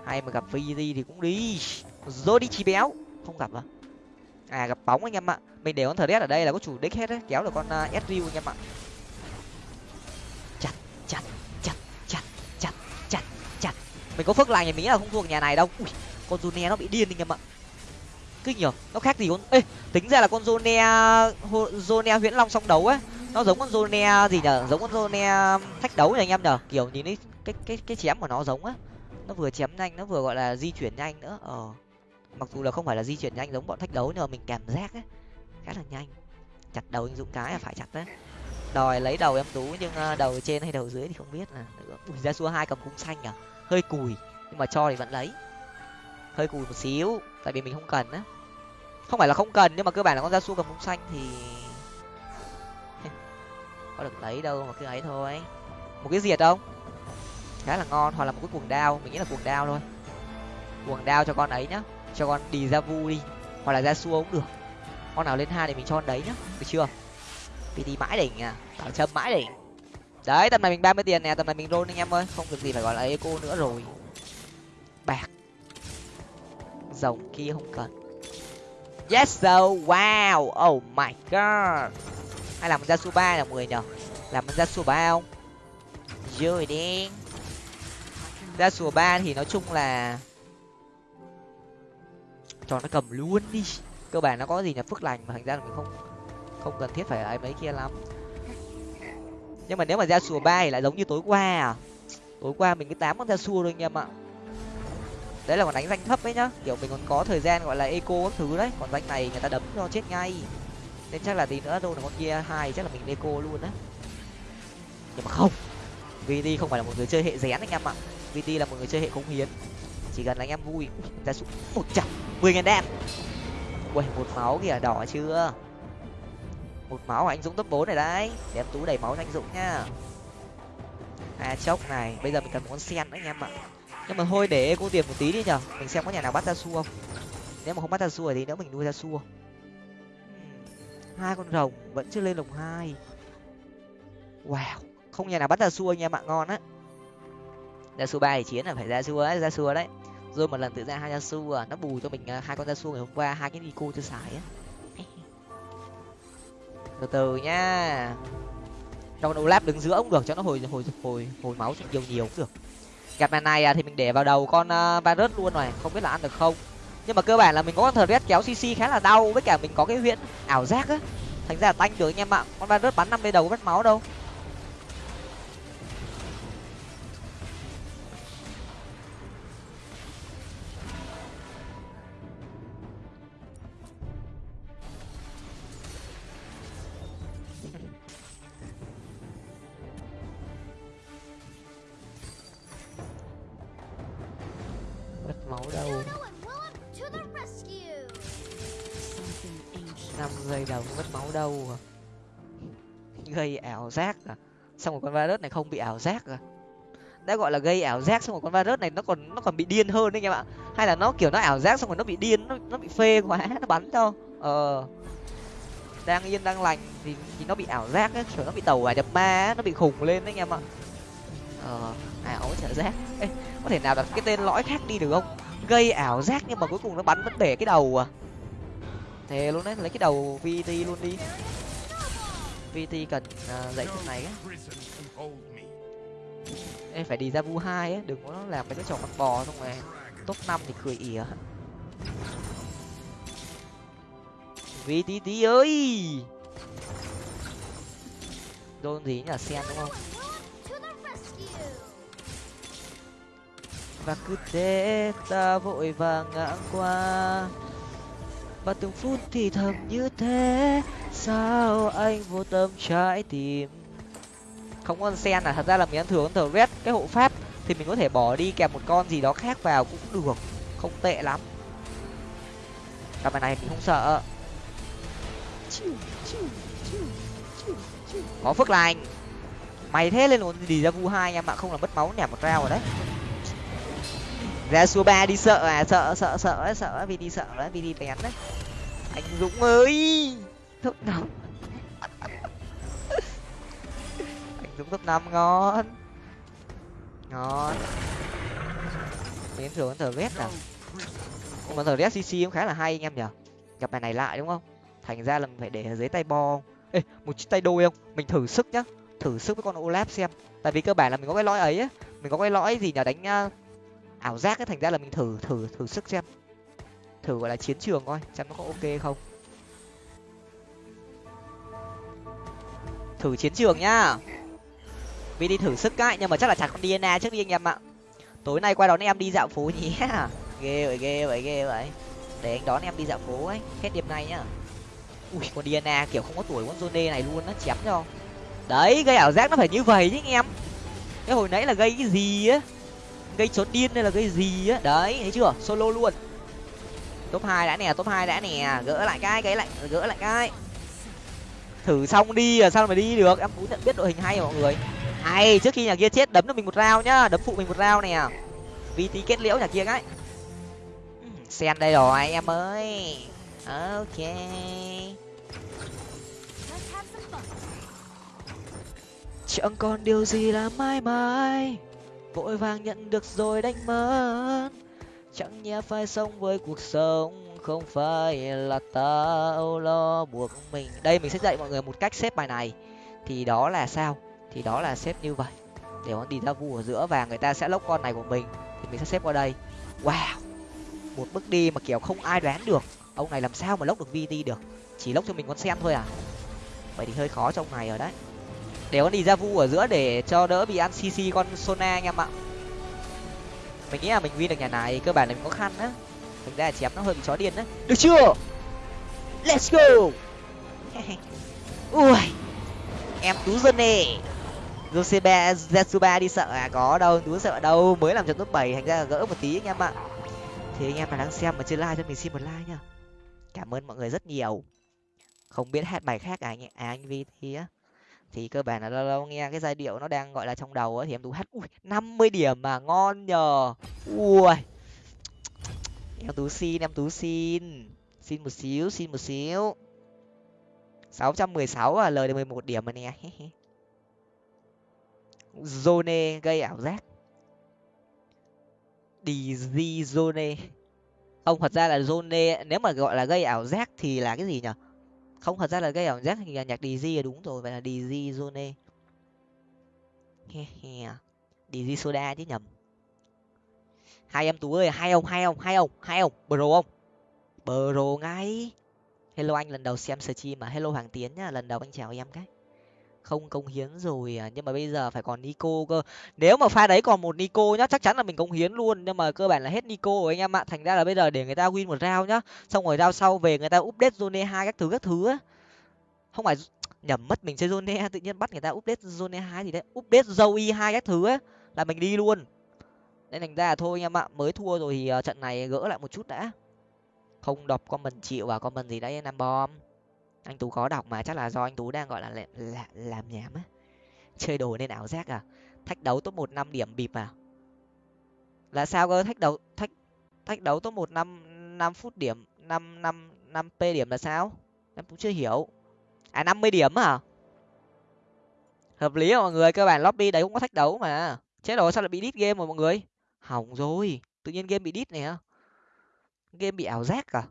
hay mà gặp vd thì cũng đi. Rồi đi chi béo. Không gặp à? À gặp bóng anh em ạ. Mình để con thờ ở đây là có chủ đích hết đấy. Kéo được con uh, s anh em ạ. chặt mình có phước lành thì mình nghĩ là không thuộc nhà này đâu. Ui, con Zone nó bị điên anh em ạ. Kinh nhở? Nó khác gì con? Ê tính ra là con Zone Zone huyễn long song đấu ấy nó giống con Zone gì nhở? Giống con Zone um, thách đấu này anh em nhở? Kiểu nhìn ấy cái cái cái chém của nó giống á. Nó vừa chém nhanh nó vừa gọi là di chuyển nhanh nữa. Ờ mặc dù là không phải là di chuyển nhanh giống bọn thách đấu nhưng mà mình cảm giác ấy khá là nhanh. Chặt đầu anh dũng cái là phải chặt đấy. Đòi lấy đầu em tú nhưng ờ, đầu trên hay đầu dưới thì không biết là ui ra xua hai cầm cung xanh à hơi cùi, nhưng mà cho thì vẫn lấy. Hơi cùi một xíu, tại vì mình không cần á. Không phải là không cần, nhưng mà cơ bản là con ra xua cầm bông xanh thì có được lấy đâu mà cứ ấy thôi. Một cái diệt không? Khá là ngon, hoặc là một cái cuồng đao, mình nghĩ là cuồng đao thôi. Cuồng đao cho con ấy nhá, cho con đi ra vu đi, hoặc là ra xua cũng được. Con nào lên hai thì mình cho con đấy nhá, được chưa? Vì đi mãi đỉnh à bảo châm mãi đỉnh đấy, tầm này mình ba mươi tiền nè, tầm này mình roll anh em ơi. Không được gì phải gọi là eco nữa rồi. Bạc. Rồng kia không cần. Yes so wow. Oh my god. Hay làm ra su ba là mười nhở làm ra su ba không? Rồi đi. Ra sùa ba thì nói chung là cho nó cầm luôn đi. Cơ bản nó có gì là phước lành mà thành ra là mình không không cần thiết phải ấy mấy kia lắm nhưng mà nếu mà ra sùa ba thì lại giống như tối qua à? Tối qua mình cứ tám con ra sùa thôi anh em ạ. Đấy là còn đánh danh thấp ấy nhá. Kiểu mình còn có thời gian gọi là eco các thứ đấy. Còn danh này người ta đấm cho chết ngay. Nên chắc là tí nữa đâu là con kia hai chắc là mình eco luôn á. Nhưng mà không. Vd không phải là một người chơi hệ rén anh em ạ. Vt là một người chơi hệ cống hiến. Chỉ cần là anh em vui ra súng một trăm, mười ngàn đen. Quẩy một máu kìa, đỏ chưa? Một máu anh dũng top bốn này đấy. Để em tú đầy máu cho anh dũng nhá. A à, chốc này bây giờ mình cần một con sen đấy anh em ạ. Nhưng mà thôi để cô tiền một tí đi nhở. Mình xem có nhà nào bắt ra xua không. Nếu mà không bắt ra xua thì nữa mình nuôi ra xua. Hai con rồng vẫn chưa lên lồng hai. Wow không nhà nào bắt ra xua anh em ạ ngon á. Ra su ba thì chiến là phải ra xua ấy ra xua đấy. Rồi một lần tự ra hai ra su nó bù cho mình à, hai con ra su ngày hôm qua hai cái nico chưa xài á từ từ nhá trong đầu lap đứng giữa cũng được cho nó hồi hồi hồi hồi máu nhiều nhiều cũng được. Gặp màn này à, thì mình để vào đầu con ờ, uh, virus luôn này không biết là ăn được không? Nhưng mà cơ bản là mình có con thờ kéo cc khá là đau với cả mình có cái huyễn ảo giác á. Thành ra là tanh được anh em ạ. Con virus bắn năm mươi đầu mất máu đâu. Đâu năm giây đầu mất máu đâu à gây ảo giác à? Xong rồi con virus này không bị ảo giác à? Đã gọi là gây ảo giác xong rồi con virus này nó còn nó còn bị điên hơn đấy anh em ạ hay là nó kiểu nó ảo giác xong rồi nó bị điên nó nó bị phê quá nó bắn cho ờ. Đang yên đang lành thì thì nó bị ảo giác ấy kiểu nó bị tàu hỏa nhập ma nó bị khùng lên đấy anh em ạ ờ ảo trở giác. Ê, có thể nào đặt cái tên lõi khác đi được không gây ảo giác nhưng mà cuối cùng nó bắn vẫn bể cái đầu à. Thề luôn đấy lấy cái đầu vt luôn đi. Vt cần uh, dãy phần này á. Em phải đi ra vu hai á đừng có làm mấy cái trò con bò xong rồi. Top năm thì cười ỉa. Vtt ơi. Đôn gì nhỉ? Sen đúng không? Và cứ thế ta vội vàng ngã qua. Và từng phút thì thầm như thế, sao anh vô tâm trái tim? Không con sen à thật ra là mình ăn thường thờ red, cái hộ pháp, thì mình có thể bỏ đi kèm một con gì đó khác vào cũng được, không tệ lắm. Cặp này mình không sợ. Có phước lành. Mày thế lên luôn đi ra vu hai em ạ không là mất máu nẻ một rau rồi đấy ra số ba đi, sợ à sợ sợ sợ sợ, vì đi sợ đấy vì đi bén đấy anh dũng ơi! Top năm. Anh dũng top năm, ngon. Ngon. Đến rồi con thờ vét à con thờ vét cc cũng khá là hay anh em nhở gặp bài này lại đúng không? Thành ra là mình phải để ở dưới tay bo ê, một chiếc tay đôi không? Mình thử sức nhá. Thử sức với con olap xem. Tại vì cơ bản là mình có cái lõi ấy á. Mình có cái lõi gì nhở đánh à, ảo giác ấy, thành ra là mình thử thử thử sức xem. Thử, gọi là, chiến trường coi, xem nó có ok không. Thử chiến trường nhá. Vì đi thử sức cái, nhưng mà chắc là chặt con dna trước đi anh em ạ. Tối nay qua đón em đi dạo phố nhé ghê vậy ghê vậy ghê vậy. Để anh đón em đi dạo phố ấy, hết đêm nay nhá. Ui, con diana kiểu không có tuổi, con zone này luôn nó chém cho. Đấy gây ảo giác nó phải như vậy chứ anh em. Cái hồi nãy là gây cái gì á? Gây trốn điên hay là gây gì á? Đấy, thấy chưa? Solo luôn. Top hai đã nè, top hai đã nè. Gỡ lại cái cái lại, gỡ lại cái. Thử xong đi à sao mà đi được? Em cũng nhận biết đội hình hay mọi người. Hay, trước khi nhà kia chết, đấm cho mình một rau nhá. Đấm phụ mình một rau nè. Vt kết liễu nhà kia cái. Sen đây rồi, em ơi. Ok. Chẳng còn điều gì là mãi mãi? Vội vàng nhận được rồi đánh mất. Chẳng nhẽ phải sống với cuộc sống, không phải là tao lo buộc mình. Đây, mình sẽ dạy mọi người một cách xếp bài này. Thì đó là sao? Thì đó là xếp như vậy. Để con đi ra vu ở giữa và người ta sẽ lốc con này của mình. Thì mình sẽ xếp qua đây. Wow! Một bước đi mà, kiểu, không ai đoán được. Ông này làm sao mà lốc được vt được? Chỉ lốc cho mình con sen thôi à? Vậy thì hơi khó trong này rồi đấy để con đi ra vu ở giữa để cho đỡ bị ăn cc con sona anh em ạ. Mình nghĩ là mình win được nhà này, cơ bản là mình có khăn á. Thực ra chém nó hơi bị chó điên đấy được chưa? Let's go! Ui! Em tú dân nè. Joseba Zetsuba đi sợ à? Có đâu tú sợ đâu. Mới làm trận top bảy, thành ra là gỡ một tí anh em ạ. Thì anh em mà đang xem mà chưa like cho mình xin một like nha cảm ơn mọi người rất nhiều. Không biết hát bài khác à anh à anh vi thì á thì cơ bản là lâu lâu nghe cái giai điệu nó đang, gọi là, trong đầu ấy thì em tú hát, ui, năm mươi điểm mà ngon nhờ. Ui em tú xin, em tú xin. Xin một xíu, xin một xíu. Sáu trăm mười sáu à lời được mười một điểm mà nè. Zone, gây ảo giác. Dizzy zone. Ông thật ra là zone, nếu mà gọi là gây ảo giác thì là cái gì nhở không, thật ra là gây ảo giác thì là nhạc DJ là đúng rồi, vậy là DJ zone. DJ soda chứ nhầm. Hai em tú ơi, hai ông hai ông hai ông hai ông. Bro ông bro ngay. Hello anh, lần đầu xem stream mà. Hello hoàng tiến nhá lần đầu anh chào em cái không công hiến rồi à nhưng mà bây giờ phải còn nico cơ. Nếu mà pha đấy còn một nico nhá, chắc chắn là mình công hiến luôn, nhưng mà cơ bản là hết nico rồi anh em ạ. Thành ra là bây giờ để người ta win một round nhá, xong rồi round sau về người ta update zone hai các thứ các thứ á. Không phải nhầm, mất mình chơi zone tự nhiên bắt người ta update zone hai gì đấy, update zoe hai các thứ á, là mình đi luôn. Nên thành ra là thôi anh em ạ, mới thua rồi thì ờ, trận này gỡ lại một chút đã. Không đọc comment chịu vào comment gì đấy năm bom anh tú khó đọc mà chắc là do anh tú đang gọi là, là, là làm nhảm á. Chơi đồ nên ảo giác à? Thách đấu top một năm điểm bịp à? Là sao cơ? Thách đấu thách thách đấu top một năm năm phút điểm năm năm năm p điểm là sao? Em cũng chưa hiểu. À năm mươi điểm à hợp lý à mọi người cơ bản lobby đấy cũng có thách đấu mà. Chết rồi sao lại bị đít game rồi mọi người? Hỏng rồi tự nhiên game bị đít này hả? game bị ảo giác à?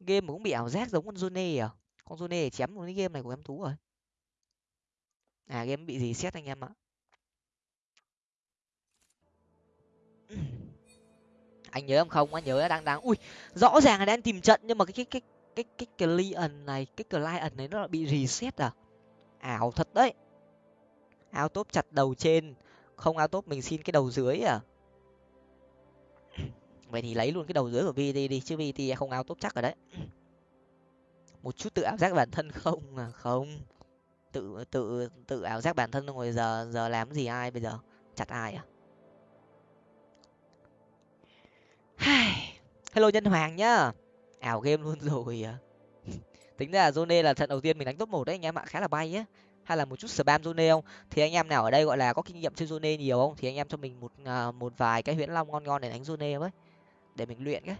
Game mà cũng bị ảo giác giống con Zone à? Con Zone chém một cái game này của em tú rồi. À game bị gì xét anh em ạ? Anh nhớ em không? Anh nhớ đang đang, ui, rõ ràng là đang tìm trận nhưng mà cái cái cái cái cái client này, cái client này nó bị reset à? Ảo thật đấy. Áo top chặt đầu trên, không áo top mình xin cái đầu dưới à? Vậy thì lấy luôn cái đầu dưới của vt đi chứ vt không áo top chắc rồi đấy. một chút tự ảo giác bản thân không? À không. Tự tự tự ảo giác bản thân rồi giờ giờ làm gì ai bây giờ? Chặt ai à? Hello nhân hoàng nhá. Ảo game luôn rồi à. Tính ra là zone là trận đầu tiên mình đánh top một đấy, anh em ạ, khá là bay á hay là một chút spam zone không? Thì anh em nào ở đây gọi là có kinh nghiệm chơi zone nhiều không? Thì anh em cho mình một à, một vài cái huyễn long ngon ngon để đánh zone với để mình luyện cái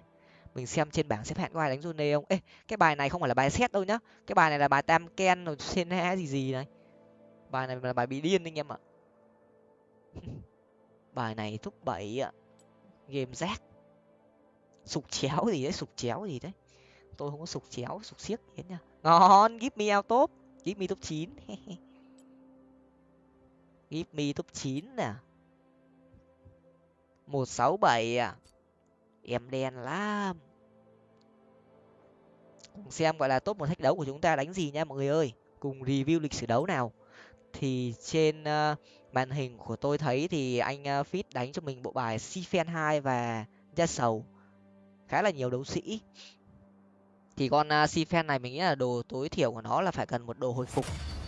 mình xem trên bảng xếp hạng có ai đánh zone không? Ê, cái bài này không phải là bài xét đâu nhá. Cái bài này là bài tam ken rồi sen há gì gì này. Bài này là bài bị điên anh em ạ. Bài này thúc bảy ạ. Game rác. Sục chéo gì đấy, sục chéo gì đấy. Tôi không có sục chéo, sục xiếc gì hết nha. Ngon, give me out top. Give me top chín. Give me top chín nè. Một sáu bảy à em đen lắm xem gọi là top một thách đấu của chúng ta đánh gì nha mọi người ơi. Cùng review lịch sử đấu nào. Thì trên uh, màn hình của tôi thấy thì anh ờ, uh, fit đánh cho mình bộ bài sifen hai và gia sầu. Khá là nhiều đấu sĩ. Thì con uh, sifen này mình nghĩ là đồ tối thiểu của nó là phải cần một đồ hồi phục.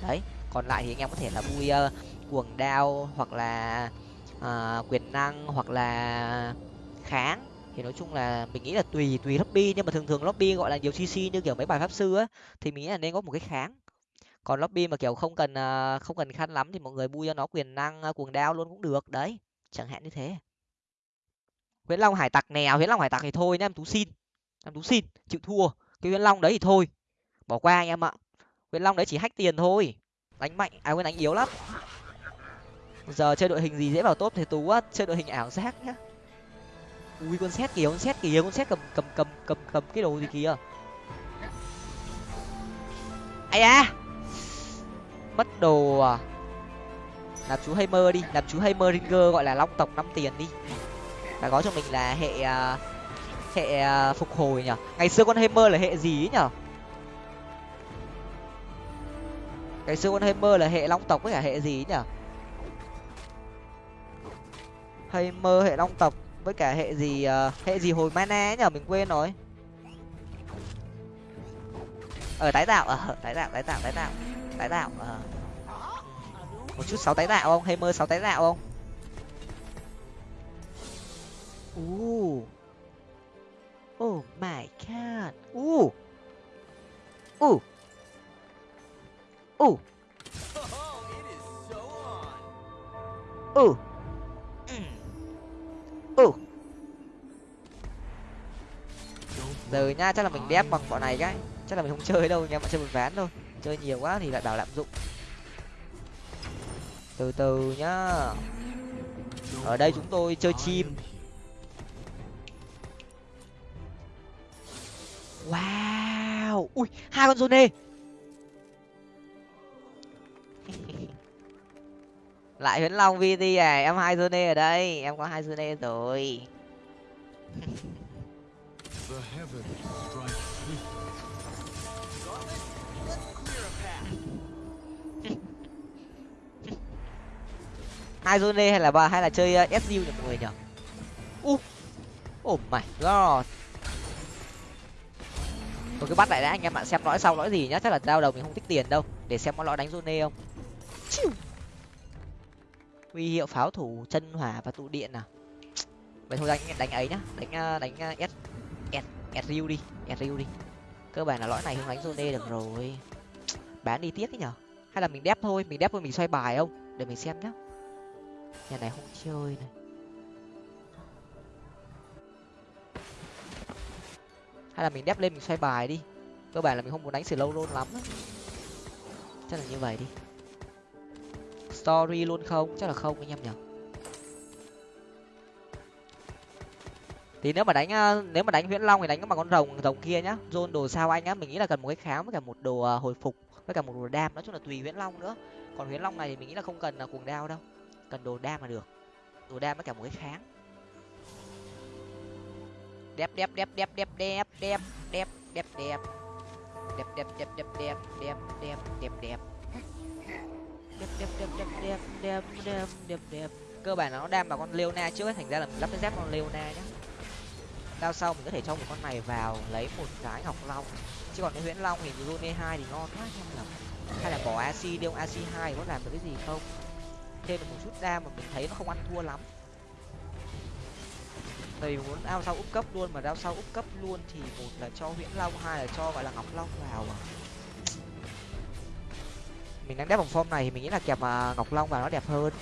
Đấy còn lại thì anh em có thể là vui uh, cuồng đao hoặc là uh, quyền năng hoặc là kháng thì nói chung là mình nghĩ là tùy tùy lobby. Nhưng mà thường thường lobby gọi là nhiều cc như kiểu mấy bài pháp sư á, thì mình nghĩ là nên có một cái kháng. Còn lobby mà kiểu không cần à, không cần khăn lắm thì mọi người bui cho nó quyền năng à, cuồng đao luôn cũng được. Đấy, chẳng hạn như thế. Huyễn long hải tặc nèo, huyễn long hải tặc thì thôi nhá, em tú xin. Em tú xin, chịu thua. Cái huyễn long đấy thì thôi, bỏ qua anh em ạ. Huyễn long đấy chỉ hách tiền thôi. Đánh mạnh à quên, đánh yếu lắm. Giờ chơi đội hình gì dễ vào tốt thì tú á, chơi đội hình ảo giác nhá ui con xét kìa, con xét kìa, con xét cầm cầm cầm cầm cầm cái đồ gì kìa. Ai à mất đồ à. Làm chú Hammer đi, làm chú Hammer Ringer gọi là long tộc năm tiền đi. Và có cho mình là hệ à, hệ à, phục hồi nhở ngày xưa con Hammer là hệ gì ấy nhở ngày xưa con Hammer là hệ long tộc với cả hệ gì ấy nhở Hammer hệ long tộc với cả hệ gì uh, hệ gì hồi mana nhở? Mình quên rồi. Ở tái tạo ở tái tạo tái tạo tái tạo tái tạo ờ. Một chút sáu tái tạo không? Hay mơ sáu tái tạo không? Uh oh my god. U u u u ừ giờ nha, chắc là mình đép bằng bọn này cái. Chắc là mình không chơi đâu nha mà chơi một ván thôi. Chơi nhiều quá thì lại bảo lạm dụng. Từ từ nhá. Ở đây chúng tôi chơi chim. Wow! Ui, hai con zone lại huyễn long vt à em hai zone ở đây em có hai zone rồi. Hai zone hay là ba hay là chơi uh, su nhỉ mọi người nhỉ? U. Oh my god. Tôi cứ bắt lại đã anh em bạn xem lõi sau lõi gì nhá. Chắc là đau đầu mình không thích tiền đâu. Để xem có lõi đánh zone không huy hiệu pháo thủ chân hỏa và tụ điện nào? Vậy thôi, đánh đánh ấy nhá. Đánh à, đánh à, s s s riu đi, s riu đi. Cơ bản là lõi này không đánh zone được rồi. Bán đi tiếc ấy nhở? Hay là mình đép thôi, mình đép thôi, mình xoay bài không? Để mình xem nhá. Nhà này không chơi này. Hay là mình đép lên mình xoay bài đi. Cơ bản là mình không muốn đánh sự lâu luôn lắm chắc là như vậy đi story luôn không chắc là không anh em nhỉ? thì nếu mà đánh nếu mà đánh huyễn long thì đánh bằng con rồng rồng kia nhá zone đồ sao anh á mình nghĩ là cần một cái kháng với cả một đồ hồi phục với cả một đồ đam nói chung là tùy huyễn long nữa còn huyễn long này thì mình nghĩ là không cần là cuồng đao đâu cần đồ đam là được đồ đam với cả một cái kháng đẹp đẹp đẹp đẹp đẹp đẹp đẹp đẹp đẹp đẹp đẹp đẹp đẹp đẹp đẹp đẹp đẹp đẹp đẹp đẹp đẹp đẹp đẹp đẹp đẹp đẹp đẹp đẹp cơ bản là nó đam vào con leona trước ấy thành ra là mình lắp cái dép con leona nhá đao sau mình có thể cho một con này vào lấy một cái ngọc long chứ còn cái huyễn long thì Rune hai thì ngon quá em là hay là bỏ ac đi ông ac hai có làm được cái gì không thêm một chút đam mà mình thấy nó không ăn thua lắm tại vì muốn ao sau úp cấp luôn mà đao sau úp cấp luôn thì một là cho huyễn long hai là cho gọi là ngọc long vào à mình đang đép vòng form này thì mình nghĩ là kẹp uh, à, ngọc long vào nó đẹp hơn.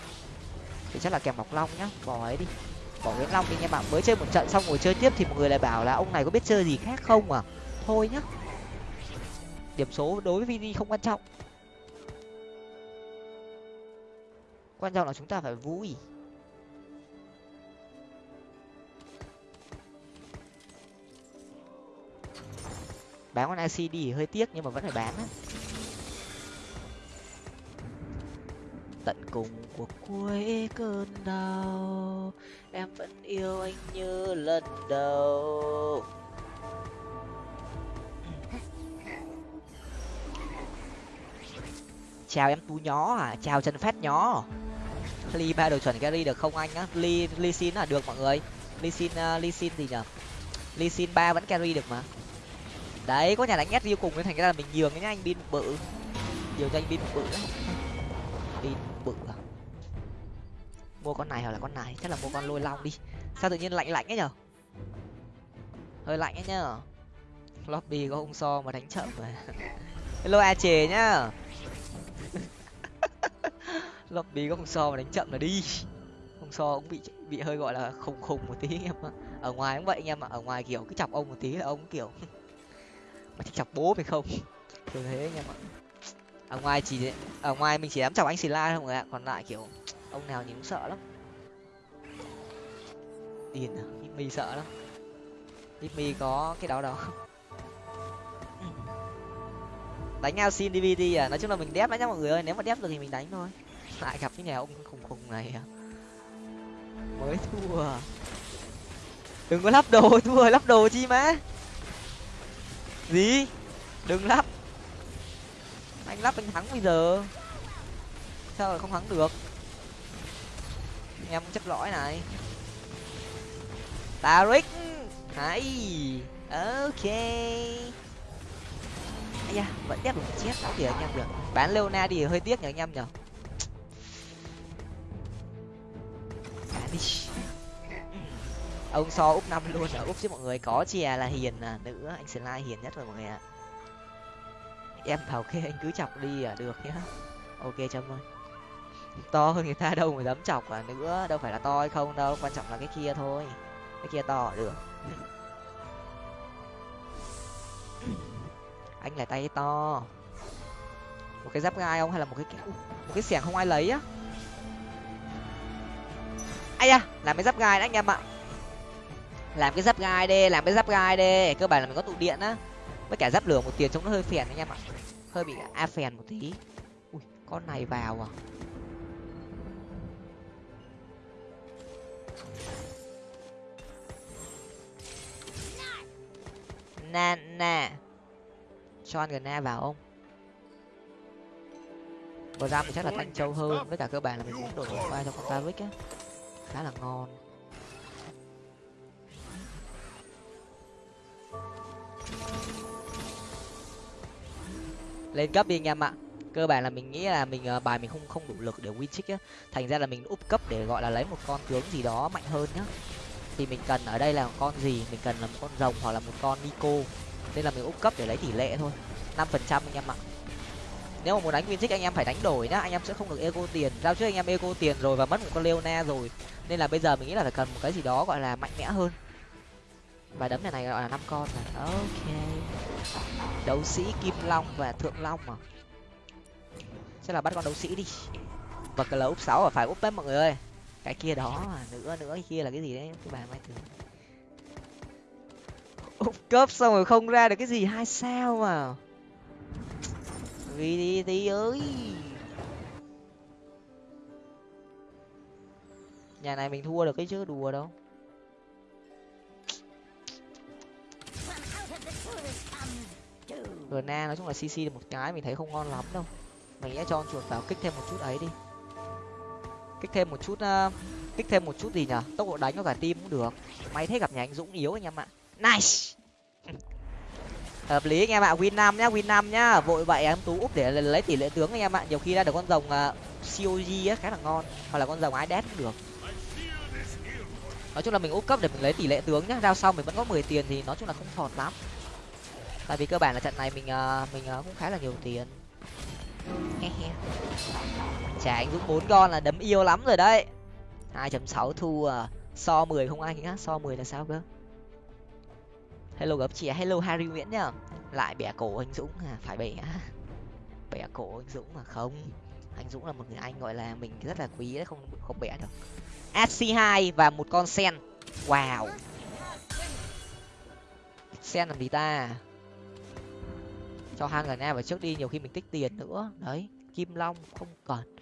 Thì chắc là kẹp ngọc long nhá bỏ ấy đi. Bỏ nguyễn long đi nha bạn mới chơi một trận xong ngồi chơi tiếp thì một người lại bảo là ông này có biết chơi gì khác không à? Thôi nhá. Điểm số đối với vd không quan trọng. Quan trọng là chúng ta phải vui. Bán con IC đi hơi tiếc nhưng mà vẫn phải bán á. Tận cùng của cuối cơn đau. Em vẫn yêu anh như lần đầu. Chào em tú nhó à chào chân phát nhó. Ly ba đồ chuẩn gary được không anh á? Ly ly xin là được mọi người. Ly xin uh, ly xin gì nhở? Ly xin ba vẫn carry được mà. Đấy có nhà đánh ép riêu cùng nên thành ra là mình nhường cái nhá anh bin bự. Nhiều cho anh bin bự lắm pin mua con này hoặc là con này. Chắc là mua con lôi long đi. Sao tự nhiên lạnh lạnh ấy nhở? Hơi lạnh ấy nhở? Lobby có hung so mà đánh chậm mà. Hello, a chề nhá. Lobby có hung so mà đánh chậm là đi. Hung so cũng bị bị hơi gọi là khùng khùng một tí em ạ. Ở ngoài cũng vậy anh em ạ. Ở ngoài kiểu cứ chọc ông một tí là ông kiểu mà chọc bố phải không? Kiểu thế anh em ạ. Ở ngoài chỉ ở ngoài mình chỉ dám chọc anh xì la thôi ạ. Còn lại kiểu ông nào nhìn cũng sợ lắm. Điền à mi sợ lắm. Mi có cái đó đâu. Đánh ao xin dvd à nói chung là mình đép đấy nhá mọi người ơi, nếu mà đép được thì mình đánh thôi. Lại gặp cái nhà ông khùng khùng này à. Mới thua. Đừng có lắp đồ, thua lắp đồ chi má. Gì? Đừng lắp. Anh lắp anh thắng bây giờ. Sao lại không thắng được? Em chấp lõi này. Taric hay ok. Ây da, vẫn đép được chết sáu kìa anh em được bán leona đi hơi tiếc nhở anh em nhở bán đi. Ông so úp năm luôn ở úp chứ mọi người có chè là hiền à? Nữ anh slide hiền nhất rồi mọi người ạ. Em bảo kê anh cứ chọc đi à? Được nhá. Ok chấm ơi to hơn người ta đâu mà dám chọc à nữa. Đâu phải là to hay không đâu, quan trọng là cái kia thôi. Cái kia to được. Anh là tay to. Một cái giáp gai không hay là một cái một cái xẻng không ai lấy á? Ai à làm cái giáp gai đấy anh em ạ. Làm cái giáp gai đi, làm cái giáp gai đi. Cơ bản là mình có tụ điện á. Với cả giáp lửa một tiền trông nó hơi phèn anh em ạ. Hơi bị a phèn một tí. Ui, con này vào à. Nana cho ăn gần vào không? Vừa ra mình chắc là thanh châu hơn với cả cơ bản là mình cũng đổi qua cho con taric á. Khá là ngon. Lên cấp đi anh em ạ. Cơ bản là mình nghĩ là mình uh, bài mình không không đủ lực để win trick á. Thành ra là mình úp cấp để gọi là lấy một con tướng gì đó mạnh hơn nhá thì mình cần ở đây là con gì? Mình cần là một con rồng hoặc là một con nico. Nên là mình úp cấp để lấy tỷ lệ thôi. năm phần trăm anh em ạ. Nếu mà muốn đánh win anh em phải đánh đổi nhá. Anh em sẽ không được eco tiền. Giao trước anh em eco tiền rồi và mất một con leona rồi. Nên là bây giờ mình nghĩ là phải cần một cái gì đó gọi là mạnh mẽ hơn. Và đấm này này gọi là năm con này. Ok. Đấu sĩ kim long và thượng long mà sẽ là bắt con đấu sĩ đi. Và cái là úp sáu và phải úp đấy mọi người ơi cái kia đó mà nữa nữa, cái kia là cái gì đấy? Cái bà mai thử úp cấp xong rồi không ra được cái gì, hai sao mà. Vì đi, tí ơi. Nhà này mình thua được cái chứ, đùa đâu. Na nói chung là cc được một cái, mình thấy không ngon lắm đâu. Mình sẽ cho chuột vào kích thêm một chút ấy đi kích thêm một chút uh, kích thêm một chút gì nhở tốc độ đánh có cả tim cũng được. May thế gặp nhà anh dũng yếu anh em ạ. Nice! Hợp lý anh em ạ win năm nhá win năm nhá. Vội vậy em tú úp để lấy tỷ lệ tướng anh em ạ. Nhiều khi ra được con rồng ờ, uh, cog á khá là ngon. Hoặc là con rồng AI đét cũng được. Nói chung là mình úp cấp để mình lấy tỷ lệ tướng nhá. Giao xong mình vẫn có mười tiền thì nói chung là không thọt lắm. Tại vì cơ bản là trận này mình uh, mình uh, cũng khá là nhiều tiền chả anh dũng bốn con là đấm yêu lắm rồi đấy. hai chấm sáu thu à. so mười không anh á so mười là sao cơ? Hello gấp chị hello harry nguyễn nhá. Lại bẻ cổ anh dũng à. Phải bẻ bẻ cổ anh dũng mà không. Anh dũng là một người anh gọi là mình rất là quý đấy, không không bẻ được. Sc hai và một con sen. Wow. Sen làm gì ta? Cho hai người na vào trước đi, nhiều khi mình tích tiền nữa. Đấy, kim long không cần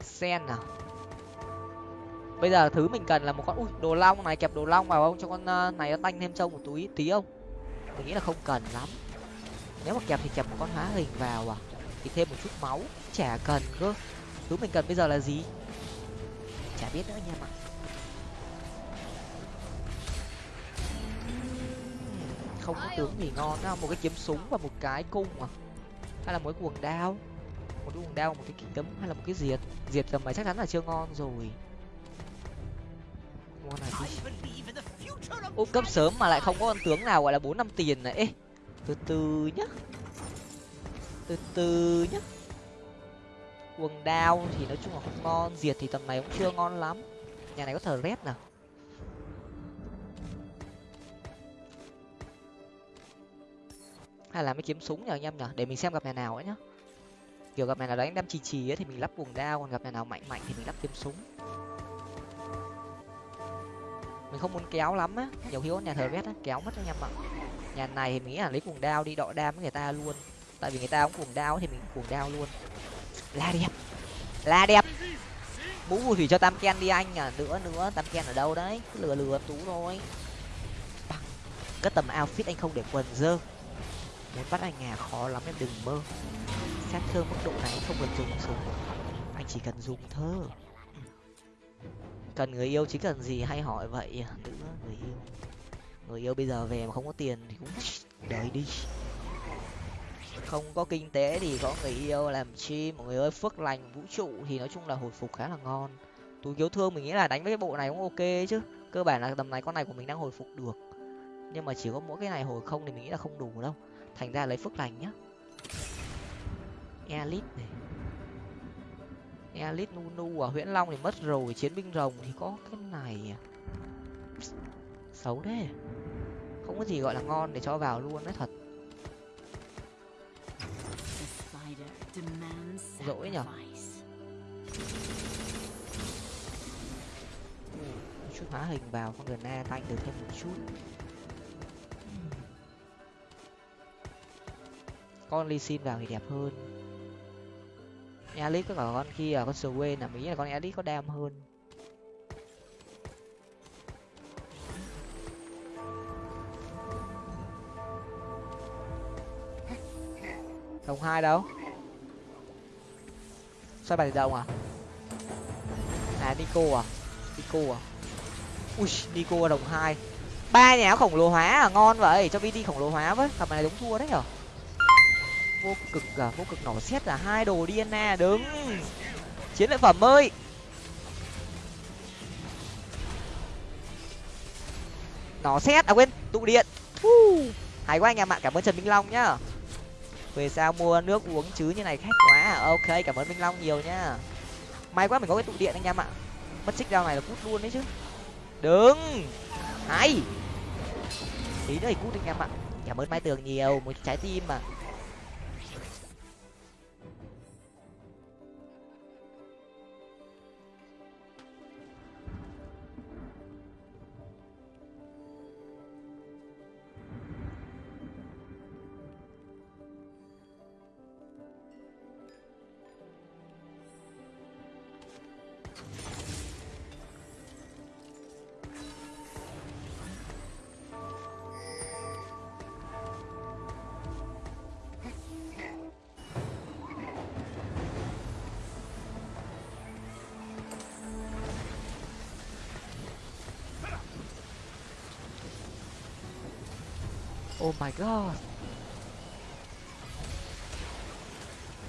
sen nào bây giờ thứ mình cần là một con, ui, đồ long này, kẹp đồ long vào không? Cho con ờ, này nó tanh thêm trông một túi tí không? Mình nghĩ là không cần lắm. Nếu mà kẹp thì kẹp một con hóa hình vào à? Thì thêm một chút máu, chả cần cơ. Thứ mình cần bây giờ là gì? Chả biết nữa nha em không có tướng gì ngon đâu, một cái kiếm súng và một cái cung à? Hay là một cái quần đao? Một cái quần đao, một cái kiếm hay là một cái diệt? Diệt tầm này chắc chắn là chưa ngon rồi. Ngon này ô, cấp sớm mà lại không có con tướng nào gọi là bốn năm tiền này. Ê, từ từ nhá. Từ từ nhá. Quần đao thì nói chung là không ngon, diệt thì tầm này cũng chưa ngon lắm. Nhà này có thờ rét nào? Hay là mấy kiếm súng nhờ anh em nhở để mình xem gặp nhà nào ấy nhá. Kiểu gặp nhà nào đánh đem chì chì ấy thì mình lắp quần đao còn gặp nhà nào mạnh mạnh thì mình lắp kiếm súng. Mình không muốn kéo lắm á, nhiều khi có nhà thờ vét á, kéo mất anh em ạ. Nhà này thì mình nghĩ là lấy cuồng đao đi đọ đam với người ta luôn. Tại vì người ta cũng cuồng đao thì mình cuồng đao luôn. La đẹp la đẹp. Mũ phù thủy cho tam ken đi anh à nữa nữa, tam ken ở đâu đấy? Cứ lừa lừa tú thôi. Cái tầm outfit anh không để quần dơ muốn bắt anh à khó lắm em đừng mơ. Sát thương mức độ này không cần dùng súng. Anh chỉ cần dùng thơ. Cần người yêu chỉ cần gì hay hỏi vậy? Nữa người yêu. Người yêu bây giờ về mà không có tiền thì cũng đợi đi. Không có kinh tế thì có người yêu làm chi mọi người ơi phước lành, vũ trụ thì nói chung là hồi phục khá là ngon. Túi cứu thương mình nghĩ là đánh với cái bộ này cũng ok chứ. Cơ bản là tầm này con này của mình đang hồi phục được. Nhưng mà chỉ có mỗi cái này hồi không thì mình nghĩ là không đủ đâu thành ra lấy phước lành nhá. Elite này. Elite nunu ở à, huyễn long thì mất rồi, chiến binh rồng thì có cái này à. xấu đấy không có gì gọi là ngon để cho vào luôn đấy, thật. Dỗi nhở? Chút hóa hình vào, con đường na tanh được thêm một chút. Con ly xin vào thì đẹp hơn. Elite có cả con kia, con Swain là mỹ là con elite có đam hơn. Đồng hai đâu. Xoay bài đồng à? À nico à? Nico à? Ui, nico đồng hai. Ba nhà khổng lồ hóa à ngon vậy. Cho vd khổng lồ hóa với. Thằng này đúng thua đấy nhở? Vô cực à vô cực nổ xét là hai đồ dna đứng. Chiến lợi phẩm ơi. Nó xét à quên tụ điện. Uh, hay quá anh em ạ cảm ơn trần minh long nhá. Về sao mua nước uống chứ như này khách quá. À? ok cảm ơn minh long nhiều nhá. May quá mình có cái tụ điện anh em ạ. Mất xích rau này là cút luôn đấy chứ. Đứng. Hay. Tí nữa thì cút anh em ạ. Cảm ơn mai tường nhiều một trái tim mà. Oh my god.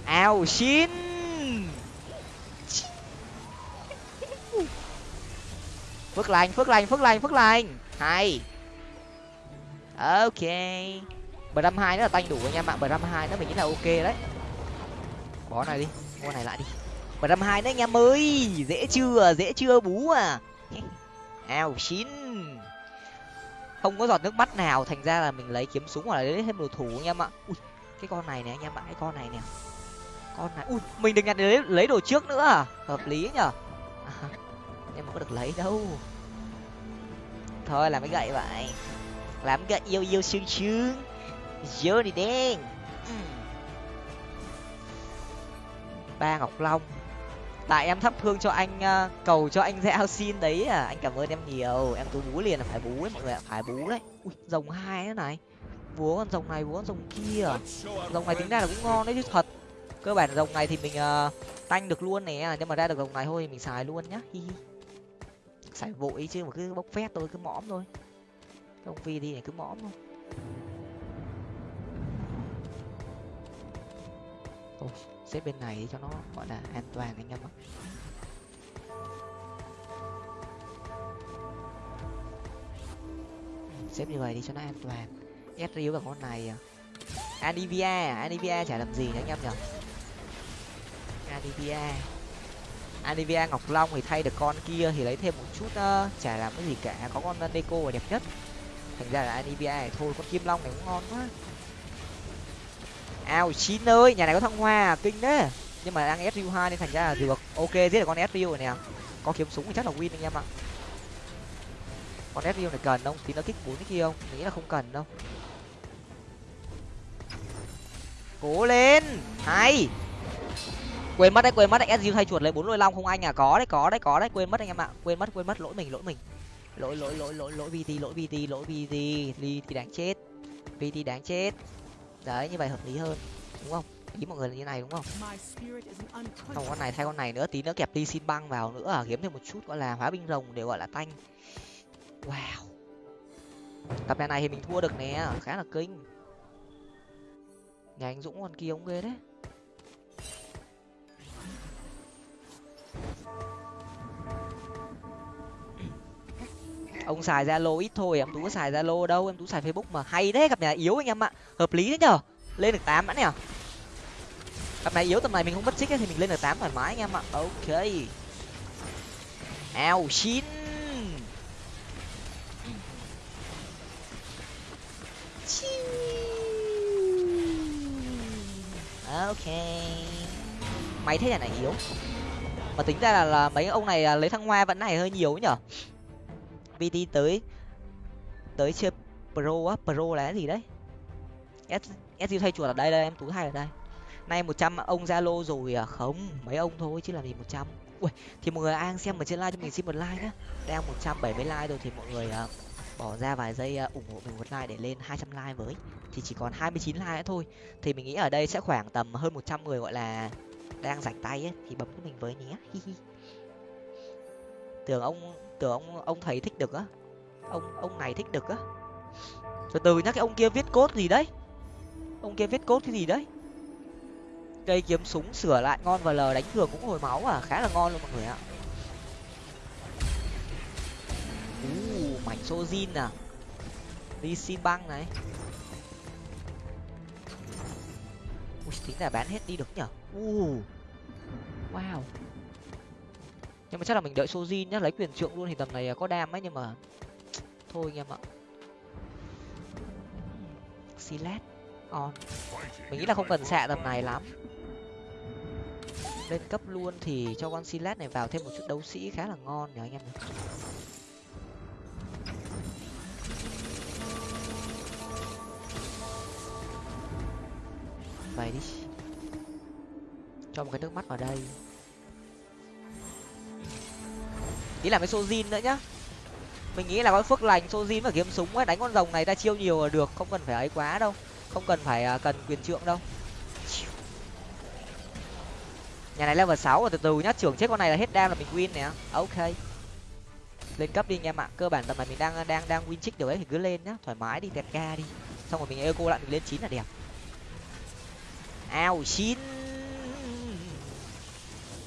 Ao xin. Phước lành, phước lành, phước lành, phước lành. Hay. Ok. Bram năm hai nó là tanh đủ anh em ạ. Bram năm hai nó mình nghĩ là ok đấy. Bỏ này đi, mua này lại đi. Bram năm hai nữa anh em ơi. Dễ chưa, dễ chưa bú à. Ao xin không có giọt nước mắt nào thành ra là mình lấy kiếm súng hoặc là lấy thêm đồ thủ anh em ạ. Ui cái con này nè anh em ạ cái con này nè. Con này ui mình được nhặt lấy lấy đồ trước nữa à? Hợp lý nhở à, em có được lấy đâu. Thôi làm cái gậy vậy. Làm gậy yêu yêu sương sương dơ đi đen ừ. ba ngọc long tại em thắp hương cho anh uh, cầu cho anh giao xin đấy à. Anh cảm ơn em nhiều. Em cứ bú liền là phải bú ấy mọi người ạ. Phải bú đấy. Ui rồng hai thế này. Búa con rồng này búa con rồng kia. Rồng này tính ra là cũng ngon đấy chứ thật. Cơ bản rồng này thì mình uh, tanh được luôn nè. Nhưng mà ra được rồng này thôi mình xài luôn nhá. Hi hi. Xài vội chứ mà cứ bốc phét thôi cứ mõm thôi. Không phi đi này cứ mõm thôi. Ôi, xếp bên này cho nó gọi là an toàn anh em ạ. Xếp như vậy đi cho nó an toàn. Ép riu vào con này anivia à anivia chả làm gì nữa anh em nhở anivia anivia ngọc long thì thay được con kia thì lấy thêm một chút uh, chả làm cái gì cả. Có con deco là đẹp nhất. Thành ra là anivia này thôi con kim long này cũng ngon quá ao, chín ơi nhà này có thăng hoa, kinh đấy. Nhưng mà đang sru hai nên thành ra là được ok giết được con sru này nè. Có kiếm súng thì chắc là win anh em ạ. Con sru này cần không? Tí nó kích bốn cái kia không? Nghĩ là không cần đâu. Cố lên! Hay! Quên mất đấy, quên mất đấy. Sru thay chuột lấy bốn lôi long không anh à? Có đấy có đấy có đấy. Quên mất anh em ạ. Quên mất quên mất. Lỗi mình lỗi mình. Lỗi lỗi lỗi lỗi lỗi. Vt lỗi vt lỗi vt ly thì đáng chết. Vt đáng chết đấy như vậy hợp lý hơn đúng không? Ý mọi người là như này đúng không? Không con này thay con này nữa tí nữa kẹp đi xin băng vào nữa. À kiếm thêm một chút gọi là hóa binh rồng để gọi là tanh. Wow. Tập nhà này thì mình thua được nè khá là kinh. Nhà anh dũng con kia ông ghê đấy ông xài zalo ít thôi em tú có xài zalo đâu em tú xài facebook mà hay đấy gặp nhà yếu anh em ạ. Hợp lý đấy nhở lên được tám đã nè. Cặp này yếu tầm này mình không mất xích thì mình lên được tám thoải mái anh em ạ. Ok. Ao chín. Ok. Máy thế này yếu. Mà tính ra là, là mấy ông này lấy thăng hoa vẫn này hơi nhiều nhở vt tới tới chơi pro á? Pro là cái gì đấy? S s thay chuột ở đây đây em tú hai ở đây. Nay một trăm ông zalo rồi à? Không mấy ông thôi chứ làm gì một trăm. Ui thì mọi người ai xem ở trên like cho mình xin một like nhá. Đang một trăm bảy mươi like rồi thì mọi người uh, bỏ ra vài giây uh, ủng hộ mình một like để lên hai trăm like với. Thì chỉ còn hai mươi chín like nữa thôi. Thì mình nghĩ ở đây sẽ khoảng tầm hơn một trăm người gọi là đang rảnh tay ấy thì bấm cho mình với nhé. Tưởng ông tưởng ông ông thầy thích được á. Ông ông này thích được á. Từ từ nhá cái ông kia viết cốt gì đấy? Ông kia viết cốt cái gì đấy? Cây kiếm súng sửa lại ngon và l đánh thường cũng hồi máu à khá là ngon luôn mọi người ạ. Uh, mảnh sojin à. Đi xin băng này. Ui, tính là bán hết đi được nhở? Uh. wow nhưng mà chắc là mình đợi sojin nhá, lấy quyền trượng luôn thì tầm này à, có đam ấy, nhưng mà thôi anh em ạ. Silat on ờ. mình nghĩ là không cần xạ tầm này lắm. Lên cấp luôn thì cho con silat này vào thêm một chút đấu sĩ khá là ngon nhờ anh em vậy đi. Cho một cái nước mắt vào đây. Tí là cái sojin nữa nhá. Mình nghĩ là có phước lành sojin và kiếm súng ấy đánh con rồng này ta chiêu nhiều là được không cần phải ấy quá đâu. Không cần phải uh, cần quyền trượng đâu. Nhà này level sáu rồi từ từ nhá trưởng chết con này là hết đam là mình win nè. À, ok. Lên cấp đi anh em ạ cơ bản tầm này mình đang đang đang win trích được ấy thì cứ lên nhá thoải mái đi tẹt ga đi. Xong rồi mình eco lại mình lên chín là đẹp. Ao chín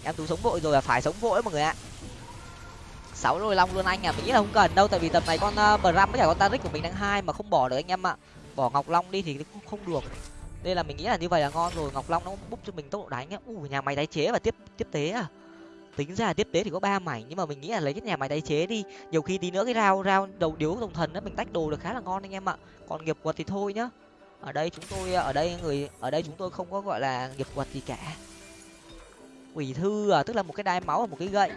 em tú sống vội rồi là phải sống vội mọi người ạ sáu đôi long luôn anh à. Mình nghĩ là không cần đâu tại vì tầm này con uh, bram với cả con taric của mình đang hai mà không bỏ được anh em ạ. Bỏ ngọc long đi thì cũng không được. Đây là mình nghĩ là như vậy là ngon rồi. Ngọc long nó búp cho mình tốc độ đánh u nhà máy tái chế và tiếp tiếp tế à. Tính ra tiếp tế thì có ba mảnh nhưng mà mình nghĩ là lấy cái nhà máy tái chế đi. Nhiều khi tí nữa cái rau rau đầu điếu đồng thần đó mình tách đồ được khá là ngon anh em ạ. Còn nghiệp quật thì thôi nhá. Ở đây chúng tôi ờ, ở đây người ở đây chúng tôi không có gọi là nghiệp quật gì cả. Quỷ thư à tức là một cái đai máu và một cái gậy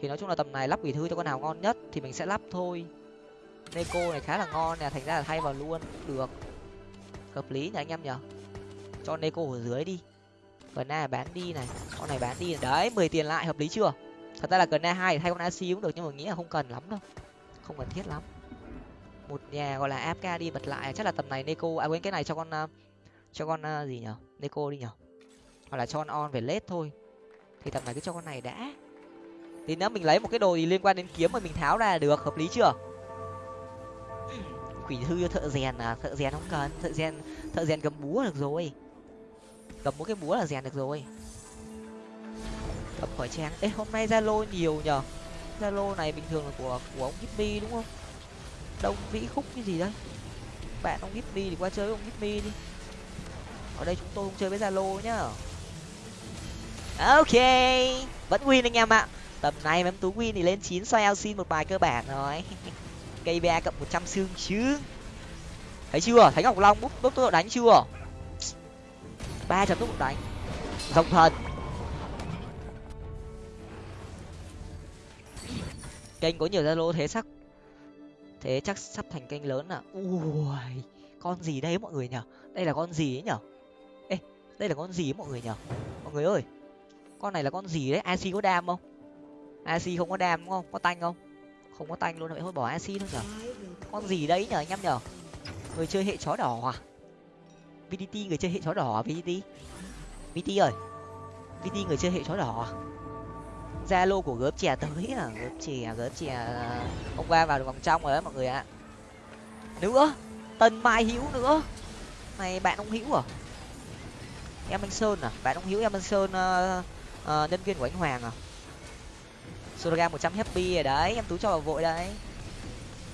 thì nói chung là tầm này lắp quỷ thư cho con nào ngon nhất thì mình sẽ lắp thôi. Neko này khá là ngon nè, thành ra là thay vào luôn. Được. Hợp lý nhỉ anh em nhở cho neko ở dưới đi. Gần na bán đi này. Con này bán đi. Đấy, mười tiền lại, hợp lý chưa? Thật ra là gần na hai thay con ac cũng được, nhưng mà nghĩ là không cần lắm đâu. Không cần thiết lắm. Một nhà gọi là afk đi bật lại. Chắc là tầm này neko à quên, cái này cho con ờ, cho con ờ, gì nhở neko đi nhở hoặc là cho con on về lết thôi. Thì tầm này cứ cho con này đã thì nếu mình lấy một cái đồ gì liên quan đến kiếm mà mình tháo ra là được, hợp lý chưa? Quỷ thư thợ rèn à? Thợ rèn không cần. Thợ rèn thợ rèn cầm búa được rồi. Cầm một cái búa là rèn được rồi. Cầm khỏi trang ê, hôm nay zalo nhiều nhở zalo này bình thường là của của ông Gipmy, đúng không? Đông vĩ khúc cái gì đấy? Bạn ông Gipmy thì qua chơi với ông Gipmy đi. Ở đây chúng tôi không chơi với zalo nhá. Ok. Vẫn win anh em ạ tầm này em tú win thì lên chín xoay xin một bài cơ bản rồi. Cây ba cộng một trăm xương chứ thấy chưa? Thấy ngọc long bút bút tốc độ đánh chưa? Ba trăm tốc độ đánh. Dòng thần. Kênh có nhiều zalo thế sắc thế chắc sắp thành kênh lớn à? Ui, con gì đây mọi người nhở đây là con gì ấy nhở ê, đây là con gì ấy mọi người nhở mọi người ơi, con này là con gì đấy? Ac có đam không? Ac không có đam đúng không? Có tanh không? Không có tanh luôn vậy thôi bỏ ac thôi nhở? Con gì đấy nhở anh em nhở? Người chơi hệ chó đỏ à? Vdt người chơi hệ chó đỏ à vdt vt ơi. Vt người chơi hệ chó đỏ à? Zalo của gớp chè tới à? Gớp chè gớp chè. Hôm qua vào được vòng trong rồi đấy mọi người ạ. Nữa. Tân mai hữu nữa. Này bạn ông hữu à? Em anh sơn à? Bạn ông hữu em anh sơn uh, ờ, uh, ờ, nhân viên của anh hoàng à? Suraga một trăm happy rồi đấy em tú cho vào vội đấy.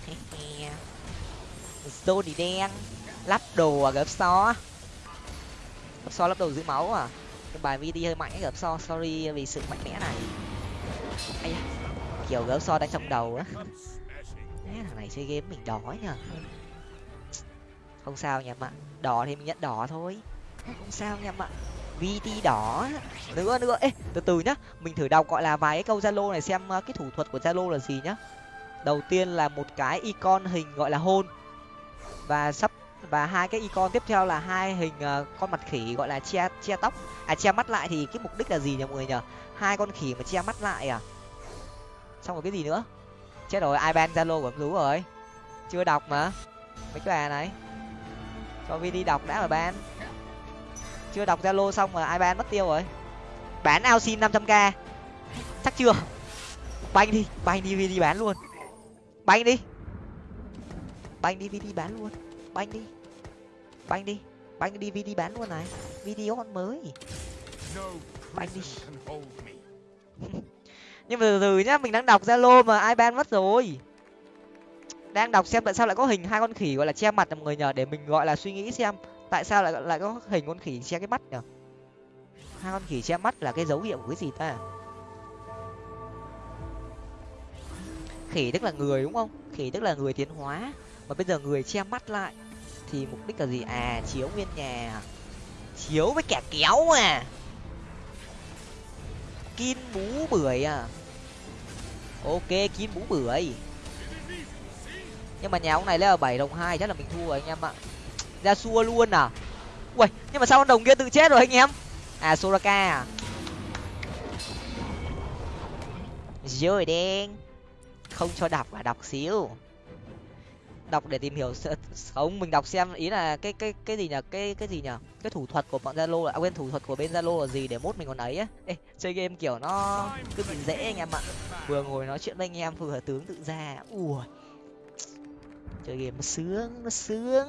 Zoni đen lắp đồ à gấp so gấp so lắp đồ giữ máu à. Cái bài vt hơi mạnh gấp so sorry vì sự mạnh mẽ này. Ây da, kiểu gấp so đánh trong đầu á. Thằng này chơi game mình đỏ nhở không sao nhầm ạ đỏ thì mình nhận đỏ thôi. Không sao nhầm ạ vt đỏ nữa nữa. Ê từ từ nhá. Mình thử đọc gọi là vài cái câu zalo này xem ờ, cái thủ thuật của zalo là gì nhá. Đầu tiên là một cái icon hình gọi là hôn. Và sắp và hai cái icon tiếp theo là hai hình uh, con mặt khỉ gọi là che che tóc. À che mắt lại thì cái mục đích là gì nhỉ mọi người nhở hai con khỉ mà che mắt lại à? Xong rồi cái gì nữa? Chết rồi ai ban zalo của em rú rồi? Chưa đọc mà. Mấy cái bà này? Cho vi đi đọc đã mà ban chưa đọc zalo xong mà ai ban mất tiêu rồi. Bán ao xin năm trăm k. Chắc chưa? Banh đi banh đi đi bán luôn. Banh đi. Banh đi đi bán luôn. Banh đi. Banh đi. Banh đi đi bán luôn này. Video con mới. Banh đi. nhưng mà từ từ nhá mình đang đọc zalo mà ai ban mất rồi. Đang đọc xem tại sao lại có hình hai con khỉ gọi là che mặt mọi người nhờ để mình gọi là suy nghĩ xem tại sao lại lại có hình con khỉ che cái mắt nhở? Hai con khỉ che mắt là cái dấu hiệu của cái gì ta? Khỉ tức là người đúng không? Khỉ tức là người tiến hóa. Mà bây giờ người che mắt lại thì mục đích là gì? À chiếu nguyên nhà. Chiếu với kẻ kéo à. Kim bú bưởi à. Ok kim bú bưởi. Nhưng mà nhà ông này lấy ở bảy, đồng hai chắc là mình thua rồi anh em ạ ra xua luôn à? Ui nhưng mà sao con đồng kia tự chết rồi anh em? À soraka à? Rồi đen. Không cho đọc à đọc xíu. Đọc để tìm hiểu không mình đọc xem ý là cái cái cái gì nhở cái cái gì nhở cái thủ thuật của bọn zalo là à, quên thủ thuật của bên zalo là gì để mốt mình còn ấy á? Ê chơi game kiểu nó cứ bị dễ anh em ạ. Vừa ngồi nói chuyện với anh em vừa tướng tự ra. Ui. Chơi game nó sướng nó sướng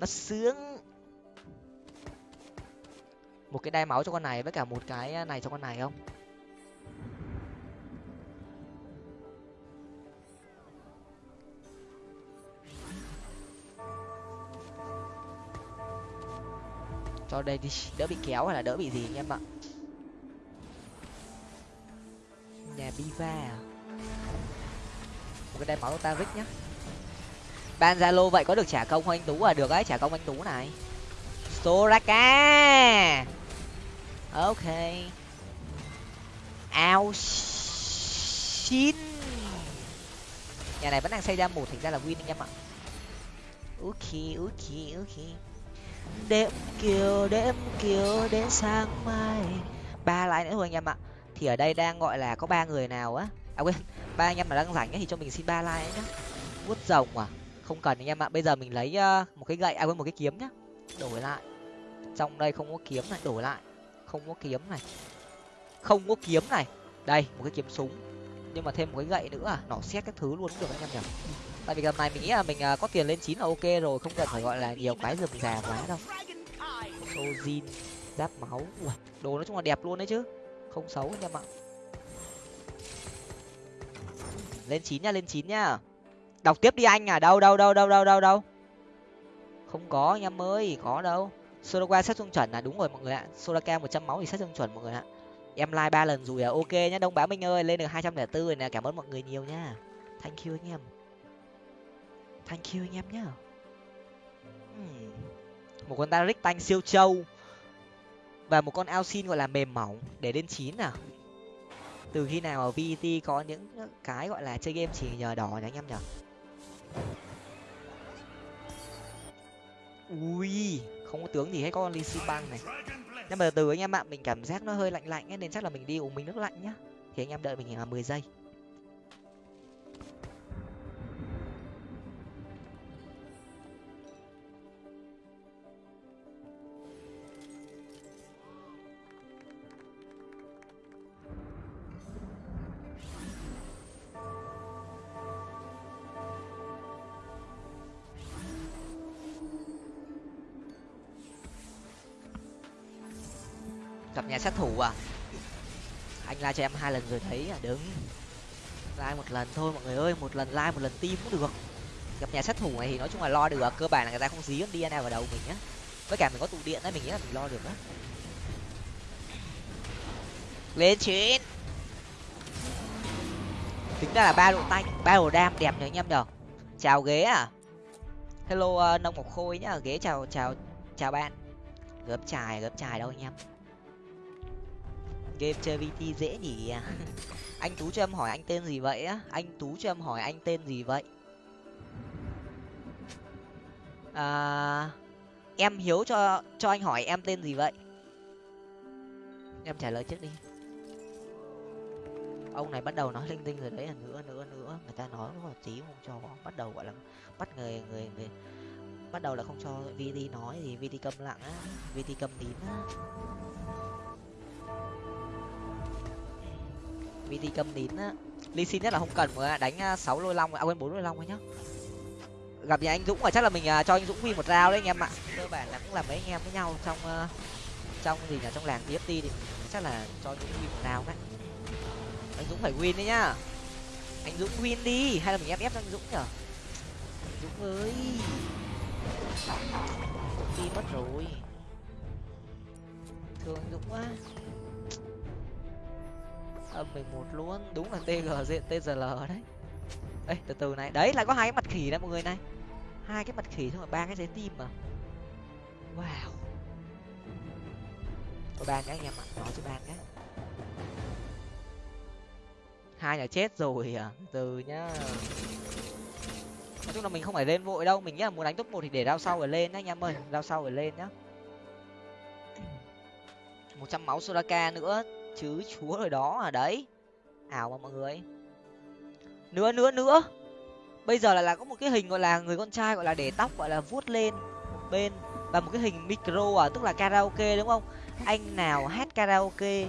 nó sướng. Một cái đai máu cho con này với cả một cái à, này cho con này không? Cho đây đi, đỡ bị kéo hay là đỡ bị gì anh em ạ? Nhà biva à? Một cái đai máu ta rích nhá ban zalo vậy có được trả công không anh tú à? Được ấy, trả công anh tú này. Soraka! Ok. Ao xin nhà này vẫn đang xây ra một, thành ra là win anh em ạ. Ok ok ok đêm kiều đêm kiều, đến sáng mai. Ba lái nữa thôi anh em ạ. Thì ở đây đang gọi là có ba người nào á? À quên, ba anh em mà đang rảnh ấy thì cho mình xin ba like nhá. Vuốt rồng à? Không cần anh em ạ. Bây giờ mình lấy ờ, một cái gậy à với một cái kiếm nhá. Đổi lại. Trong đây không có kiếm này đổi lại. Không có kiếm này. Không có kiếm này. Đây một cái kiếm súng. Nhưng mà thêm một cái gậy nữa à. Nỏ xét các thứ luôn cũng được anh em nhỉ? Tại vì lần này mình nghĩ là mình à, có tiền lên chín là ok rồi không cần phải gọi là nhiều cái rườm rà quá đâu. Sojin giáp máu. Ui, đồ nói chung là đẹp luôn đấy chứ. Không xấu anh em ạ. Lên chín nha lên chín nha đọc tiếp đi anh à. Đâu đâu đâu đâu đâu đâu đâu? Không có anh em ơi, có đâu. Soraka xét trung chuẩn là đúng rồi mọi người ạ. Soraka một trăm máu thì xét trung chuẩn mọi người ạ. Em like ba lần rồi à? Ok nhá, đông bá minh ơi, lên được hai trăm lẻ bốn rồi nè. Cảm ơn mọi người nhiều nha. Thank you anh em. Thank you anh em nhá. Hmm. một con Taric tanh siêu trâu. Và một con Alcin gọi là mềm mỏng, để lên chín à? Từ khi nào ở VT có những cái gọi là chơi game chỉ nhờ đỏ nhỉ anh em nhỉ? Không có tướng gì hết có con ly sipang này. Nhưng mà từ anh em ạ mình cảm giác nó hơi lạnh lạnh ấy, nên chắc là mình đi uống mình nước lạnh nhá. Thì anh em đợi mình là mười giây. À. Anh like cho em hai lần rồi thấy à đứng. Like một lần thôi mọi người ơi một lần like một lần tim cũng được. Gặp nhà sát thủ này thì nói chung là lo được à, cơ bản là người ta không dí con dna vào đầu mình nhá với cả mình có tụ điện đấy mình nghĩ là mình lo được á. Lên chín tính ra là ba độ tay ba độ đam đẹp nhờ anh em nhở chào ghế à. Hello uh, nông ngọc khôi nhá. Ghế chào chào chào bạn. Gớp chài gớp chài đâu anh em game chơi vt dễ nhỉ? Anh tú cho em hỏi anh tên gì vậy á? Anh tú cho em hỏi anh tên gì vậy? À, em hiếu cho cho anh hỏi em tên gì vậy? Em trả lời trước đi. Ông này bắt đầu nói linh tinh rồi đấy là nữa nữa nữa. Người ta nói có tí không cho bắt đầu gọi là bắt người người người bắt đầu là không cho vt nói thì vt câm lặng á vt câm tím. á vt câm nín á. Ly xin nhất là không cần mà đánh à, sáu lôi long à quên, bốn lôi long thôi nhá. Gặp nhà anh dũng mà chắc là mình à, cho anh dũng win một rau đấy anh em ạ. Cơ bản là cũng là mấy anh em với nhau trong à, trong gì nhỉ, trong làng tft thì chắc là cho dũng win một rau đấy. Anh dũng phải win đấy nhá. Anh dũng win đi, hay là mình ép ép anh dũng nhở dũng ơi. Dũng đi mất rồi. Thương anh dũng quá âm mình một luôn. Đúng là tg diện tzl đấy. Ê, từ từ này. Đấy, lại có hai cái mặt khỉ đấy, mọi người này. Hai cái mặt khỉ thôi mà ba cái trái tim mà. Wow. Có ba cái anh em ạ. Nói cho ba cái. Hai nhà chết rồi à. Từ nhá. Nói chung là mình không phải lên vội đâu. Mình nghĩ là muốn đánh top một thì để rao sau rồi lên nhá, anh em ơi. Rao sau rồi lên nhá. Một trăm máu soraka nữa chứ chúa rồi đó à? Đấy. Ảo mà mọi người. Nữa nữa nữa. Bây giờ là là có một cái hình gọi là người con trai gọi là để tóc gọi là vuốt lên bên và một cái hình micro à tức là karaoke, đúng không? Anh nào hát karaoke?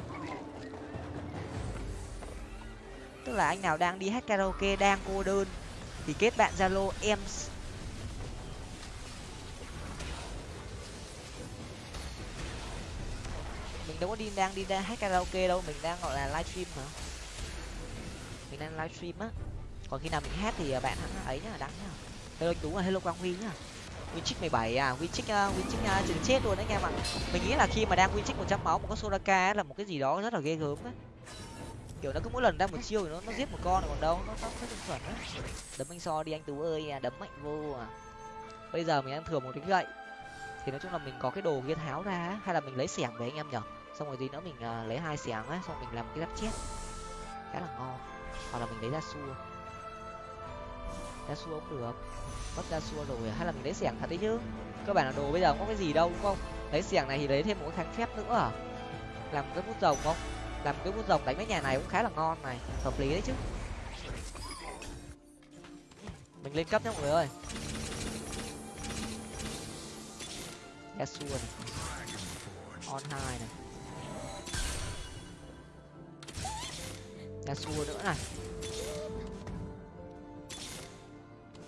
Tức là anh nào đang đi hát karaoke, đang cô đơn thì kết bạn zalo em mình đâu có đi đang đi ra hát karaoke đâu mình đang gọi là livestream mà. Mình đang livestream á. Còn khi nào mình hát thì bạn hắn ấy nhá đắng nhá. Hello đúng là hello quang huy nhá. Winchick mười bảy à winchick uh, winchick uh, chừng chết luôn đấy anh em ạ mình nghĩ là khi mà đang winchick một trăm máu một có soraka là một cái gì đó rất là ghê gớm đấy kiểu nó cứ mỗi lần ra một chiêu thì nó nó giết một con còn đâu nó nó nó chuẩn á. Đấm anh so đi anh tú ơi à đấm mạnh vô à. Bây giờ mình đang thừa một cái gậy. Thì nói chung là mình có cái đồ kia tháo ra hay là mình lấy xẻng về anh em nhở xong rồi gì nữa mình uh, lấy hai xẻng á xong mình làm cái giáp chết. Khá là ngon. Hoặc là mình lấy ra xua. Ra xua cũng được. Mất ra xua rồi hay là mình lấy xẻng thật đấy chứ? Cơ bản là đồ bây giờ không có cái gì đâu đúng không? Lấy xẻng này thì lấy thêm một cái kháng phép nữa. À làm cái bút rồng không? Làm cái bút rồng đánh với nhà này cũng khá là ngon này. Hợp lý đấy chứ. Mình lên cấp nhá mọi người ơi. Xua này. On hai này. Yasuo nữa này.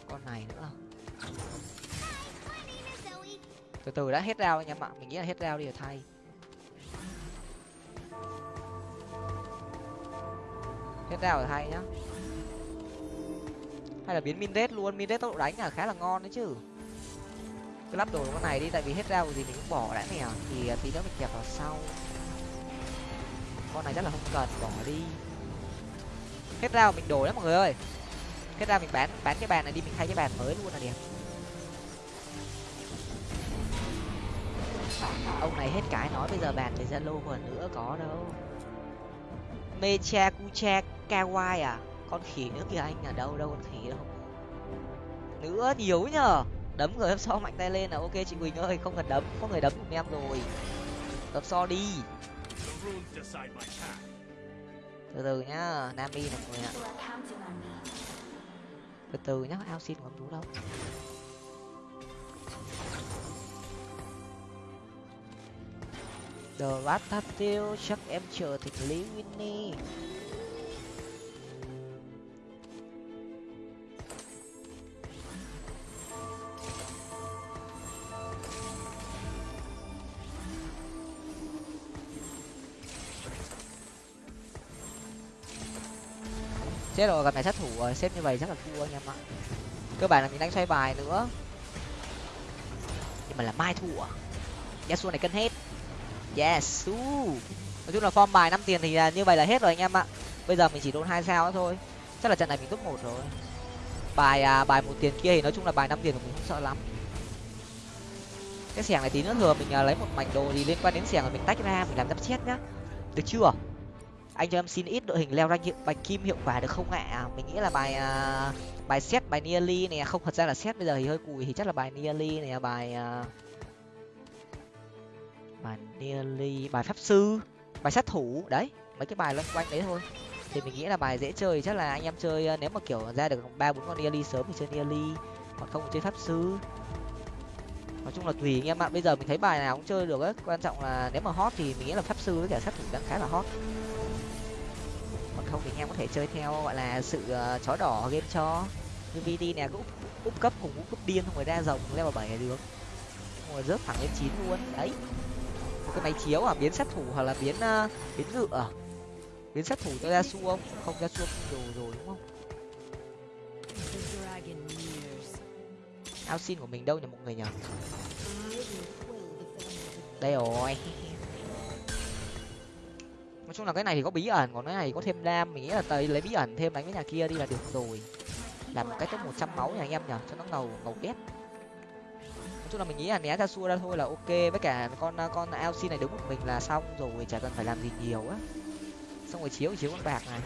Con này nữa. Từ từ đã hết rau anh em ạ mình nghĩ là hết rau đi rồi thay. Hết rau rồi thay nhá. Hay là biến min đét luôn min đét tốc độ đánh là khá là ngon đấy chứ. Cứ lắp đồ con này đi, tại vì hết rau gì mình cũng bỏ đã nè. Thì tí nữa mình kẹp vào sau. Con này chắc là không cần, bỏ đi hết rau mình đổi lắm mọi người ơi. Hết rau mình bán bán cái bàn này đi, mình thay cái bàn mới luôn là đẹp. Ông này hết cái nói bây giờ bàn về zalo còn nữa có đâu. Mecha kucha kawaii à? Con khỉ nữa kìa anh ở đâu đâu con khỉ đâu. Nữa nhiều nhờ. Đấm người so mạnh tay lên là ok chị quỳnh ơi, không cần đấm, có người đấm cùng em rồi. Hấp so đi từ từ nhá, nami này mọi người ạ. Từ từ nhá, ao xin còn chú đâu? The Ratatouille chắc em chờ thịt lý Winnie. Chết rồi gặp này sát thủ rồi. Xếp như vậy chắc là thua anh em ạ. Cơ bản là mình đang xoay bài nữa. Nhưng mà là mai thua. Yasuo này cân hết. Yes uh. nói chung là form bài năm tiền thì là như vậy là hết rồi anh em ạ. Bây giờ mình chỉ đôn hai sao thôi. Chắc là trận này mình top một rồi. Bài à, bài một tiền kia thì nói chung là bài năm tiền của mình không sợ lắm. Cái xẻng này tí nữa thừa mình à, lấy một mảnh đồ gì liên quan đến xẻng rồi mình tách ra mình làm giáp chết nhá. Được chưa? Anh cho em xin ít đội hình leo rank hiệu bạch kim hiệu quả được không ạ? À, mình nghĩ là bài uh, bài xét bài nearly này không thật ra là xét bây giờ thì hơi cùi thì chắc là bài nearly này à, bài uh, bài nearly bài pháp sư bài sát thủ đấy mấy cái bài loanh quanh đấy thôi. Thì mình nghĩ là bài dễ chơi chắc là anh em chơi nếu mà kiểu ra được ba bốn con nearly sớm thì chơi nearly còn không chơi pháp sư. Nói chung là tùy anh em ạ. Bây giờ mình thấy bài nào cũng chơi được ấy quan trọng là nếu mà hot thì mình nghĩ là pháp sư với cả sát thủ đang khá là hot không thì anh em có thể chơi theo gọi là sự uh, chó đỏ game cho như vt này cũng úp cấp cùng úp cấp điên không phải ra rồng level bảy này được. Rồi rớt thẳng lên chín luôn. Đấy. Một cái máy chiếu à biến sát thủ hoặc là biến uh, biến ngựa à? biến sát thủ cho ra su không? Không ra su đồ rồi đúng không? Ao xin của mình đâu nhỉ mọi người nhỉ? Đây rồi. nói chung là cái này thì có bí ẩn, còn cái này có thêm đam, mình nghĩ là tới lấy bí ẩn thêm đánh với nhà kia đi là được rồi. Làm một cái top một trăm máu nhà anh em nhở cho nó ngầu ngầu đét nói chung là mình nghĩ là né ra xua ra thôi là ok, với cả con con lc này đứng một mình là xong rồi, chả cần phải làm gì nhiều á. Xong rồi chiếu chiếu con bạc này.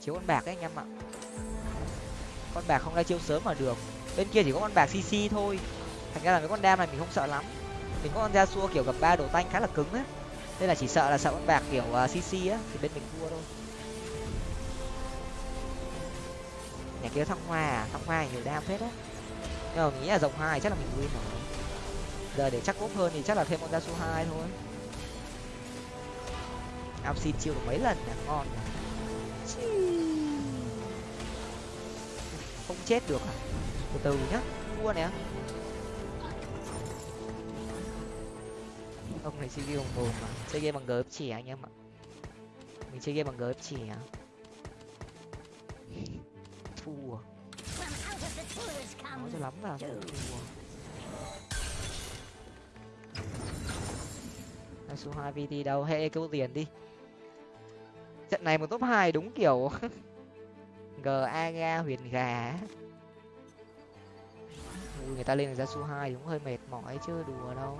Chiếu con bạc ấy anh em ạ. Con bạc không ra chiêu sớm mà được. Bên kia chỉ có con bạc cc thôi. Thành ra là mấy con đam này mình không sợ lắm. Mình có con ra xua kiểu gặp ba đồ tanh khá là cứng á nên là chỉ sợ là sợ con bạc kiểu à, uh, cc á thì bên mình thua thôi. Nhà kia thăng hoa à? Thăng hoa nhiều đam phết á nhưng mà nghĩ là rộng hai chắc là mình win rồi. Giờ để chắc ốp hơn thì chắc là thêm con ra số hai thôi. Ao xin chiêu được mấy lần nhỉ? Ngon nhỉ? Không chết được à? Từ từ nhá. Thua nè. Ông này chơi game bằng mồm mà. Chơi game bằng gớp chỉ anh em ạ. Mình chơi game bằng gớp chỉ à thua. Nói cho lắm là thua. Số hai vt đâu? Hệ câu tiền đi. Trận này một top hai đúng kiểu. G aga huyền gà Ui, người ta lên ra số hai đúng hơi mệt mỏi chứ đùa đâu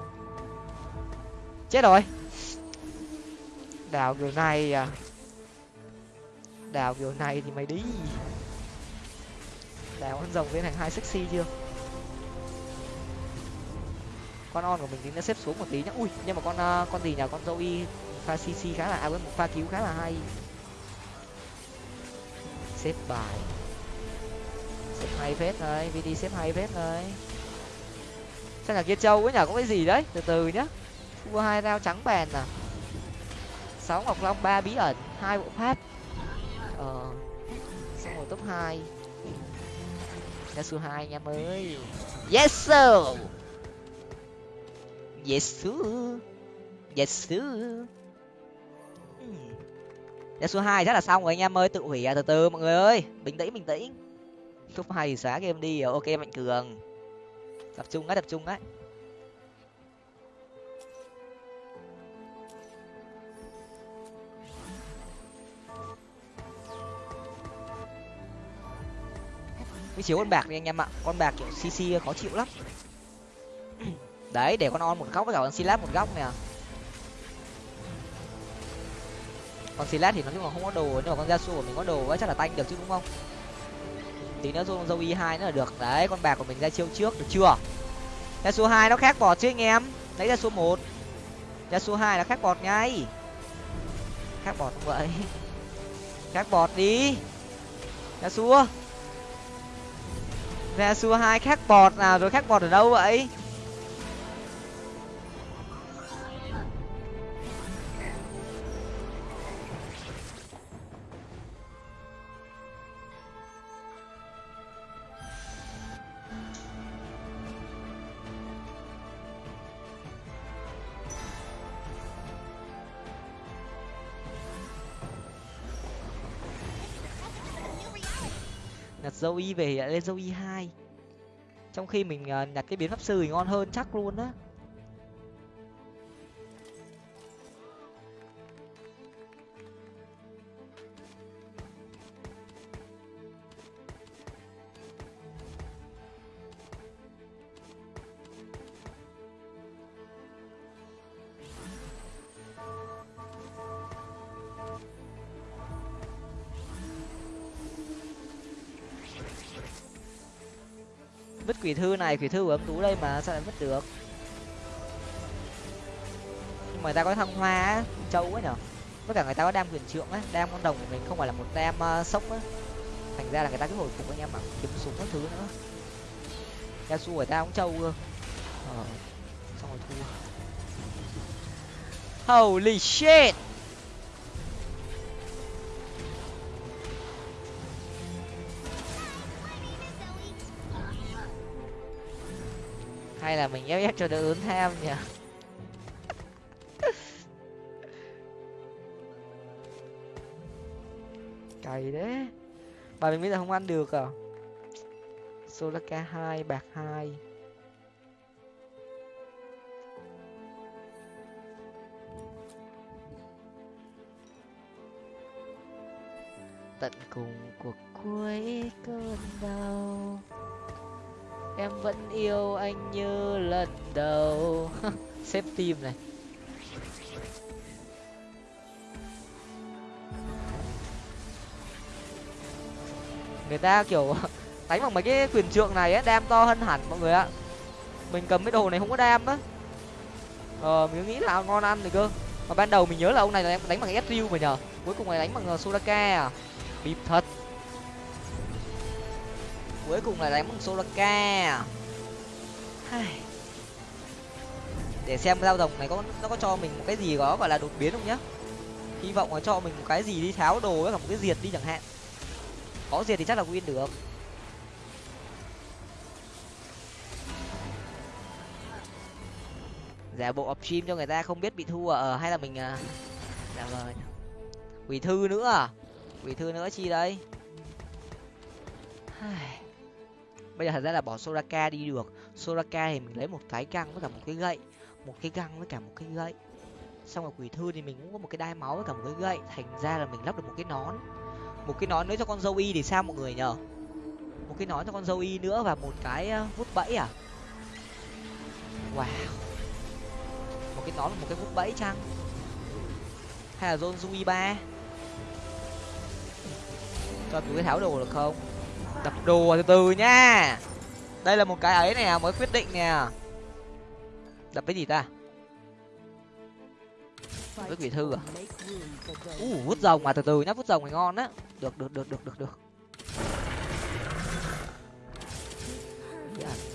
chết rồi. Đào kiểu này à. Đào kiểu này thì mày đi. Đào con rồng lên thành hai sexy chưa? Con on của mình thì nó xếp xuống một tí nhá. Ui nhưng mà con uh, con gì nhỉ con zoe pha cc khá là à, một pha cứu khá là hay. Xếp bài. Xếp hay phết đấy vd xếp hay phết đấy chắc là kia châu ấy nhở có cái gì đấy? Từ từ nhá thua hai rau trắng bèn à? Sáu ngọc long, ba bí ẩn, hai bộ pháp. Ờ xong rồi top hai. Yasuo hai anh em ơi yes, sir. Yes sir. Yes, sir. Hmm. Yasuo hai chắc là xong rồi anh em ơi, tự hủy à từ từ, mọi người ơi. Bình tĩnh bình tĩnh. Top hai thì xóa game đi, ok, mạnh cường. Tập trung á, tập trung á. Cái chiếu con bạc đi anh em ạ. Con bạc, kiểu cc khó chịu lắm. Đấy, để con on một góc với cả con silat một góc nè. Con silat thì nó chung là không có đồ, nhưng mà con Yasuo của mình có đồ chắc là tanh được chứ, đúng không? Tí nữa dùng dâu y hai nữa là được. Đấy, con bạc của mình ra chiêu trước, được chưa? Ra số hai nó khác bọt chứ, anh em. Lấy ra số một. Ra số hai là khác bọt ngay. Khác bọt không vậy. Khác bọt đi. Ra xua ra xua hai khác bọt nào rồi khác bọt ở đâu vậy? Dâu y về lại lên dâu y hai. Trong khi mình ờ, nhặt cái biến pháp sư thì ngon hơn chắc luôn á. Quỷ thư này quỷ thư của âm tú đây mà sao lại mất được? Nhưng mà người ta có thăng hoa á châu ấy nhở? Tất cả người ta có đam quyền trượng á đam con đồng của mình không phải là một đam uh, sốc á. Thành ra là người ta cứ hồi phục anh em mà kiếm súng các thứ nữa. Yasuo người ta cũng trâu cơ. Ờ xong rồi thua. Holy shit! Hay là mình ép ép cho đỡ ớn tham nhỉ? Cày đấy bà mình bây giờ không ăn được à? Solaka hai bạc hai. Tận cùng cuộc cuối cơn đau em vẫn yêu anh như lần đầu. Xếp tim này. Người ta kiểu đánh bằng mấy cái quyền trượng này á đam to hơn hẳn mọi người ạ. Mình cầm cái đồ này không có đam á. Ờ mình nghĩ là ngon ăn thì cơ. Mà ban đầu mình nhớ là ông này là đánh bằng sriu mà nhờ. Cuối cùng này đánh bằng ờ, sodaka à. Bịp thật cuối cùng là đánh bằng solaka à? để xem dao rồng này có, nó có cho mình một cái gì đó gọi là đột biến không nhá? Hy vọng là cho mình một cái gì đi tháo đồ với cả một cái diệt đi chẳng hạn. Có diệt thì chắc là win được. Giả bộ upstream cho người ta không biết bị thua ở, hay là mình à dạ vâng quỷ thư nữa à? Quỷ thư nữa chi đây? Bây giờ thật ra là bỏ soraka đi được. Soraka thì mình lấy một cái găng với cả một cái gậy. Một cái găng với cả một cái gậy. Xong rồi quỷ thư thì mình cũng có một cái đai máu với cả một cái gậy. Thành ra là mình lắp được một cái nón. Một cái nón nữa cho con dâu y thì sao mọi người nhở một cái nón cho con dâu y nữa và một cái ờ, vút bẫy à? Wow. Một cái nón một cái vút bẫy chăng? Hay là zone zui ba? Cho túi tháo đồ được không? Đập đồ từ từ nha. Đây là một cái ấy nè mới quyết định nè. Đập cái gì ta? Với quỷ thư à? U uh, vút rồng mà từ từ nhá vút rồng thì ngon á. Được được được được được được. Dạ.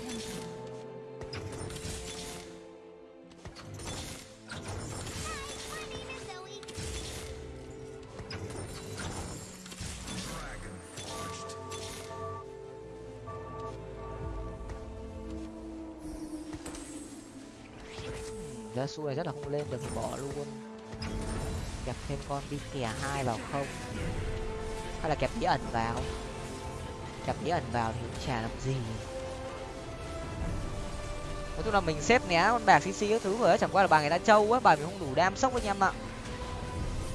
Su này rất là không lên được, bỏ luôn. Kẹp thêm con đi kè hai vào không. Hay là kẹp bí ẩn vào? Kẹp bí ẩn vào thì cũng chả làm gì. Nói chung là mình xếp né con bạc cc các thứ rồi chẳng qua là bà người ta trâu á bà mình không đủ đam sốc với anh em ạ.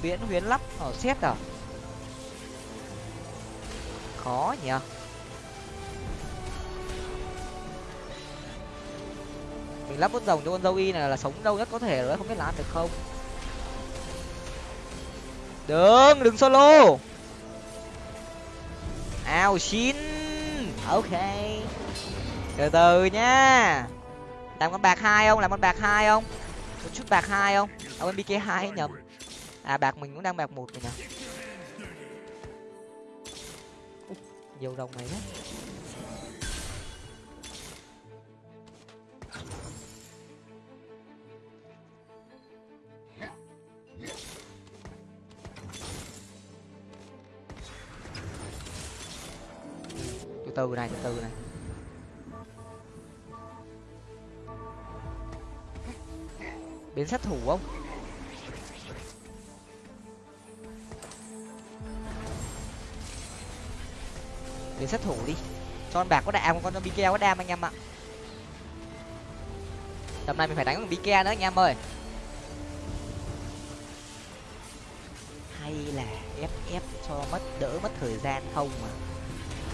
Biến huyến lắp ở xét à? Khó nhỉ? Mình lắp bút rồng cho con dâu y này là sống lâu nhất có thể rồi không biết làm được không? Đừng đừng solo. Ao, xin. Ok. Từ từ nhá làm con bạc hai không? Làm con bạc hai không? Một chút bạc hai không? Ông em bk hai nhầm. À bạc mình cũng đang bạc một rồi nhỉ. Nhiều rồng này đấy từ này, từ từ này. Biến sát thủ không? Biến sát thủ đi. Cho con bạc có đam con bk có đam anh em ạ. Tầm này mình phải đánh con keo nữa anh em ơi. Hay là ép ép cho mất, đỡ mất thời gian không mà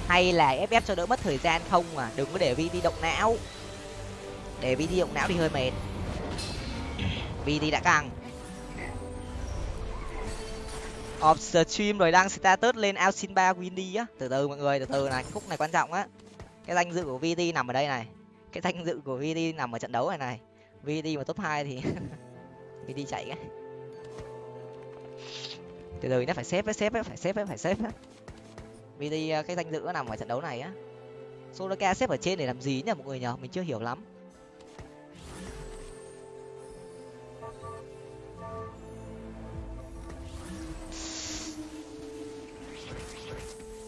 hay là FF cho đỡ mất thời gian? Không mà, đừng có để vi đi động não. Để vi đi động não thì hơi mệt. Vi đi đã căng. Off stream rồi đăng status lên Alcin ba Windy á. Từ từ mọi người, từ từ này, khúc này quan trọng á. Cái danh dự của VT nằm ở đây này. Cái danh dự của VT nằm ở trận đấu này này. VT mà top hai thì VT chạy cái từ từ nó phải xếp phải xếp phải xếp phải xếp vì à, cái danh dự nó nằm ở trận đấu này á. Soloka xếp ở trên để làm gì nhỉ, mọi người nhở mình chưa hiểu lắm.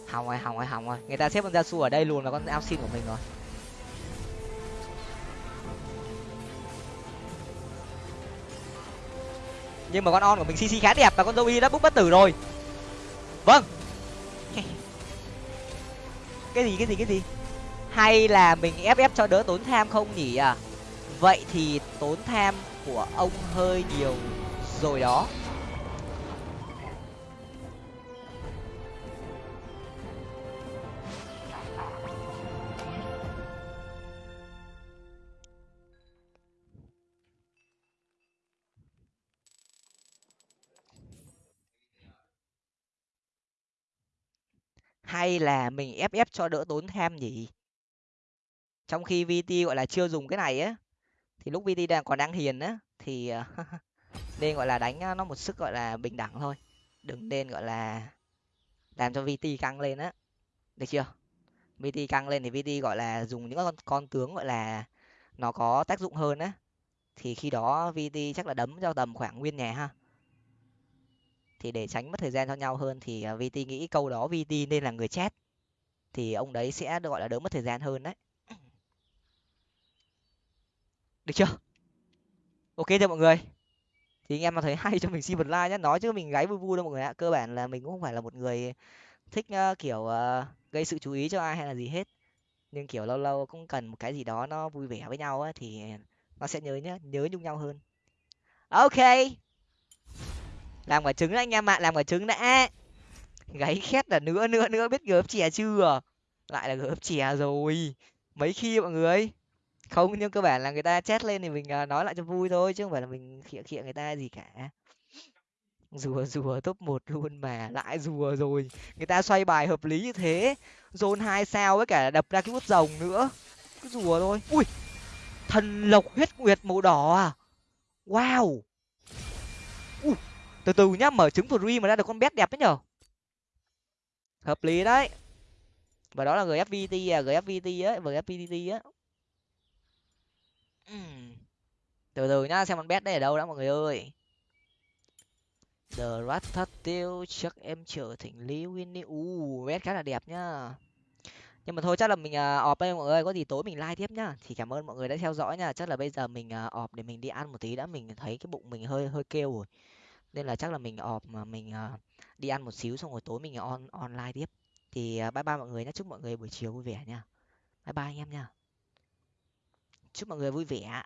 Hỏng rồi hỏng rồi hỏng rồi. Người ta xếp con da su ở đây luôn là con ao xin của mình rồi. Nhưng mà con on của mình cc khá đẹp và con zoe đã bút bất tử rồi. Vâng cái gì cái gì cái gì? Hay là mình ép ép cho đỡ tốn tham không nhỉ? À vậy thì tốn tham của ông hơi nhiều rồi đó. Hay là mình ép ép cho đỡ tốn tham nhỉ? Trong khi vt gọi là, chưa dùng cái này á, thì lúc vt đang còn đang hiền á, thì ờ, nên, gọi là, đánh nó một sức, gọi là, bình đẳng thôi. Đừng nên, gọi là, làm cho vt căng lên á. Được chưa? Vt căng lên thì vt gọi là, dùng những con con tướng, gọi là, nó có tác dụng hơn á. Thì khi đó vt chắc là đấm cho tầm khoảng nguyên nhà ha thì để tránh mất thời gian cho nhau hơn thì à, vt nghĩ câu đó vt nên là người chat thì ông đấy sẽ gọi là đỡ mất thời gian hơn đấy. Được chưa? Ok chưa mọi người. Thì anh em mà thấy hay cho mình xin một like nhé nói chứ mình gáy vui vui đâu mọi người ạ. Cơ bản là mình cũng không phải là một người thích kiểu ờ, gây sự chú ý cho ai hay là gì hết. Nhưng kiểu lâu lâu cũng cần một cái gì đó nó vui vẻ với nhau ấy, thì à, nó sẽ nhớ nhá nhớ nhung nhau hơn. Ok làm quả trứng anh em ạ, làm quả trứng đã. Gáy khét là nữa nữa nữa, biết gớp chè chưa? Lại là gớp chè rồi. Mấy khi mọi người? Không, nhưng cơ bản là người ta chết lên thì mình à, nói lại cho vui thôi, chứ không phải là mình khịa khịa người ta gì cả. Rùa rùa top một luôn mà, lại rùa rồi. Người ta xoay bài hợp lý như thế, zone hai sao với cả đập ra cái bút rồng nữa. Cứ rùa thôi. Ui! Thần lộc huyết nguyệt màu đỏ à? Wow! Ui! Từ từ nhá mở trứng free mà ra được con bé đẹp đấy nhở hợp lý đấy và đó là gfvt à gfvt á gfvt á từ từ nhá xem con bé đây ở đâu đã mọi người ơi The Rat Thất Tiêu chắc em trở thành Lý Winnie. U, bet khá là đẹp nhá. Nhưng mà thôi chắc là mình uh, đây mọi người, có gì tối mình like tiếp nhá. Thì cảm ơn mọi người đã theo dõi nha. Chắc là bây giờ mình uh, để mình đi ăn một tí đã, mình thấy cái bụng mình hơi hơi kêu rồi. Nên là chắc là mình ọp mà mình uh, đi ăn một xíu xong rồi tối mình on online tiếp. Thì uh, bye bye mọi người nhé. Chúc mọi người buổi chiều vui vẻ nha. Bye bye anh em nha. Chúc mọi người vui vẻ.